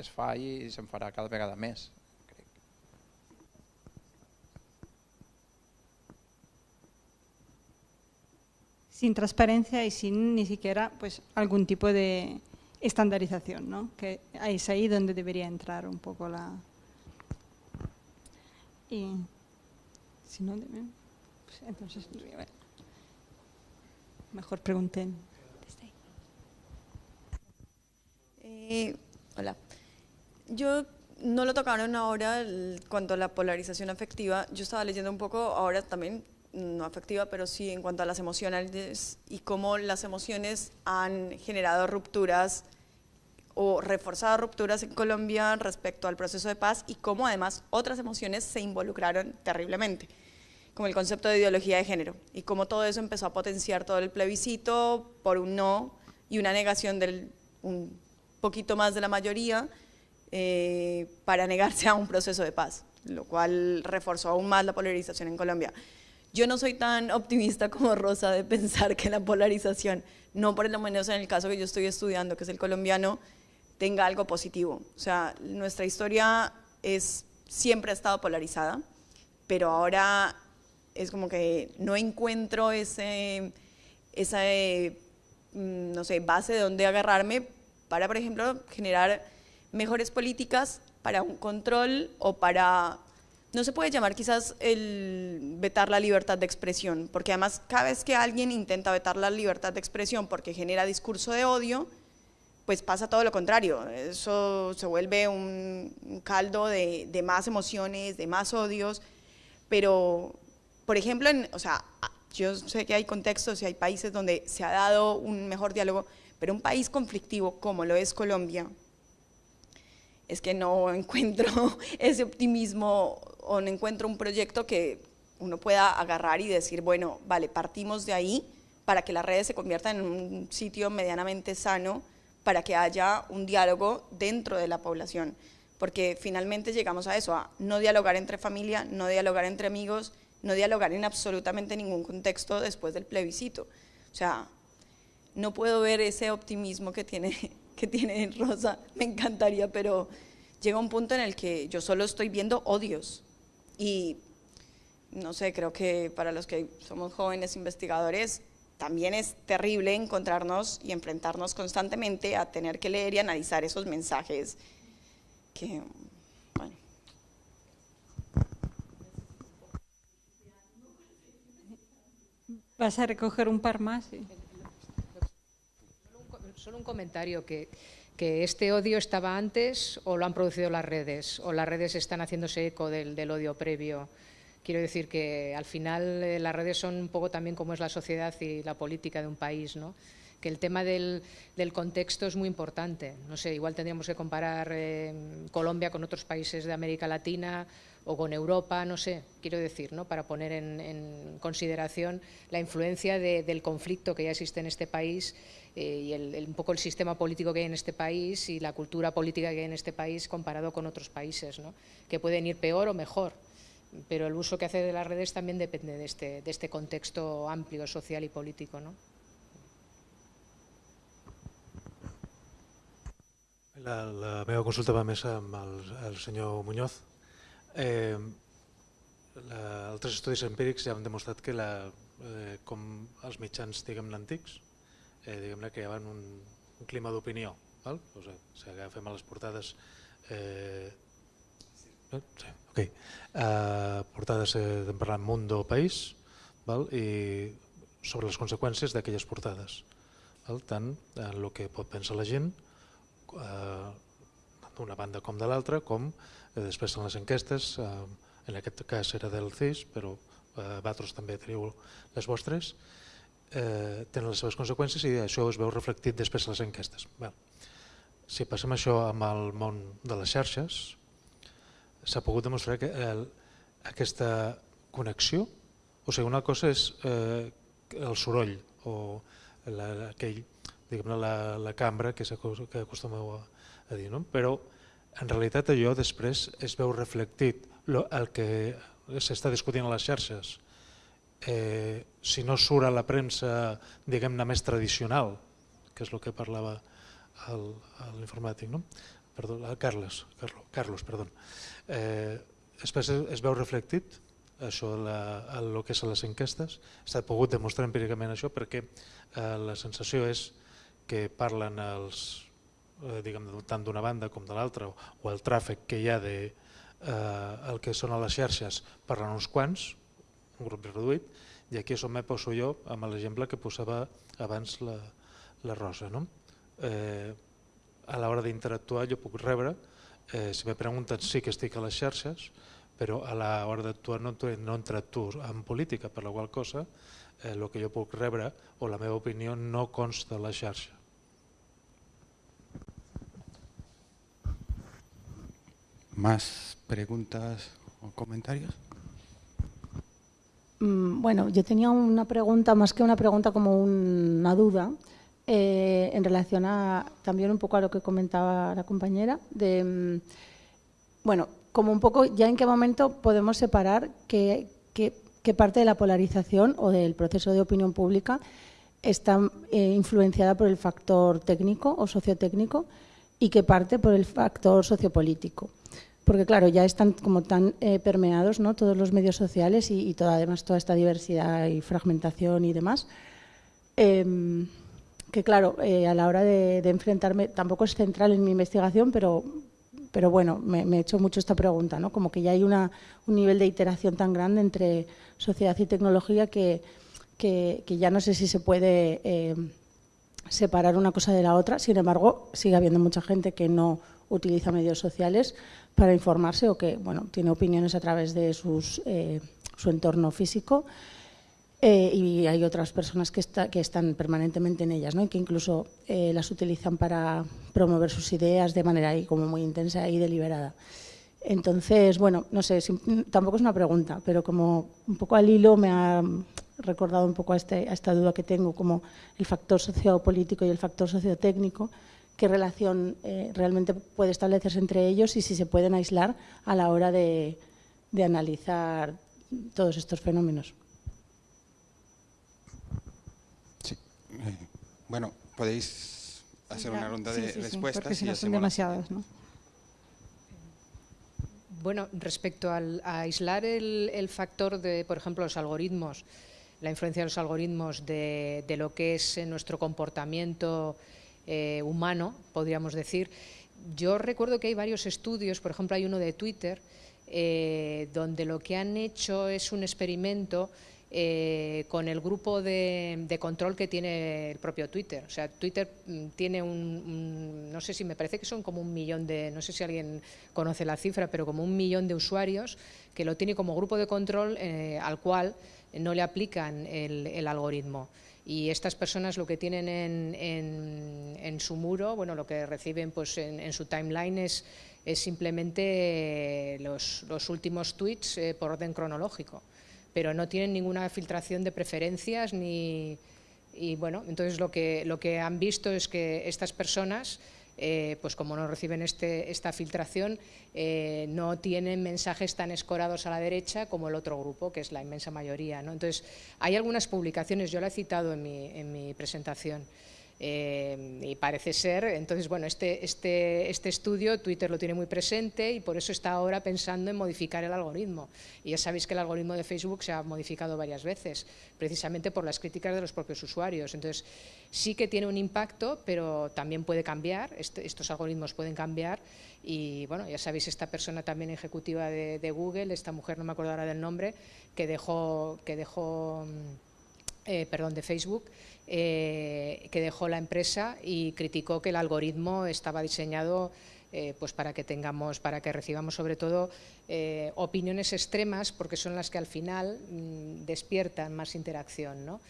es fa i se'n farà cada vegada més. Crec. sin transparencia y sin ni siquiera pues, algún tipo de estandarización, ¿no? que es ahí donde debería entrar un poco la... Y si no, pues, entonces, mejor pregunten. Eh, hola. Yo no lo tocaron ahora cuanto a la polarización afectiva. Yo estaba leyendo un poco ahora también no afectiva, pero sí en cuanto a las emocionales y cómo las emociones han generado rupturas o reforzado rupturas en Colombia respecto al proceso de paz y cómo además otras emociones se involucraron terriblemente, como el concepto de ideología de género y cómo todo eso empezó a potenciar todo el plebiscito por un no y una negación del un poquito más de la mayoría eh, para negarse a un proceso de paz, lo cual reforzó aún más la polarización en Colombia. Yo no soy tan optimista como Rosa de pensar que la polarización, no por lo menos en el caso que yo estoy estudiando, que es el colombiano, tenga algo positivo. O sea, nuestra historia es, siempre ha estado polarizada, pero ahora es como que no encuentro ese, esa, mm, no sé, base de donde agarrarme para, por ejemplo, generar mejores políticas para un control o para no se puede llamar quizás el vetar la libertad de expresión, porque además cada vez que alguien intenta vetar la libertad de expresión porque genera discurso de odio, pues pasa todo lo contrario, eso se vuelve un caldo de, más emociones, de más odios, pero por ejemplo, o sea, yo sé que hay contextos y hay países donde se ha dado un mejor diálogo, pero un país conflictivo como lo es Colombia, es que no encuentro ese optimismo o no encuentro un proyecto que uno pueda agarrar y decir, bueno, vale, partimos de ahí para que las redes se conviertan en un sitio medianamente sano, para que haya un diálogo dentro de la población, porque finalmente llegamos a eso, a no dialogar entre familia, no dialogar entre amigos, no dialogar en absolutamente ningún contexto después del plebiscito. O sea, no puedo ver ese optimismo que tiene, que tiene Rosa, me encantaría, pero llega un punto en el que yo solo estoy viendo odios, y no sé, creo que para los que somos jóvenes investigadores también es terrible encontrarnos y enfrentarnos constantemente a tener que leer y analizar esos mensajes que, bueno. ¿Vas a recoger un par más? Solo un comentario que que este odio estaba antes o lo han producido las redes, o las redes están haciéndose eco del, odio previo. Quiero decir que al final eh, las redes son un poco también como es la sociedad y la política de un país, ¿no? que el tema del, contexto es muy importante. No sé, igual tendríamos que comparar eh, Colombia con otros países de América Latina o con Europa, no sé, quiero decir, ¿no? para poner en, consideración la influencia del conflicto que ya existe en este país eh, y el, un poco el sistema político que hay en este país y la cultura política que hay en este país comparado con otros países, ¿no? que pueden ir peor o mejor. Pero el uso que hace de las redes también depende de este, de este contexto amplio, social y político. ¿no? La, la meva consulta va més amb el, el senyor Muñoz. Eh, la, altres estudis empírics ja han demostrat que la, eh, com els mitjans diguem antics eh, diguem-ne, creaven un, un clima d'opinió. O sigui, si agafem a les portades eh, eh, sí, okay. eh, portades eh, de parlar Mundo País val? i sobre les conseqüències d'aquelles portades val? tant en el que pot pensar la gent eh, d'una banda com de l'altra com eh, després en les enquestes eh, en aquest cas era del CIS però eh, vosaltres també teniu les vostres eh, tenen les seves conseqüències i això es veu reflectit després a les enquestes. Bé, si passem això amb el món de les xarxes, s'ha pogut demostrar que el, aquesta connexió, o sigui, una cosa és eh, el soroll o la, aquell, la, la cambra que, que acostumeu a, a dir, no? però en realitat allò després es veu reflectit lo, el que s'està discutint a les xarxes eh, si no surt a la premsa diguem-ne més tradicional, que és el que parlava l'informàtic, no? Perdó, el Carles, Carlos, Carlos perdó. Eh, després es veu reflectit això la, el que és les enquestes. S'ha pogut demostrar empíricament això perquè eh, la sensació és que parlen els, eh, diguem, tant d'una banda com de l'altra o el tràfic que hi ha de eh, el que són a les xarxes parlen uns quants, un grup reduït, i aquí on me poso jo amb l'exemple que posava abans la, la Rosa. No? Eh, a l'hora d'interactuar jo puc rebre, eh, si me pregunten sí que estic a les xarxes, però a l'hora d'actuar no, no interactuo en política, per la qual cosa eh, el que jo puc rebre o la meva opinió no consta a la xarxa. ¿Más preguntas o comentarios? Mm, bueno, yo tenía una pregunta, más que una pregunta, como una duda, eh, en relación a también un poco a lo que comentaba la compañera, de, mm, bueno, como un poco ya en qué momento podemos separar qué, parte de la polarización o del proceso de opinión pública está eh, influenciada por el factor técnico o sociotécnico y qué parte por el factor sociopolítico porque claro, ya están como tan eh, permeados ¿no? todos los medios sociales y, toda, además toda esta diversidad y fragmentación y demás, em, que claro, eh, a la hora de, enfrentarme, tampoco es central en mi investigación, pero, pero bueno, me, he hecho mucho esta pregunta, ¿no? como que ya hay una, un nivel de iteración tan grande entre sociedad y tecnología que, que, ya no sé si se puede em, separar una cosa de la otra, sin embargo, sigue habiendo mucha gente que no utiliza medios sociales para informarse o que bueno, tiene opiniones a través de sus, eh, su entorno físico eh, y hay otras personas que, está, que, están permanentemente en ellas ¿no? y que incluso eh, las utilizan para promover sus ideas de manera ahí como muy intensa y deliberada. Entonces, bueno, no sé, tampoco es una pregunta, pero como un poco al hilo me ha recordado un poco a, este, a esta duda que tengo, como el factor sociopolítico y el factor sociotécnico, qué relación eh, realmente puede establecerse entre ellos y si se pueden aislar a la hora de, analizar todos estos fenómenos. Sí. Eh, bueno, podéis hacer una ronda de respuestas. si no son demasiadas, ¿no? Bueno, respecto al, a aislar el, factor de, por ejemplo, los algoritmos, la influencia de los algoritmos de, de lo que es nuestro comportamiento eh, humano, podríamos decir. Yo recuerdo que hay varios estudios, por ejemplo hay uno de Twitter, eh, donde lo que han hecho es un experimento eh, con el grupo de, control que tiene el propio Twitter. O sea, Twitter mm, tiene un, no sé si me parece que son como un millón de, no sé si alguien conoce la cifra, pero como un millón de usuarios que lo tiene como grupo de control al cual no le aplican el algoritmo y estas personas lo que tienen en, su muro, bueno, lo que reciben pues en, su timeline es, simplemente los, últimos tweets eh, por orden cronológico, pero no tienen ninguna filtración de preferencias ni... Y bueno, entonces lo que, lo que han visto es que estas personas eh, pues como no reciben este, esta filtración, eh, no tienen mensajes tan escorados a la derecha como el otro grupo, que es la inmensa mayoría. Entonces, hay algunas publicaciones, yo la he citado en mi, en mi presentación, eh, y parece ser, entonces, bueno, este, este, este estudio Twitter lo tiene muy presente y por eso está ahora pensando en modificar el algoritmo. Y ya sabéis que el algoritmo de Facebook se ha modificado varias veces, precisamente por las críticas de los propios usuarios. Entonces, sí que tiene un impacto, pero también puede cambiar, este, estos algoritmos pueden cambiar y, bueno, ya sabéis, esta persona también ejecutiva de, de Google, esta mujer, no me acuerdo ahora del nombre, que dejó, que dejó mm, eh, perdón, de Facebook, eh, que dejó la empresa y criticó que el algoritmo estaba diseñado eh, pues para que tengamos, para que recibamos sobre todo eh, opiniones extremas, porque son las que al final mm, despiertan más interacción. ¿no?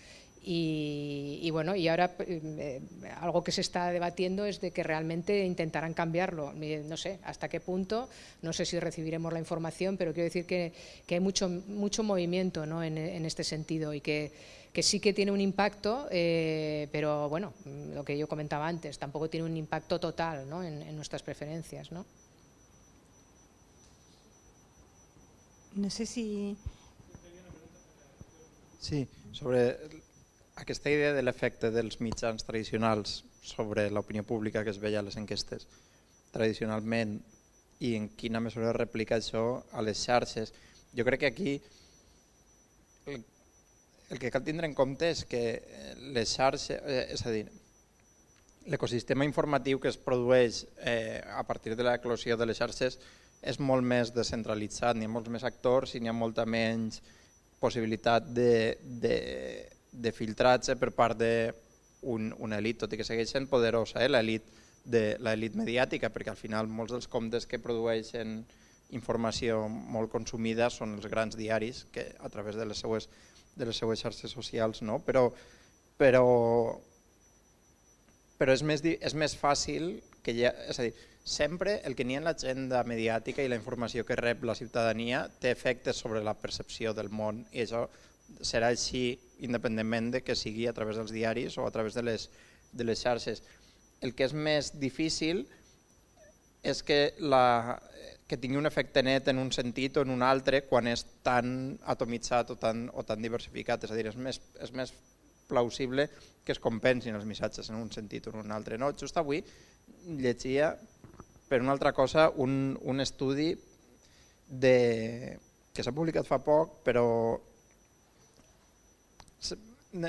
Y, bueno, y ahora eh, algo que se está debatiendo es de que realmente intentarán cambiarlo. No sé hasta qué punto, no sé si recibiremos la información, pero quiero decir que, hay mucho, mucho movimiento ¿no? en, este sentido y que, que, sí que tiene un impacto, eh, pero bueno, lo que yo comentaba antes, tampoco tiene un impacto total ¿no? en, nuestras preferencias. ¿no? no sé si... Sí, sobre aquesta idea de l'efecte dels mitjans tradicionals sobre l'opinió pública que es veia a les enquestes tradicionalment i en quina mesura replica això a les xarxes. Jo crec que aquí el que cal tindre en compte és que eh, les xarxes, eh, és a dir, l'ecosistema informatiu que es produeix eh, a partir de l'eclosió de les xarxes és molt més descentralitzat, n'hi ha molts més actors i n'hi ha molta menys possibilitat de, de, de filtratge per part d'un un elit, tot i que segueix sent poderosa, eh, l'elit de l'elit mediàtica, perquè al final molts dels comptes que produeixen informació molt consumida són els grans diaris que a través de les seues, de les seues xarxes socials, no? però, però, però és, més, és més fàcil que ha, és a dir, sempre el que n'hi ha en l'agenda mediàtica i la informació que rep la ciutadania té efectes sobre la percepció del món i això serà així independentment de que sigui a través dels diaris o a través de les, de les xarxes. El que és més difícil és que, la, que tingui un efecte net en un sentit o en un altre quan és tan atomitzat o tan, o tan diversificat, és a dir, és més, és més plausible que es compensin els missatges en un sentit o en un altre. No? Just avui llegia per una altra cosa un, un estudi de, que s'ha publicat fa poc, però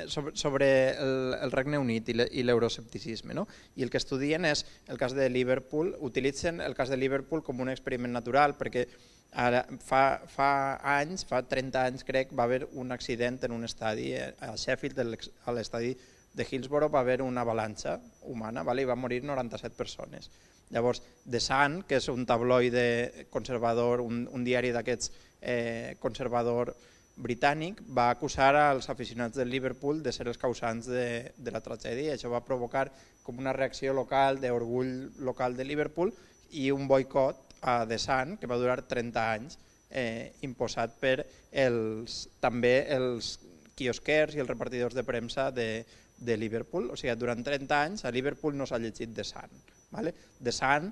sobre, sobre el, el Regne Unit i l'euroscepticisme. No? I el que estudien és el cas de Liverpool, utilitzen el cas de Liverpool com un experiment natural perquè ara, fa, fa anys, fa 30 anys crec, va haver un accident en un estadi a Sheffield, a l'estadi de Hillsborough va haver una avalanxa humana vale? i va morir 97 persones. Llavors, The Sun, que és un tabloide conservador, un, un diari d'aquests eh, conservador britànic, va acusar als aficionats del Liverpool de ser els causants de, de la tragèdia i això va provocar com una reacció local d'orgull local de Liverpool i un boicot a The Sun que va durar 30 anys eh, imposat per els, també els quiosquers i els repartidors de premsa de, de Liverpool. O sigui, durant 30 anys a Liverpool no s'ha llegit The Sun. Vale? The Sun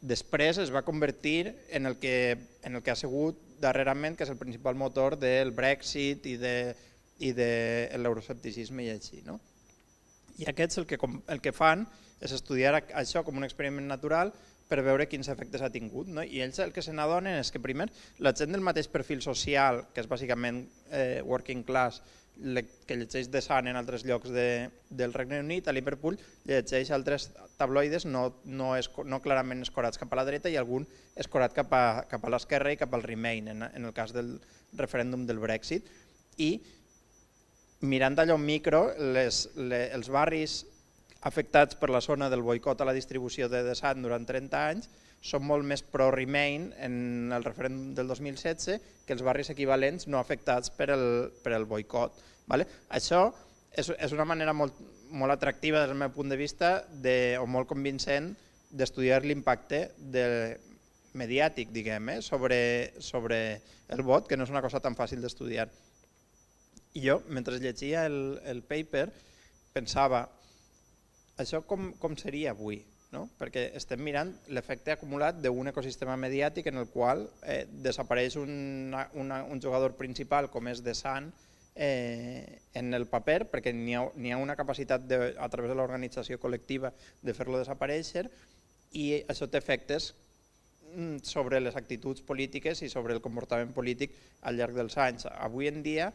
després es va convertir en el, que, en el que ha sigut darrerament, que és el principal motor del Brexit i de, i de l'euroscepticisme i així. No? I aquests el que, el que fan és estudiar això com un experiment natural per veure quins efectes ha tingut. No? I ells el que se n'adonen és que primer la gent del mateix perfil social, que és bàsicament eh, working class, que llegeix de Sant en altres llocs de, del Regne Unit, a Liverpool llegeix altres tabloides no, no, es, no clarament escorats cap a la dreta i algun escorat cap a, cap a l'esquerra i cap al Remain, en, en el cas del referèndum del Brexit. I mirant allò en micro, les, les, els barris afectats per la zona del boicot a la distribució de Sant durant 30 anys són molt més pro-Remain en el referèndum del 2016 que els barris equivalents no afectats per el, per el boicot. Vale? Això és, és una manera molt, molt atractiva des del meu punt de vista de, o molt convincent d'estudiar l'impacte de, mediàtic diguem, eh, sobre, sobre el vot, que no és una cosa tan fàcil d'estudiar. I jo, mentre llegia el, el paper, pensava, això com, com seria avui? no? perquè estem mirant l'efecte acumulat d'un ecosistema mediàtic en el qual eh, desapareix una, una, un jugador principal com és de Sant eh, en el paper perquè n'hi ha, ha una capacitat de, a través de l'organització col·lectiva de fer-lo desaparèixer i això té efectes mm, sobre les actituds polítiques i sobre el comportament polític al llarg dels anys. Avui en dia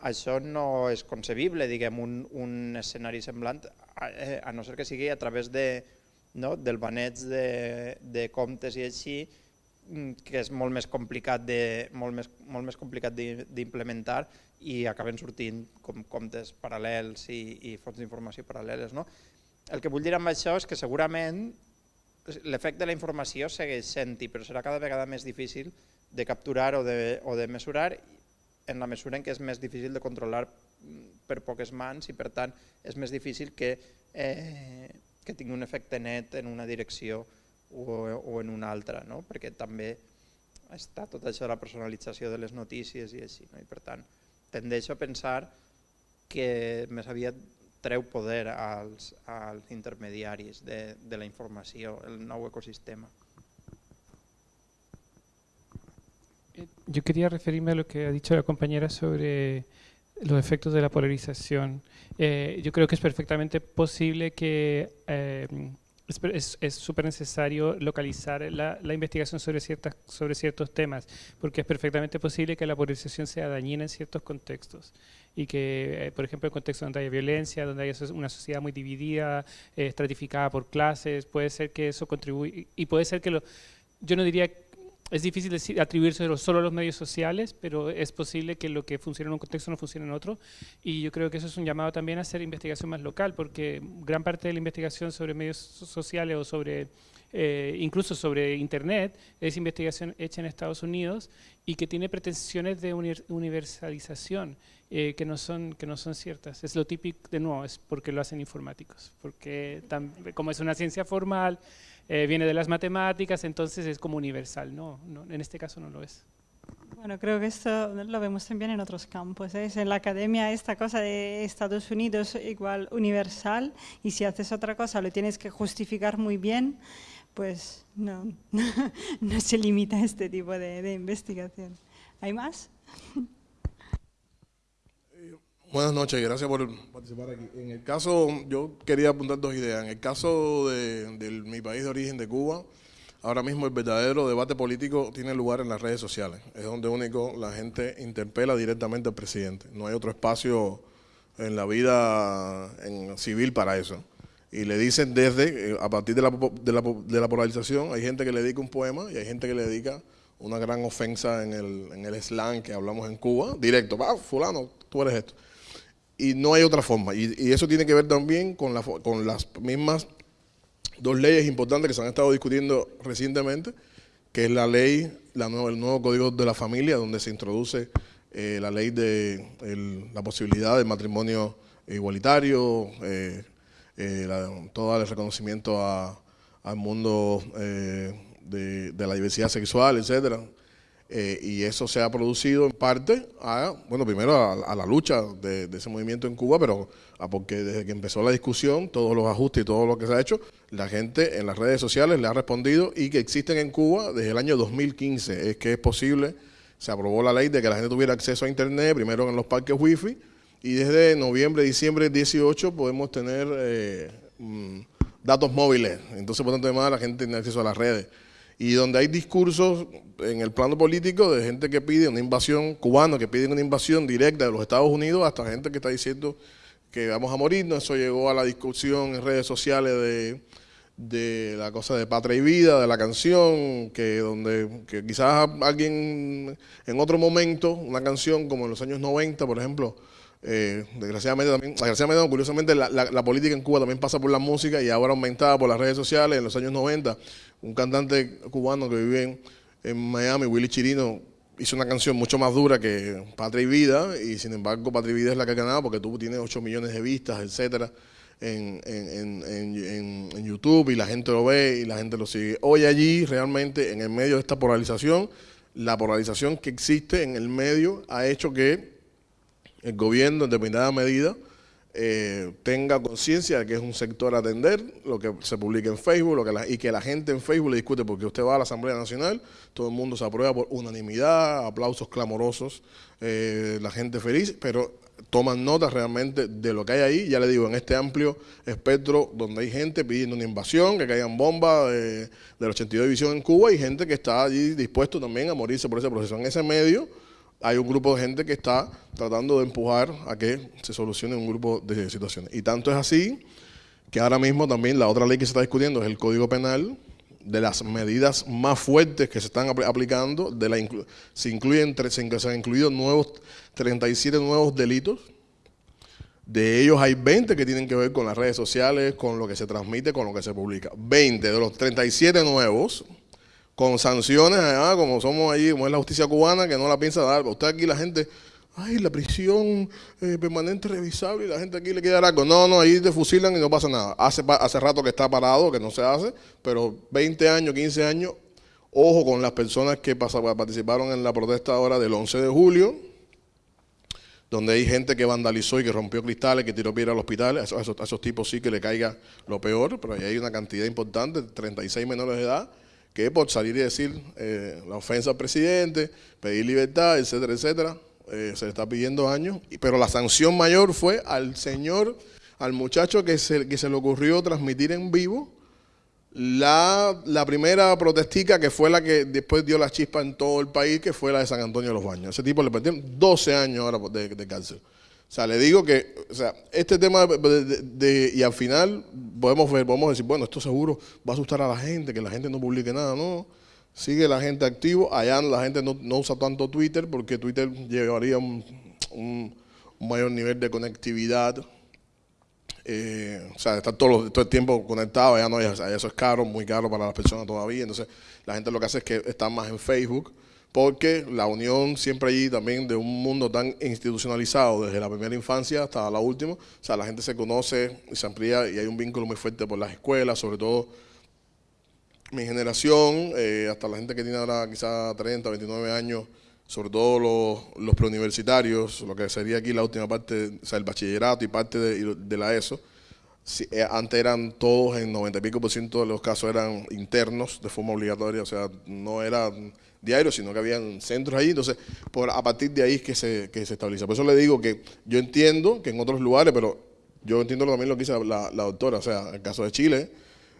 això no és concebible, diguem, un, un escenari semblant, a, eh, a no ser que sigui a través de no? del baneig de, de comptes i així, que és molt més complicat de, molt més, molt més complicat d'implementar i acaben sortint com comptes paral·lels i, i fonts d'informació paral·leles. No? El que vull dir amb això és que segurament l'efecte de la informació segueix sent-hi, però serà cada vegada més difícil de capturar o de, o de mesurar en la mesura en què és més difícil de controlar mm, per poques mans i per tant és més difícil que eh, que tingui un efecte net en una direcció o, o en una altra, no? perquè també està tot això de la personalització de les notícies i així. No? I per tant, tendeixo a pensar que més aviat treu poder als, als intermediaris de, de la informació, el nou ecosistema. Yo quería referirme a lo que ha dicho la compañera sobre los efectos de la polarización. Eh, yo creo que es perfectamente posible que eh, es súper necesario localizar la, la, investigación sobre, ciertas, sobre ciertos temas, porque es perfectamente posible que la polarización sea dañina en ciertos contextos y que, eh, por ejemplo, en contextos donde haya violencia, donde haya una sociedad muy dividida, eh, estratificada por clases, puede ser que eso contribuya, y puede ser que lo, yo no diría es difícil decir, atribuirse solo a los medios sociales, pero es posible que lo que funciona en un contexto no funcione en otro. Y yo creo que eso es un llamado también a hacer investigación más local, porque gran parte de la investigación sobre medios sociales o sobre, eh, incluso sobre Internet, es investigación hecha en Estados Unidos y que tiene pretensiones de universalización eh, que, no son, que no son ciertas. Es lo típico, de nuevo, es porque lo hacen informáticos, porque como es una ciencia formal, eh, viene de las matemáticas, entonces es como universal. No, en este caso no lo es. Bueno, creo que esto lo vemos también en otros campos. ¿eh? En la academia esta cosa de Estados Unidos igual universal y si haces otra cosa lo tienes que justificar muy bien, pues no, no se limita a este tipo de investigación. ¿Hay más? Buenas noches, gracias por participar aquí. En el caso, yo quería apuntar dos ideas. En el caso de, mi país de origen, de Cuba, ahora mismo el verdadero debate político tiene lugar en las redes sociales. Es donde único la gente interpela directamente al presidente. No hay otro espacio en la vida civil para eso. Y le dicen desde, eh, a partir de la, de la, de la polarización, hay gente que le dedica un poema y hay gente que le dedica una gran ofensa en el, en el slang que hablamos en Cuba, directo, va, fulano, tú eres esto y no hay otra forma. Y, eso tiene que ver también con, la, con las mismas dos leyes importantes que se han estado discutiendo recientemente, que es la ley, la nuevo, el nuevo Código de la Familia, donde se introduce eh, la ley de la posibilidad del matrimonio igualitario, eh, eh, todo el reconocimiento al mundo de, de, la diversidad sexual, etcétera. Eh, y eso se ha producido en parte a, bueno, primero a, la lucha de, ese movimiento en Cuba, pero a porque desde que empezó la discusión, todos los ajustes y todo lo que se ha hecho, la gente en las redes sociales le ha respondido y que existen en Cuba desde el año 2015. Es que es posible, se aprobó la ley de que la gente tuviera acceso a Internet, primero en los parques wifi, y desde noviembre, diciembre 18 podemos tener eh, mm, datos móviles. Entonces, por tanto, además, la gente tiene acceso a las redes y donde hay discursos en el plano político de gente que pide una invasión cubana, que pide una invasión directa de los Estados Unidos, hasta gente que está diciendo que vamos a morirnos. Eso llegó a la discusión en redes sociales de, de la cosa de Patria y Vida, de la canción, que donde que quizás alguien en otro momento, una canción como en los años 90, por ejemplo, eh, desgraciadamente también, curiosamente, la, la, política en Cuba también pasa por la música y ahora aumentada por las redes sociales. En los años 90, un cantante cubano que vive en, Miami, Willy Chirino, hizo una canción mucho más dura que Patria y Vida, y sin embargo, Patria y Vida es la que ha ganado porque tú tienes 8 millones de vistas, etcétera. En, en, en, YouTube y la gente lo ve y la gente lo sigue. Hoy allí, realmente, en el medio de esta polarización, la polarización que existe en el medio ha hecho que el gobierno en determinada medida eh, tenga conciencia de que es un sector a atender, lo que se publica en Facebook lo que y que la gente en Facebook le discute porque usted va a la Asamblea Nacional, todo el mundo se aprueba por unanimidad, aplausos clamorosos, eh, la gente feliz, pero toman nota realmente de lo que hay ahí, ya le digo, en este amplio espectro donde hay gente pidiendo una invasión, que caigan bombas de, de la 82 División en Cuba y gente que está allí dispuesto también a morirse por ese proceso. En ese medio hay un grupo de gente que está tratando de empujar a que se solucione un grupo de situaciones. Y tanto es así que ahora mismo también la otra ley que se está discutiendo es el Código Penal, de las medidas más fuertes que se están aplicando, de la se, incluyen, se han incluido nuevos, 37 nuevos delitos, de ellos hay 20 que tienen que ver con las redes sociales, con lo que se transmite, con lo que se publica. 20 de los 37 nuevos con sanciones, como somos ahí, como es la justicia cubana, que no la piensa dar. Usted aquí la gente, ay, la prisión eh, permanente revisable y la gente aquí le queda algo. No, no, ahí te fusilan y no pasa nada. Hace, hace rato que está parado, que no se hace, pero 20 años, 15 años, ojo con las personas que participaron en la protesta ahora del 11 de julio, donde hay gente que vandalizó y que rompió cristales, que tiró piedra al hospital, a esos, a esos tipos sí que le caiga lo peor, pero ahí hay una cantidad importante, 36 menores de edad, que por salir y decir eh, la ofensa al presidente, pedir libertad, etcétera, etcétera, eh, se le está pidiendo años, pero la sanción mayor fue al señor, al muchacho que se, que se le ocurrió transmitir en vivo La, la primera protestica que fue la que después dio la chispa en todo el país, que fue la de San Antonio de los Baños. Ese tipo le perdieron 12 años ahora de, de cárcel. O sea, le digo que, o sea, este tema de, de- y al final podemos ver, podemos decir, bueno, esto seguro va a asustar a la gente, que la gente no publique nada, no. Sigue la gente activo, allá la gente no, no usa tanto Twitter porque Twitter llevaría un, mayor nivel de conectividad. Eh, o sea, estar todo, todo el tiempo conectado, allá no, allá eso es caro, muy caro para las personas todavía. Entonces, la gente lo que hace es que está más en Facebook, porque la unión siempre allí también de un mundo tan institucionalizado, desde la primera infancia hasta la última. O sea, la gente se conoce y se amplía y hay un vínculo muy fuerte por las escuelas, sobre todo mi generación, eh, hasta la gente que tiene ahora quizá 30, 29 años, sobre todo los, preuniversitarios, lo que sería aquí la última parte, o sea, el bachillerato y parte de, la ESO, eh, antes eran todos, en 90 y pico por ciento de los casos eran internos de forma obligatoria, o sea, no eran diarios, sino que habían centros ahí, entonces por, a partir de ahí que se, que se estabiliza. Por eso le digo que yo entiendo que en otros lugares, pero yo entiendo también lo que dice la, doctora, o sea, en el caso de Chile,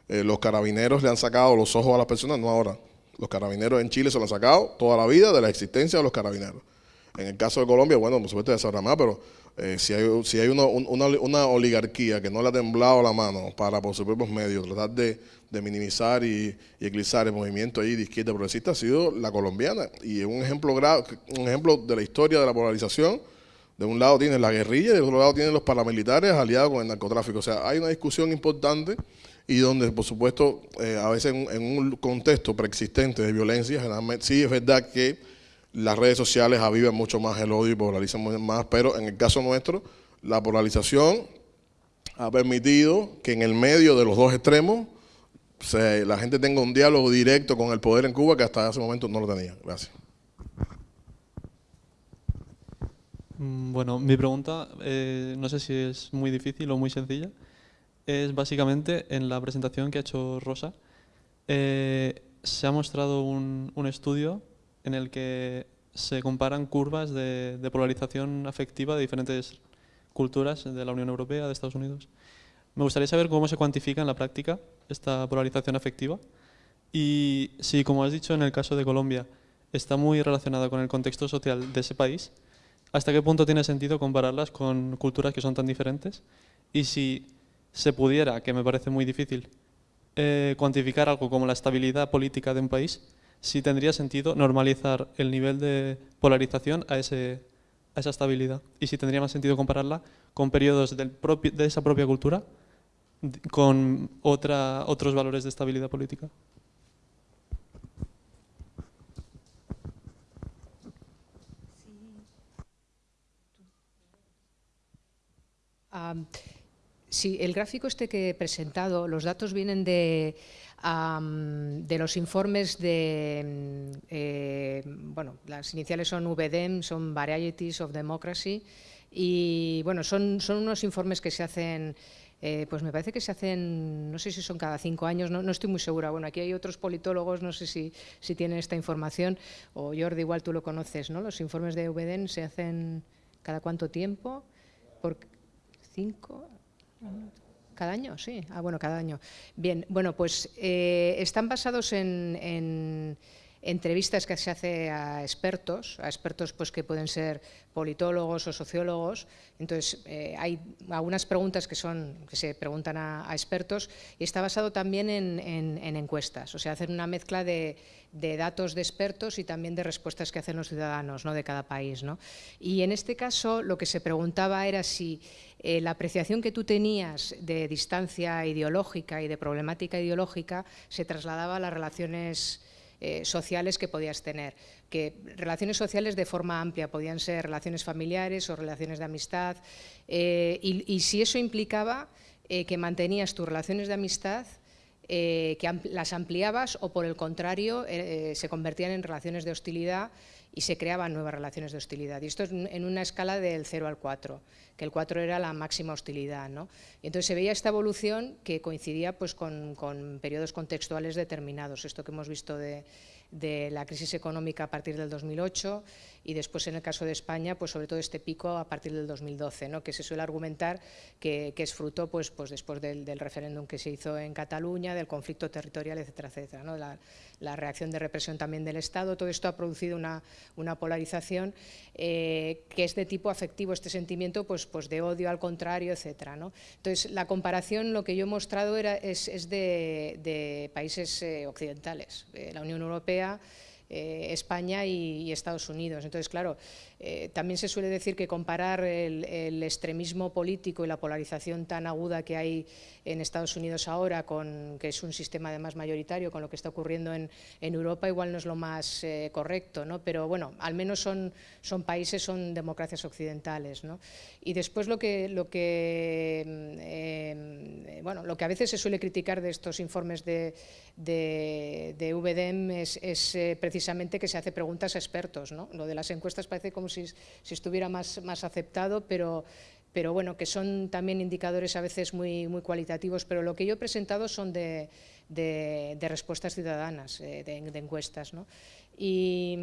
eh, los carabineros le han sacado los ojos a las personas, no ahora. Los carabineros en Chile se lo han sacado toda la vida de la existencia de los carabineros. En el caso de Colombia, bueno, por supuesto, ya sabrá más, pero eh, si hay, hay una, un- una, una oligarquía que no le ha temblado la mano para, por sus propios medios, tratar de, minimizar y, y eclipsar el movimiento ahí de izquierda progresista, ha sido la colombiana. Y es un ejemplo, un ejemplo de la historia de la polarización. De un lado tiene la guerrilla y del otro lado tienen los paramilitares aliados con el narcotráfico. O sea, hay una discusión importante y donde, por supuesto, eh, a veces en, en un contexto preexistente de violencia, generalmente, sí es verdad que las redes sociales avivan mucho más el odio y polarizan más, pero en el caso nuestro, la polarización ha permitido que en el medio de los dos extremos se- la gente tenga un diálogo directo con el poder en Cuba que hasta ese momento no lo tenía. Gracias. Mm, Bueno, mi pregunta, eh, no sé si es muy difícil o muy sencilla, es básicamente en la presentación que ha hecho Rosa, eh, se ha mostrado un, un estudio en el que se comparan curvas de, polarización afectiva de diferentes culturas de la Unión Europea, de Estados Unidos. Me gustaría saber cómo se cuantifica en la práctica esta polarización afectiva y si, como has dicho en el caso de Colombia, está muy relacionada con el contexto social de ese país, ¿hasta qué punto tiene sentido compararlas con culturas que son tan diferentes? Y si se pudiera, que me parece muy difícil, eh, cuantificar algo como la estabilidad política de un país, si tendría sentido normalizar el nivel de polarización a, esa estabilidad. Y si tendría más sentido compararla con periodos del propio- de esa propia cultura con otros valores de estabilidad política. Sí, el gráfico este que he presentado, los datos vienen de, am, de los informes de, mm, eh, bueno, las iniciales son VDEM, son Varieties of Democracy, y bueno, son, son unos informes que se hacen, eh, pues me parece que se hacen, no sé si son cada cinco años, no, no estoy muy segura. Bueno, aquí hay otros politólogos, no sé si, si tienen esta información, o Jordi, igual tú lo conoces, ¿no? Los informes de VDEM se hacen cada cuánto tiempo, por cinco, cada año, sí. Ah, bueno, cada año. Bien, bueno, pues eh, están basados en, en entrevistas que se hace a expertos, a expertos pues que pueden ser politólogos o sociólogos. Entonces, eh, hay algunas preguntas que son que se preguntan a, expertos y está basado también en, en- en encuestas. O sea, hacer una mezcla de, de datos de expertos y también de respuestas que hacen los ciudadanos ¿no? de cada país. ¿no? Y en este caso, lo que se preguntaba era si eh, la apreciación que tú tenías de distancia ideológica y de problemática ideológica se trasladaba a las relaciones eh, sociales que podías tener. Que relaciones sociales de forma amplia podían ser relaciones familiares o relaciones de amistad. eh, y, si eso implicaba eh, que mantenías tus relaciones de amistad que las ampliabas o por el contrario se convertían en relaciones de hostilidad y se creaban nuevas relaciones de hostilidad. Y esto es en una escala del 0 al 4, que el 4 era la máxima hostilidad. ¿no? Y entonces se veía esta evolución que coincidía pues, con, con periodos contextuales determinados, esto que hemos visto de, de la crisis económica a partir del 2008 y después en el caso de España, pues sobre todo este pico a partir del 2012, ¿no? que se suele argumentar que, es fruto pues, pues después del, referéndum que se hizo en Cataluña, del conflicto territorial, etcétera, etcétera. ¿no? La, reacción de represión también del Estado, todo esto ha producido una, una polarización eh, que es de tipo afectivo, este sentimiento pues, pues de odio al contrario, etcétera. ¿no? Entonces, la comparación, lo que yo he mostrado era, es, de, países eh, occidentales. Eh, la Unión Europea eh, España y, Estados Unidos. Entonces, claro, eh, también se suele decir que comparar el, extremismo político y la polarización tan aguda que hay en Estados Unidos ahora, que es un sistema además mayoritario, con lo que está ocurriendo en, Europa, igual no es lo más eh, correcto, ¿no? pero bueno, al menos son, países, son democracias occidentales. ¿no? Y después lo que, lo, que, mm, bueno, lo que a veces se suele criticar de estos informes de, de, VDM es, es precisamente que se hace preguntas a expertos. ¿no? Lo de las encuestas parece como si, estuviera más, más aceptado, pero, pero bueno, que son también indicadores a veces muy, muy cualitativos, pero lo que yo he presentado son de, de, respuestas ciudadanas, eh, de, de, encuestas. ¿no? Y,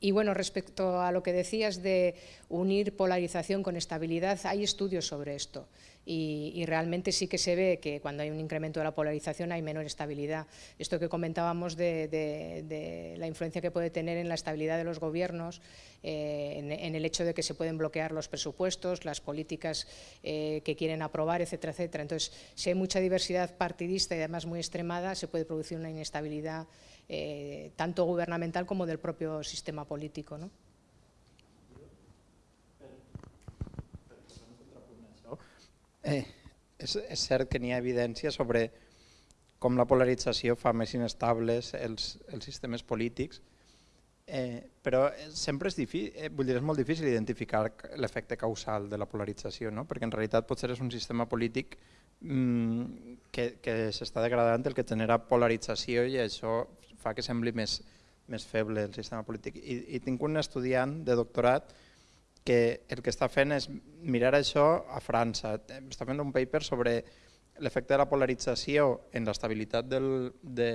y bueno, respecto a lo que decías de unir polarización con estabilidad, hay estudios sobre esto y, realmente sí que se ve que cuando hay un incremento de la polarización hay menor estabilidad. Esto que comentábamos de, la influencia que puede tener en la estabilidad de los gobiernos, eh, en, el hecho de que se pueden bloquear los presupuestos, las políticas eh, que quieren aprobar, etcétera, etcétera. Entonces, si hay mucha diversidad partidista y además muy extremada, se puede producir una inestabilidad eh, tanto gubernamental como del propio sistema político. ¿no? Eh, és, és cert que n'hi ha evidència sobre com la polarització fa més inestables els, els sistemes polítics, eh, però sempre és, difícil, eh, vull dir, és molt difícil identificar l'efecte causal de la polarització, no? perquè en realitat potser és un sistema polític mm, que, que s'està degradant el que genera polarització i això fa que sembli més, més feble el sistema polític. I, i tinc un estudiant de doctorat que el que està fent és mirar això a França. Està fent un paper sobre l'efecte de la polarització en l'estabilitat del, de,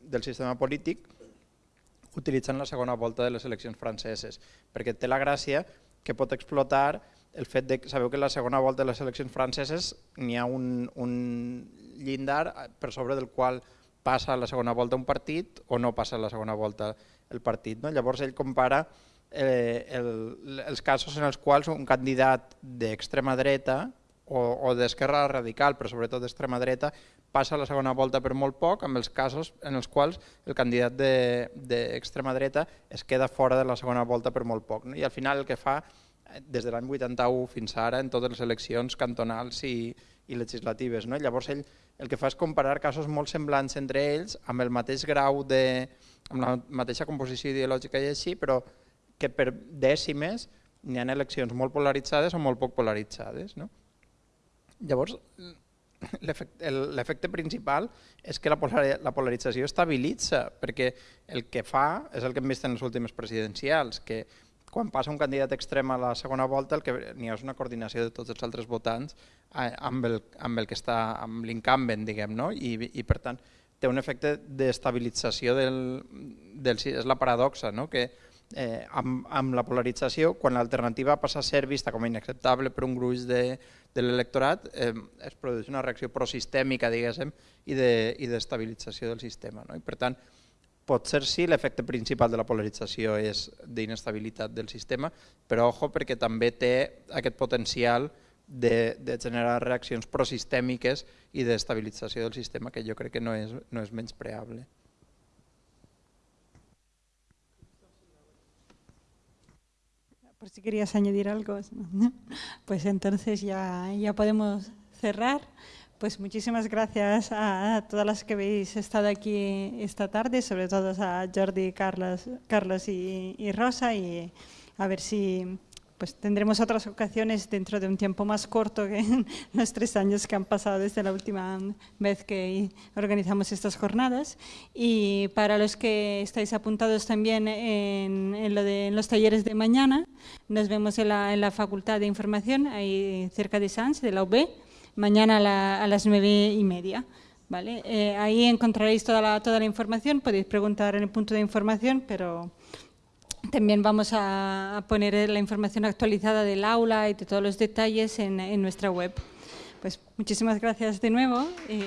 del sistema polític utilitzant la segona volta de les eleccions franceses, perquè té la gràcia que pot explotar el fet de que sabeu que la segona volta de les eleccions franceses n'hi ha un, un llindar per sobre del qual passa la segona volta un partit o no passa la segona volta el partit. No? Llavors ell compara eh, el, els casos en els quals un candidat d'extrema dreta o, o d'esquerra radical, però sobretot d'extrema dreta, passa la segona volta per molt poc, amb els casos en els quals el candidat d'extrema de, dreta es queda fora de la segona volta per molt poc. No? I al final el que fa, eh, des de l'any 81 fins ara, en totes les eleccions cantonals i, i legislatives. No? Llavors ell el que fa és comparar casos molt semblants entre ells, amb el mateix grau de, amb la mateixa composició ideològica i així, però que per dècimes n'hi ha eleccions molt polaritzades o molt poc polaritzades. No? Llavors, l'efecte principal és que la polarització estabilitza, perquè el que fa és el que hem vist en les últimes presidencials, que quan passa un candidat extrem a la segona volta el que n'hi ha és una coordinació de tots els altres votants amb el, amb el que està amb l'incumbent, diguem, no? I, i per tant té un efecte d'estabilització del, del, és la paradoxa, no? que eh, amb, amb la polarització, quan l'alternativa passa a ser vista com a inacceptable per un gruix de, de l'electorat, eh, es produeix una reacció prosistèmica, diguéssim, i d'estabilització de, del sistema. No? I per tant, pot ser sí l'efecte principal de la polarització és d'inestabilitat del sistema, però ojo perquè també té aquest potencial de, de generar reaccions prosistèmiques i d'estabilització del sistema que jo crec que no és, no és menys por si querías añadir algo. Pues entonces ya, ya podemos cerrar. Pues muchísimas gracias a todas las que habéis estado aquí esta tarde, sobre todo a Jordi, Carlos, Carlos y, y Rosa, y a ver si pues tendremos otras ocasiones dentro de un tiempo más corto que los tres años que han pasado desde la última vez que organizamos estas jornadas. Y para los que estáis apuntados también en, los talleres de mañana, nos vemos en la, Facultad de Información, ahí cerca de Sans, de la UB, mañana a, las nueve y media. ¿vale? Eh, ahí encontraréis toda la, toda la información, podéis preguntar en el punto de información, pero también vamos a poner la información actualizada del aula y de todos los detalles en, nuestra web. Pues muchísimas gracias de nuevo. Y...